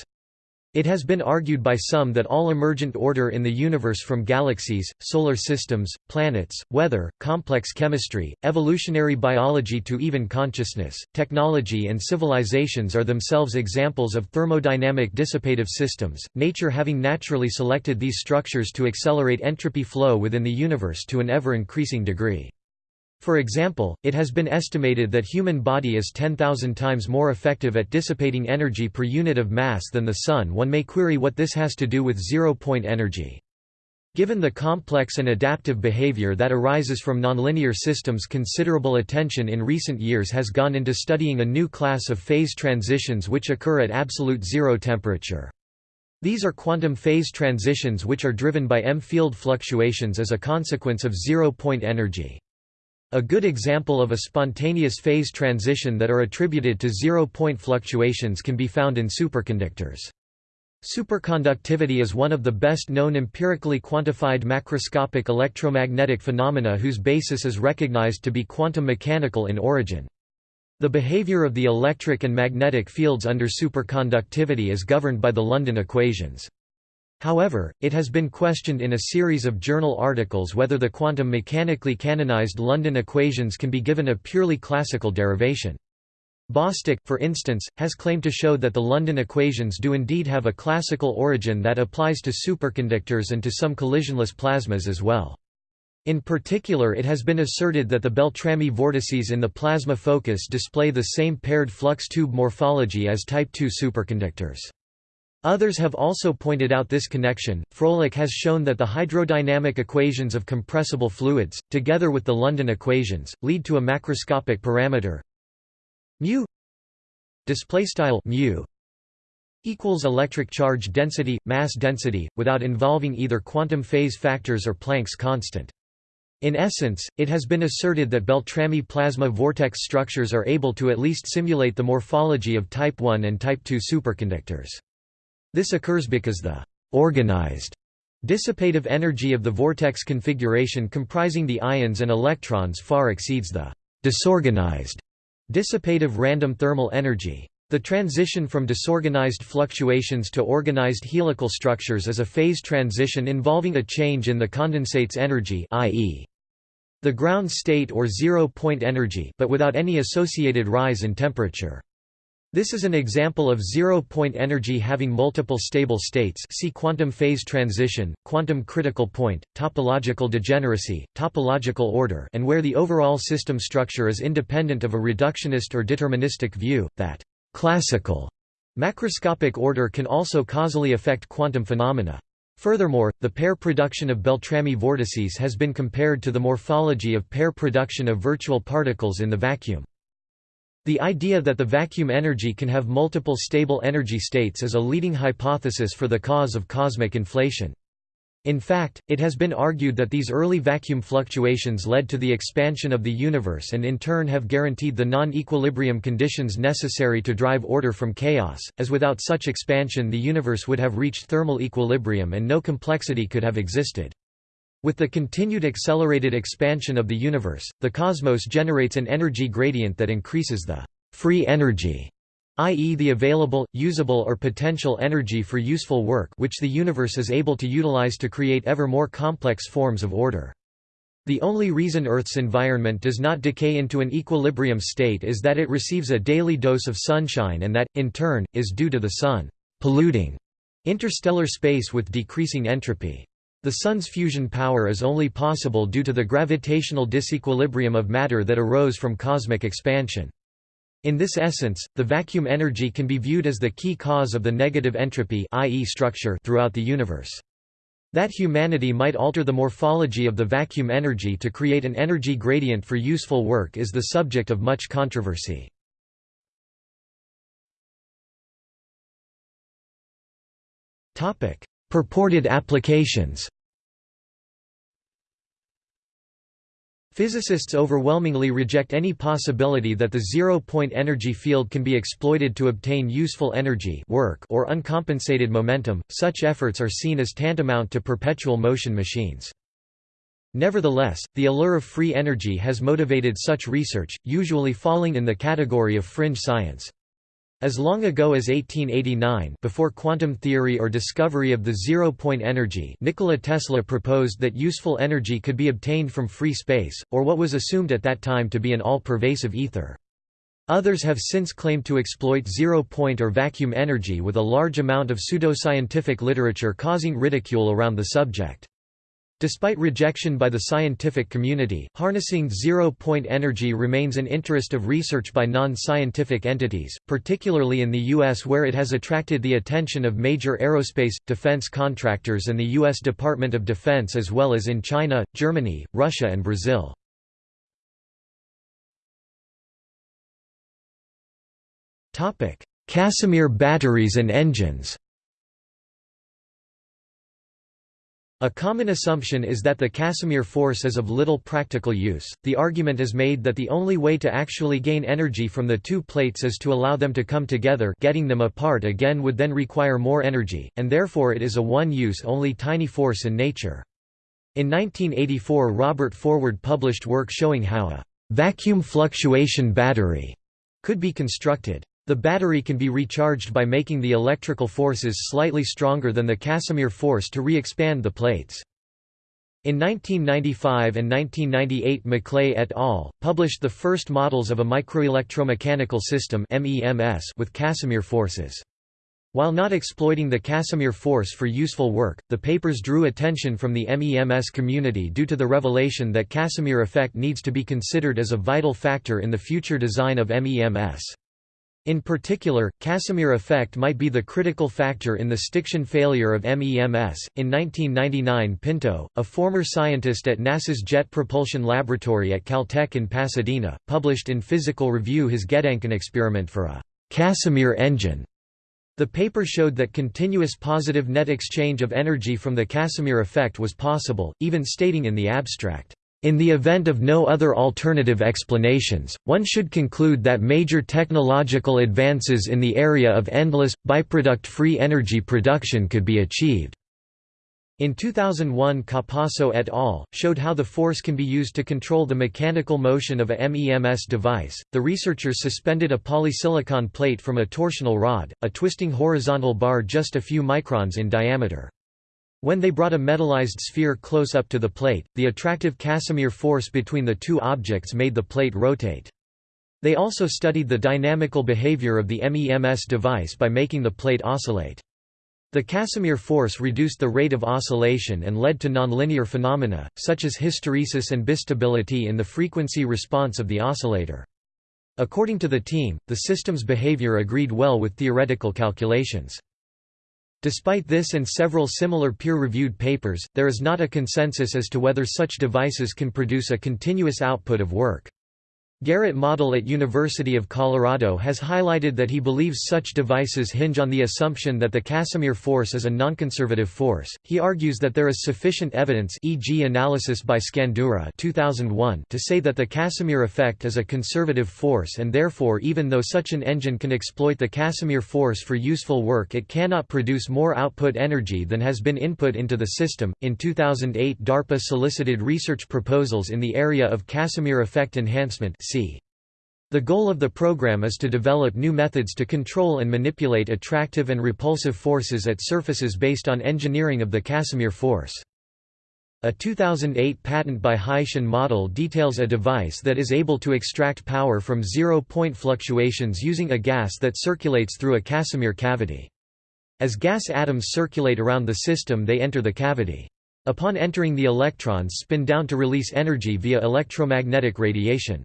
It has been argued by some that all emergent order in the universe from galaxies, solar systems, planets, weather, complex chemistry, evolutionary biology to even consciousness, technology and civilizations are themselves examples of thermodynamic dissipative systems, nature having naturally selected these structures to accelerate entropy flow within the universe to an ever-increasing degree. For example, it has been estimated that human body is 10,000 times more effective at dissipating energy per unit of mass than the Sun one may query what this has to do with zero-point energy. Given the complex and adaptive behavior that arises from nonlinear systems considerable attention in recent years has gone into studying a new class of phase transitions which occur at absolute zero temperature. These are quantum phase transitions which are driven by EM-field fluctuations as a consequence of zero-point energy. A good example of a spontaneous phase transition that are attributed to zero-point fluctuations can be found in superconductors. Superconductivity is one of the best known empirically quantified macroscopic electromagnetic phenomena whose basis is recognized to be quantum mechanical in origin. The behavior of the electric and magnetic fields under superconductivity is governed by the London equations. However, it has been questioned in a series of journal articles whether the quantum mechanically canonized London equations can be given a purely classical derivation. Bostick, for instance, has claimed to show that the London equations do indeed have a classical origin that applies to superconductors and to some collisionless plasmas as well. In particular it has been asserted that the Beltrami vortices in the plasma focus display the same paired flux tube morphology as Type II superconductors. Others have also pointed out this connection. Froelich has shown that the hydrodynamic equations of compressible fluids, together with the London equations, lead to a macroscopic parameter mu display style mu equals electric charge density mass density without involving either quantum phase factors or Planck's constant. In essence, it has been asserted that Beltrami plasma vortex structures are able to at least simulate the morphology of type I and type II superconductors. This occurs because the organized dissipative energy of the vortex configuration comprising the ions and electrons far exceeds the disorganized dissipative random thermal energy. The transition from disorganized fluctuations to organized helical structures is a phase transition involving a change in the condensate's energy i.e. the ground state or zero-point energy but without any associated rise in temperature. This is an example of zero-point energy having multiple stable states see quantum phase transition, quantum critical point, topological degeneracy, topological order and where the overall system structure is independent of a reductionist or deterministic view, that classical macroscopic order can also causally affect quantum phenomena. Furthermore, the pair production of Beltrami vortices has been compared to the morphology of pair production of virtual particles in the vacuum. The idea that the vacuum energy can have multiple stable energy states is a leading hypothesis for the cause of cosmic inflation. In fact, it has been argued that these early vacuum fluctuations led to the expansion of the universe and in turn have guaranteed the non-equilibrium conditions necessary to drive order from chaos, as without such expansion the universe would have reached thermal equilibrium and no complexity could have existed. With the continued accelerated expansion of the universe, the cosmos generates an energy gradient that increases the free energy, i.e. the available, usable or potential energy for useful work which the universe is able to utilize to create ever more complex forms of order. The only reason Earth's environment does not decay into an equilibrium state is that it receives a daily dose of sunshine and that, in turn, is due to the Sun polluting interstellar space with decreasing entropy. The Sun's fusion power is only possible due to the gravitational disequilibrium of matter that arose from cosmic expansion. In this essence, the vacuum energy can be viewed as the key cause of the negative entropy i.e. structure throughout the universe. That humanity might alter the morphology of the vacuum energy to create an energy gradient for useful work is the subject of much controversy. Purported applications Physicists overwhelmingly reject any possibility that the zero-point energy field can be exploited to obtain useful energy work or uncompensated momentum, such efforts are seen as tantamount to perpetual motion machines. Nevertheless, the allure of free energy has motivated such research, usually falling in the category of fringe science. As long ago as 1889 before quantum theory or discovery of the zero-point energy Nikola Tesla proposed that useful energy could be obtained from free space, or what was assumed at that time to be an all-pervasive ether. Others have since claimed to exploit zero-point or vacuum energy with a large amount of pseudoscientific literature causing ridicule around the subject. Despite rejection by the scientific community, harnessing zero-point energy remains an interest of research by non-scientific entities, particularly in the U.S. where it has attracted the attention of major aerospace, defense contractors and the U.S. Department of Defense as well as in China, Germany, Russia and Brazil. Casimir batteries and engines A common assumption is that the Casimir force is of little practical use. The argument is made that the only way to actually gain energy from the two plates is to allow them to come together, getting them apart again would then require more energy, and therefore it is a one-use only tiny force in nature. In 1984 Robert Forward published work showing how a vacuum fluctuation battery could be constructed. The battery can be recharged by making the electrical forces slightly stronger than the Casimir force to re-expand the plates. In 1995 and 1998 Maclay et al. published the first models of a microelectromechanical system with Casimir forces. While not exploiting the Casimir force for useful work, the papers drew attention from the MEMS community due to the revelation that Casimir effect needs to be considered as a vital factor in the future design of MEMS. In particular, Casimir effect might be the critical factor in the stiction failure of MEMS. In 1999, Pinto, a former scientist at NASA's Jet Propulsion Laboratory at Caltech in Pasadena, published in Physical Review his Gedanken experiment for a Casimir engine. The paper showed that continuous positive net exchange of energy from the Casimir effect was possible, even stating in the abstract, in the event of no other alternative explanations, one should conclude that major technological advances in the area of endless, byproduct-free energy production could be achieved. In 2001 Capasso et al. showed how the force can be used to control the mechanical motion of a MEMS device. The researchers suspended a polysilicon plate from a torsional rod, a twisting horizontal bar just a few microns in diameter. When they brought a metallized sphere close up to the plate, the attractive Casimir force between the two objects made the plate rotate. They also studied the dynamical behavior of the MEMS device by making the plate oscillate. The Casimir force reduced the rate of oscillation and led to nonlinear phenomena, such as hysteresis and bistability in the frequency response of the oscillator. According to the team, the system's behavior agreed well with theoretical calculations. Despite this and several similar peer-reviewed papers, there is not a consensus as to whether such devices can produce a continuous output of work. Garret Moddel at University of Colorado has highlighted that he believes such devices hinge on the assumption that the Casimir force is a nonconservative force. He argues that there is sufficient evidence e.g. analysis by Scandurra 2001 to say that the Casimir effect is a conservative force and therefore even though such an engine can exploit the Casimir force for useful work it cannot produce more output energy than has been input into the system. In 2008 DARPA solicited research proposals in the area of Casimir effect enhancement the goal of the program is to develop new methods to control and manipulate attractive and repulsive forces at surfaces based on engineering of the Casimir force. A 2008 patent by Haitian Moddel details a device that is able to extract power from zero-point fluctuations using a gas that circulates through a Casimir cavity. As gas atoms circulate around the system they enter the cavity. Upon entering the electrons spin down to release energy via electromagnetic radiation.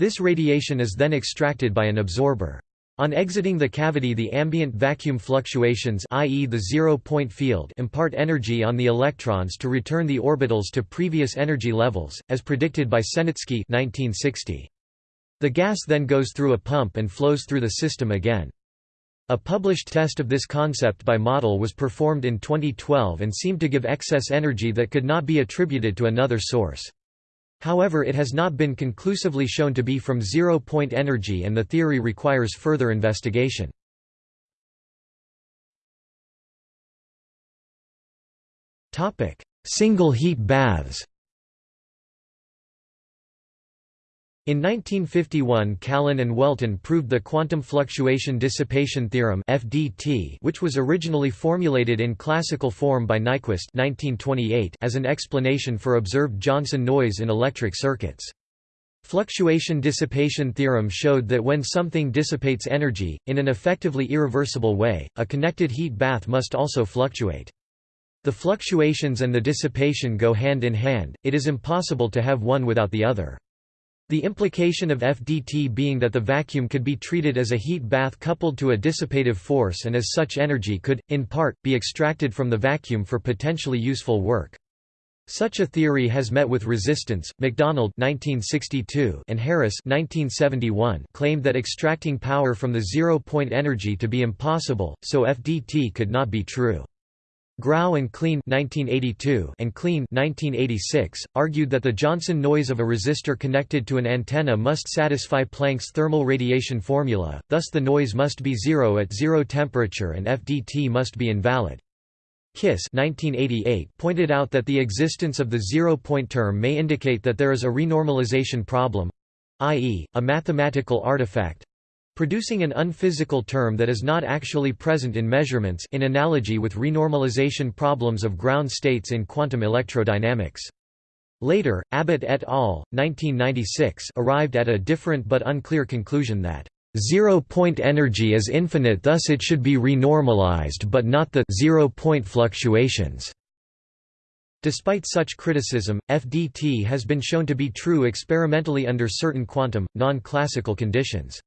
This radiation is then extracted by an absorber. On exiting the cavity the ambient vacuum fluctuations i.e. the zero-point field impart energy on the electrons to return the orbitals to previous energy levels, as predicted by Senitzky 1960. The gas then goes through a pump and flows through the system again. A published test of this concept by Moddel was performed in 2012 and seemed to give excess energy that could not be attributed to another source. However it has not been conclusively shown to be from zero-point energy and the theory requires further investigation. Single heat baths In 1951 Callan and Welton proved the quantum fluctuation dissipation theorem FDT which was originally formulated in classical form by Nyquist 1928 as an explanation for observed Johnson noise in electric circuits. Fluctuation dissipation theorem showed that when something dissipates energy, in an effectively irreversible way, a connected heat bath must also fluctuate. The fluctuations and the dissipation go hand in hand, it is impossible to have one without the other. The implication of FDT being that the vacuum could be treated as a heat bath coupled to a dissipative force and as such energy could, in part, be extracted from the vacuum for potentially useful work. Such a theory has met with resistance. MacDonald (1962) and Harris (1971) claimed that extracting power from the zero-point energy to be impossible, so FDT could not be true. Grau and Kleen (1982) and Kleen (1986) argued that the Johnson noise of a resistor connected to an antenna must satisfy Planck's thermal radiation formula, thus the noise must be zero at zero temperature and FDT must be invalid. Kiss 1988 pointed out that the existence of the zero-point term may indicate that there is a renormalization problem—i.e., a mathematical artifact, producing an unphysical term that is not actually present in measurements in analogy with renormalization problems of ground states in quantum electrodynamics. Later, Abbott et al. 1996 arrived at a different but unclear conclusion that Zero-point energy is infinite thus it should be renormalized but not the zero-point fluctuations. Despite such criticism, FDT has been shown to be true experimentally under certain quantum, non-classical conditions.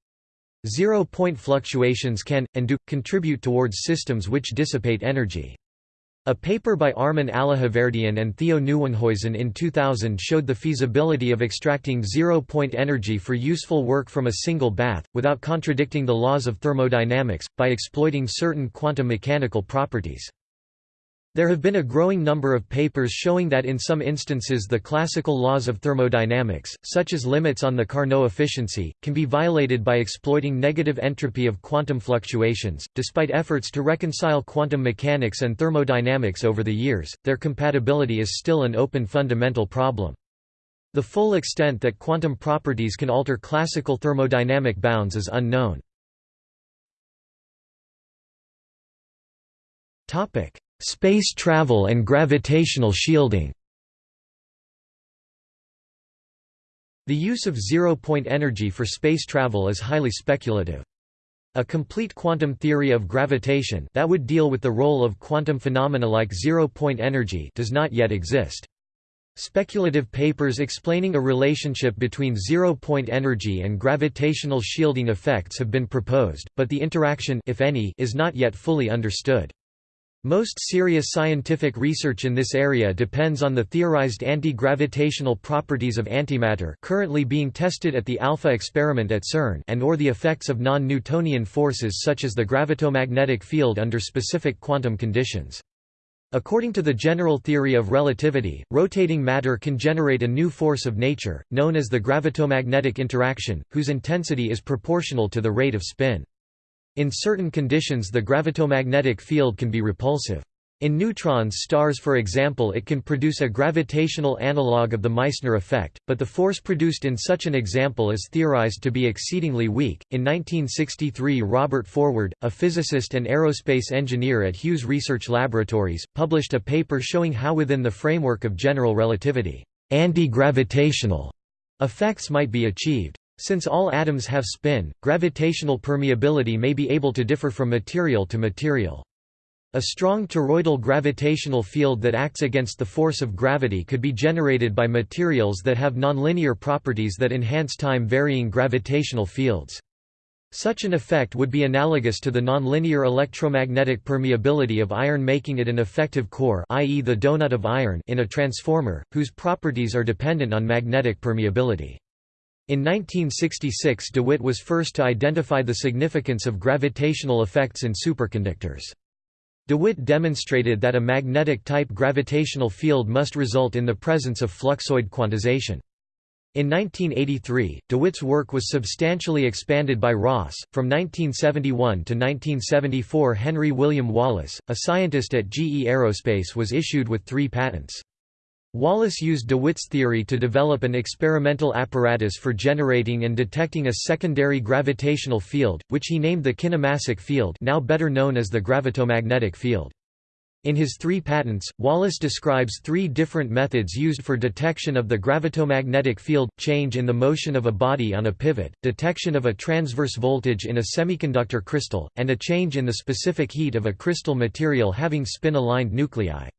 Zero-point fluctuations can, and do, contribute towards systems which dissipate energy. A paper by Armen Allahverdyan and Theo Nieuwenhuizen in 2000 showed the feasibility of extracting zero-point energy for useful work from a single bath, without contradicting the laws of thermodynamics, by exploiting certain quantum mechanical properties. There have been a growing number of papers showing that in some instances the classical laws of thermodynamics, such as limits on the Carnot efficiency, can be violated by exploiting negative entropy of quantum fluctuations. Despite efforts to reconcile quantum mechanics and thermodynamics over the years, their compatibility is still an open fundamental problem. The full extent that quantum properties can alter classical thermodynamic bounds is unknown. Topic: Space travel and gravitational shielding The use of zero-point energy for space travel is highly speculative. A complete quantum theory of gravitation that would deal with the role of quantum phenomena like zero-point energy does not yet exist. Speculative papers explaining a relationship between zero-point energy and gravitational shielding effects have been proposed, but the interaction if any, is not yet fully understood. Most serious scientific research in this area depends on the theorized anti-gravitational properties of antimatter currently being tested at the ALPHA experiment at CERN and or the effects of non-Newtonian forces such as the gravitomagnetic field under specific quantum conditions. According to the general theory of relativity, rotating matter can generate a new force of nature, known as the gravitomagnetic interaction, whose intensity is proportional to the rate of spin. In certain conditions the gravitomagnetic field can be repulsive. In neutron stars for example it can produce a gravitational analog of the Meissner effect, but the force produced in such an example is theorized to be exceedingly weak. In 1963 Robert Forward, a physicist and aerospace engineer at Hughes Research Laboratories, published a paper showing how within the framework of general relativity, anti-gravitational effects might be achieved. Since all atoms have spin, gravitational permeability may be able to differ from material to material. A strong toroidal gravitational field that acts against the force of gravity could be generated by materials that have nonlinear properties that enhance time-varying gravitational fields. Such an effect would be analogous to the nonlinear electromagnetic permeability of iron making it an effective core i.e. the donut of iron in a transformer, whose properties are dependent on magnetic permeability. In 1966 DeWitt was first to identify the significance of gravitational effects in superconductors. DeWitt demonstrated that a magnetic-type gravitational field must result in the presence of fluxoid quantization. In 1983, DeWitt's work was substantially expanded by Ross. From 1971 to 1974, Henry William Wallace, a scientist at GE Aerospace, was issued with three patents. Wallace used DeWitt's theory to develop an experimental apparatus for generating and detecting a secondary gravitational field, which he named the kinemassic field now better known as the gravitomagnetic field. In his three patents, Wallace describes three different methods used for detection of the gravitomagnetic field, change in the motion of a body on a pivot, detection of a transverse voltage in a semiconductor crystal, and a change in the specific heat of a crystal material having spin-aligned nuclei.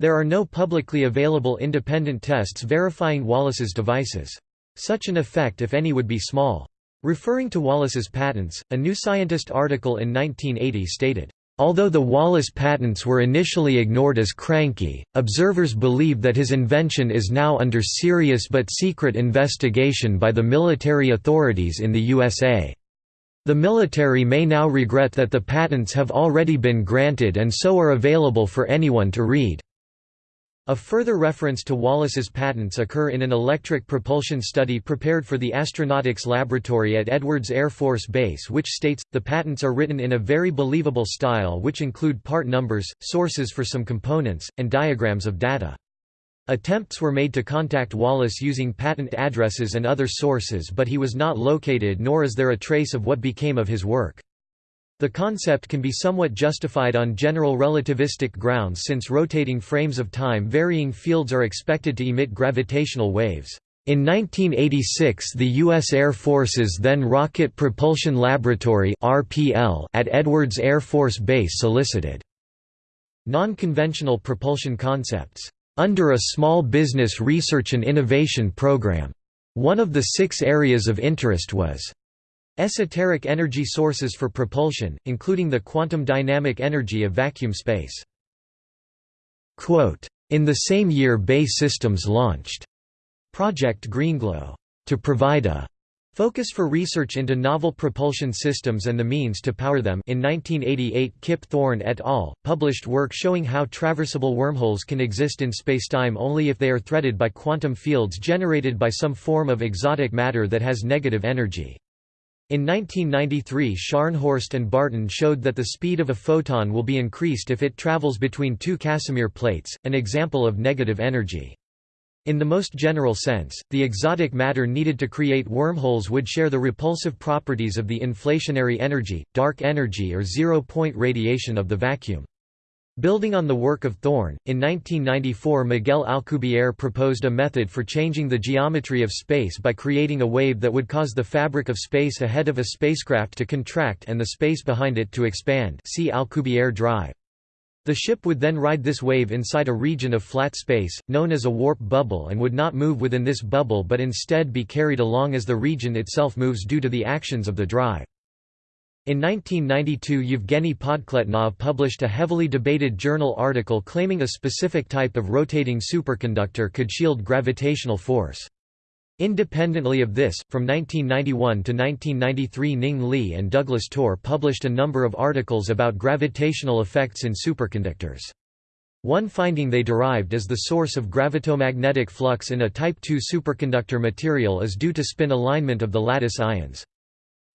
There are no publicly available independent tests verifying Wallace's devices. Such an effect if any would be small. Referring to Wallace's patents, a New Scientist article in 1980 stated, Although the Wallace patents were initially ignored as cranky, observers believe that his invention is now under serious but secret investigation by the military authorities in the USA. The military may now regret that the patents have already been granted and so are available for anyone to read. A further reference to Wallace's patents occur in an electric propulsion study prepared for the Astronautics Laboratory at Edwards Air Force Base which states, the patents are written in a very believable style which include part numbers, sources for some components, and diagrams of data. Attempts were made to contact Wallace using patent addresses and other sources but he was not located nor is there a trace of what became of his work. The concept can be somewhat justified on general relativistic grounds since rotating frames of time varying fields are expected to emit gravitational waves. In 1986 the U.S. Air Force's then Rocket Propulsion Laboratory at Edwards Air Force Base solicited non-conventional propulsion concepts under a Small Business Research and Innovation Program. One of the six areas of interest was Esoteric energy sources for propulsion, including the quantum dynamic energy of vacuum space. In the same year BAE Systems launched Project Greenglow to provide a Focus for research into novel propulsion systems and the means to power them in 1988 Kip Thorne et al. published work showing how traversable wormholes can exist in spacetime only if they are threaded by quantum fields generated by some form of exotic matter that has negative energy. In 1993 Scharnhorst and Barton showed that the speed of a photon will be increased if it travels between two Casimir plates, an example of negative energy. In the most general sense, the exotic matter needed to create wormholes would share the repulsive properties of the inflationary energy, dark energy or zero-point radiation of the vacuum. Building on the work of Thorne, in 1994 Miguel Alcubierre proposed a method for changing the geometry of space by creating a wave that would cause the fabric of space ahead of a spacecraft to contract and the space behind it to expand see Alcubierre drive. The ship would then ride this wave inside a region of flat space, known as a warp bubble and would not move within this bubble but instead be carried along as the region itself moves due to the actions of the drive. In 1992 Yevgeny Podkletnov published a heavily debated journal article claiming a specific type of rotating superconductor could shield gravitational force. Independently of this, from 1991 to 1993 Ning Li and Douglas Torr published a number of articles about gravitational effects in superconductors. One finding they derived is the source of gravitomagnetic flux in a Type II superconductor material is due to spin alignment of the lattice ions.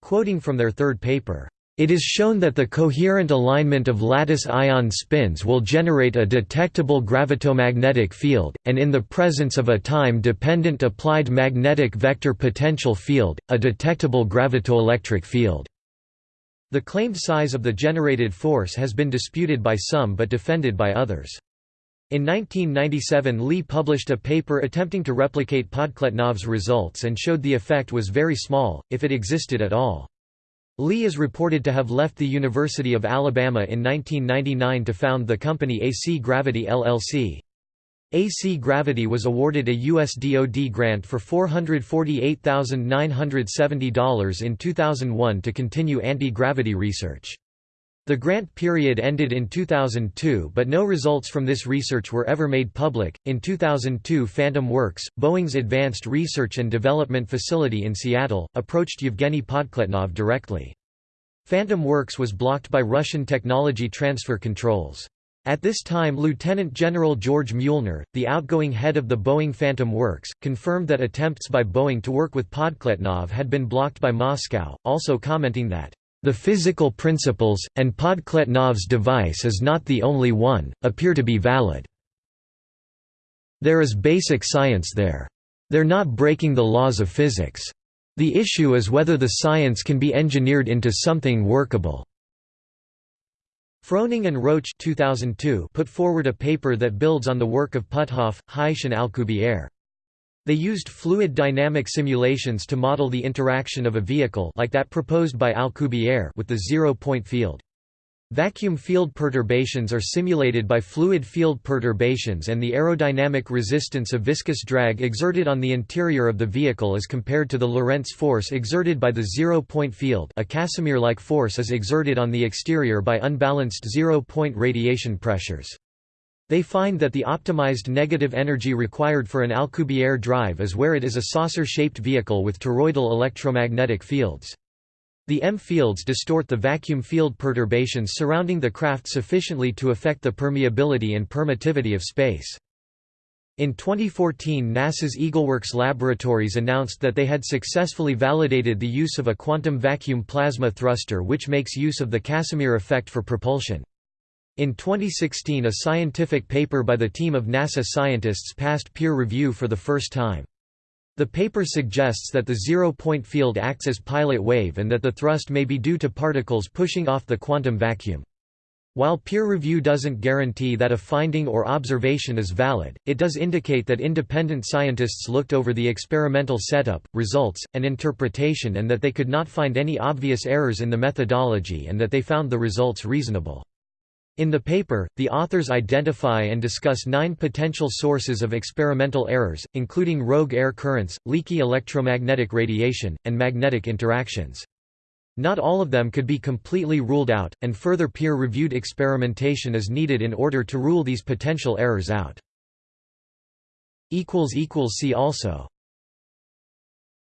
Quoting from their third paper, it is shown that the coherent alignment of lattice ion spins will generate a detectable gravitomagnetic field, and in the presence of a time-dependent applied magnetic vector potential field, a detectable gravitoelectric field. The claimed size of the generated force has been disputed by some but defended by others. In 1997 Li published a paper attempting to replicate Podkletnov's results and showed the effect was very small, if it existed at all. Li is reported to have left the University of Alabama in 1999 to found the company AC Gravity LLC. AC Gravity was awarded a U.S. DoD grant for $448,970 in 2001 to continue anti-gravity research. The grant period ended in 2002 but no results from this research were ever made public. In 2002 Phantom Works, Boeing's advanced research and development facility in Seattle, approached Yevgeny Podkletnov directly. Phantom Works was blocked by Russian technology transfer controls. At this time Lieutenant General George Muehlner, the outgoing head of the Boeing Phantom Works, confirmed that attempts by Boeing to work with Podkletnov had been blocked by Moscow, also commenting that the physical principles, and Podkletnov's device is not the only one, appear to be valid. There is basic science there. They're not breaking the laws of physics. The issue is whether the science can be engineered into something workable. Froning and Roach 2002 put forward a paper that builds on the work of Puthoff, Haisch and Alcubierre. They used fluid dynamic simulations to model the interaction of a vehicle like that proposed by Alcubierre with the zero-point field. Vacuum field perturbations are simulated by fluid field perturbations and the aerodynamic resistance of viscous drag exerted on the interior of the vehicle is compared to the Lorentz force exerted by the zero-point field a Casimir-like force is exerted on the exterior by unbalanced zero-point radiation pressures. They find that the optimized negative energy required for an Alcubierre drive is where it is a saucer-shaped vehicle with toroidal electromagnetic fields. The EM fields distort the vacuum field perturbations surrounding the craft sufficiently to affect the permeability and permittivity of space. In 2014 NASA's EagleWorks laboratories announced that they had successfully validated the use of a quantum vacuum plasma thruster which makes use of the Casimir effect for propulsion. In 2016 a scientific paper by the team of NASA scientists passed peer review for the first time. The paper suggests that the zero-point field acts as pilot wave and that the thrust may be due to particles pushing off the quantum vacuum. While peer review doesn't guarantee that a finding or observation is valid, it does indicate that independent scientists looked over the experimental setup, results, and interpretation and that they could not find any obvious errors in the methodology and that they found the results reasonable. In the paper, the authors identify and discuss nine potential sources of experimental errors, including rogue air currents, leaky electromagnetic radiation, and magnetic interactions. Not all of them could be completely ruled out, and further peer-reviewed experimentation is needed in order to rule these potential errors out. See also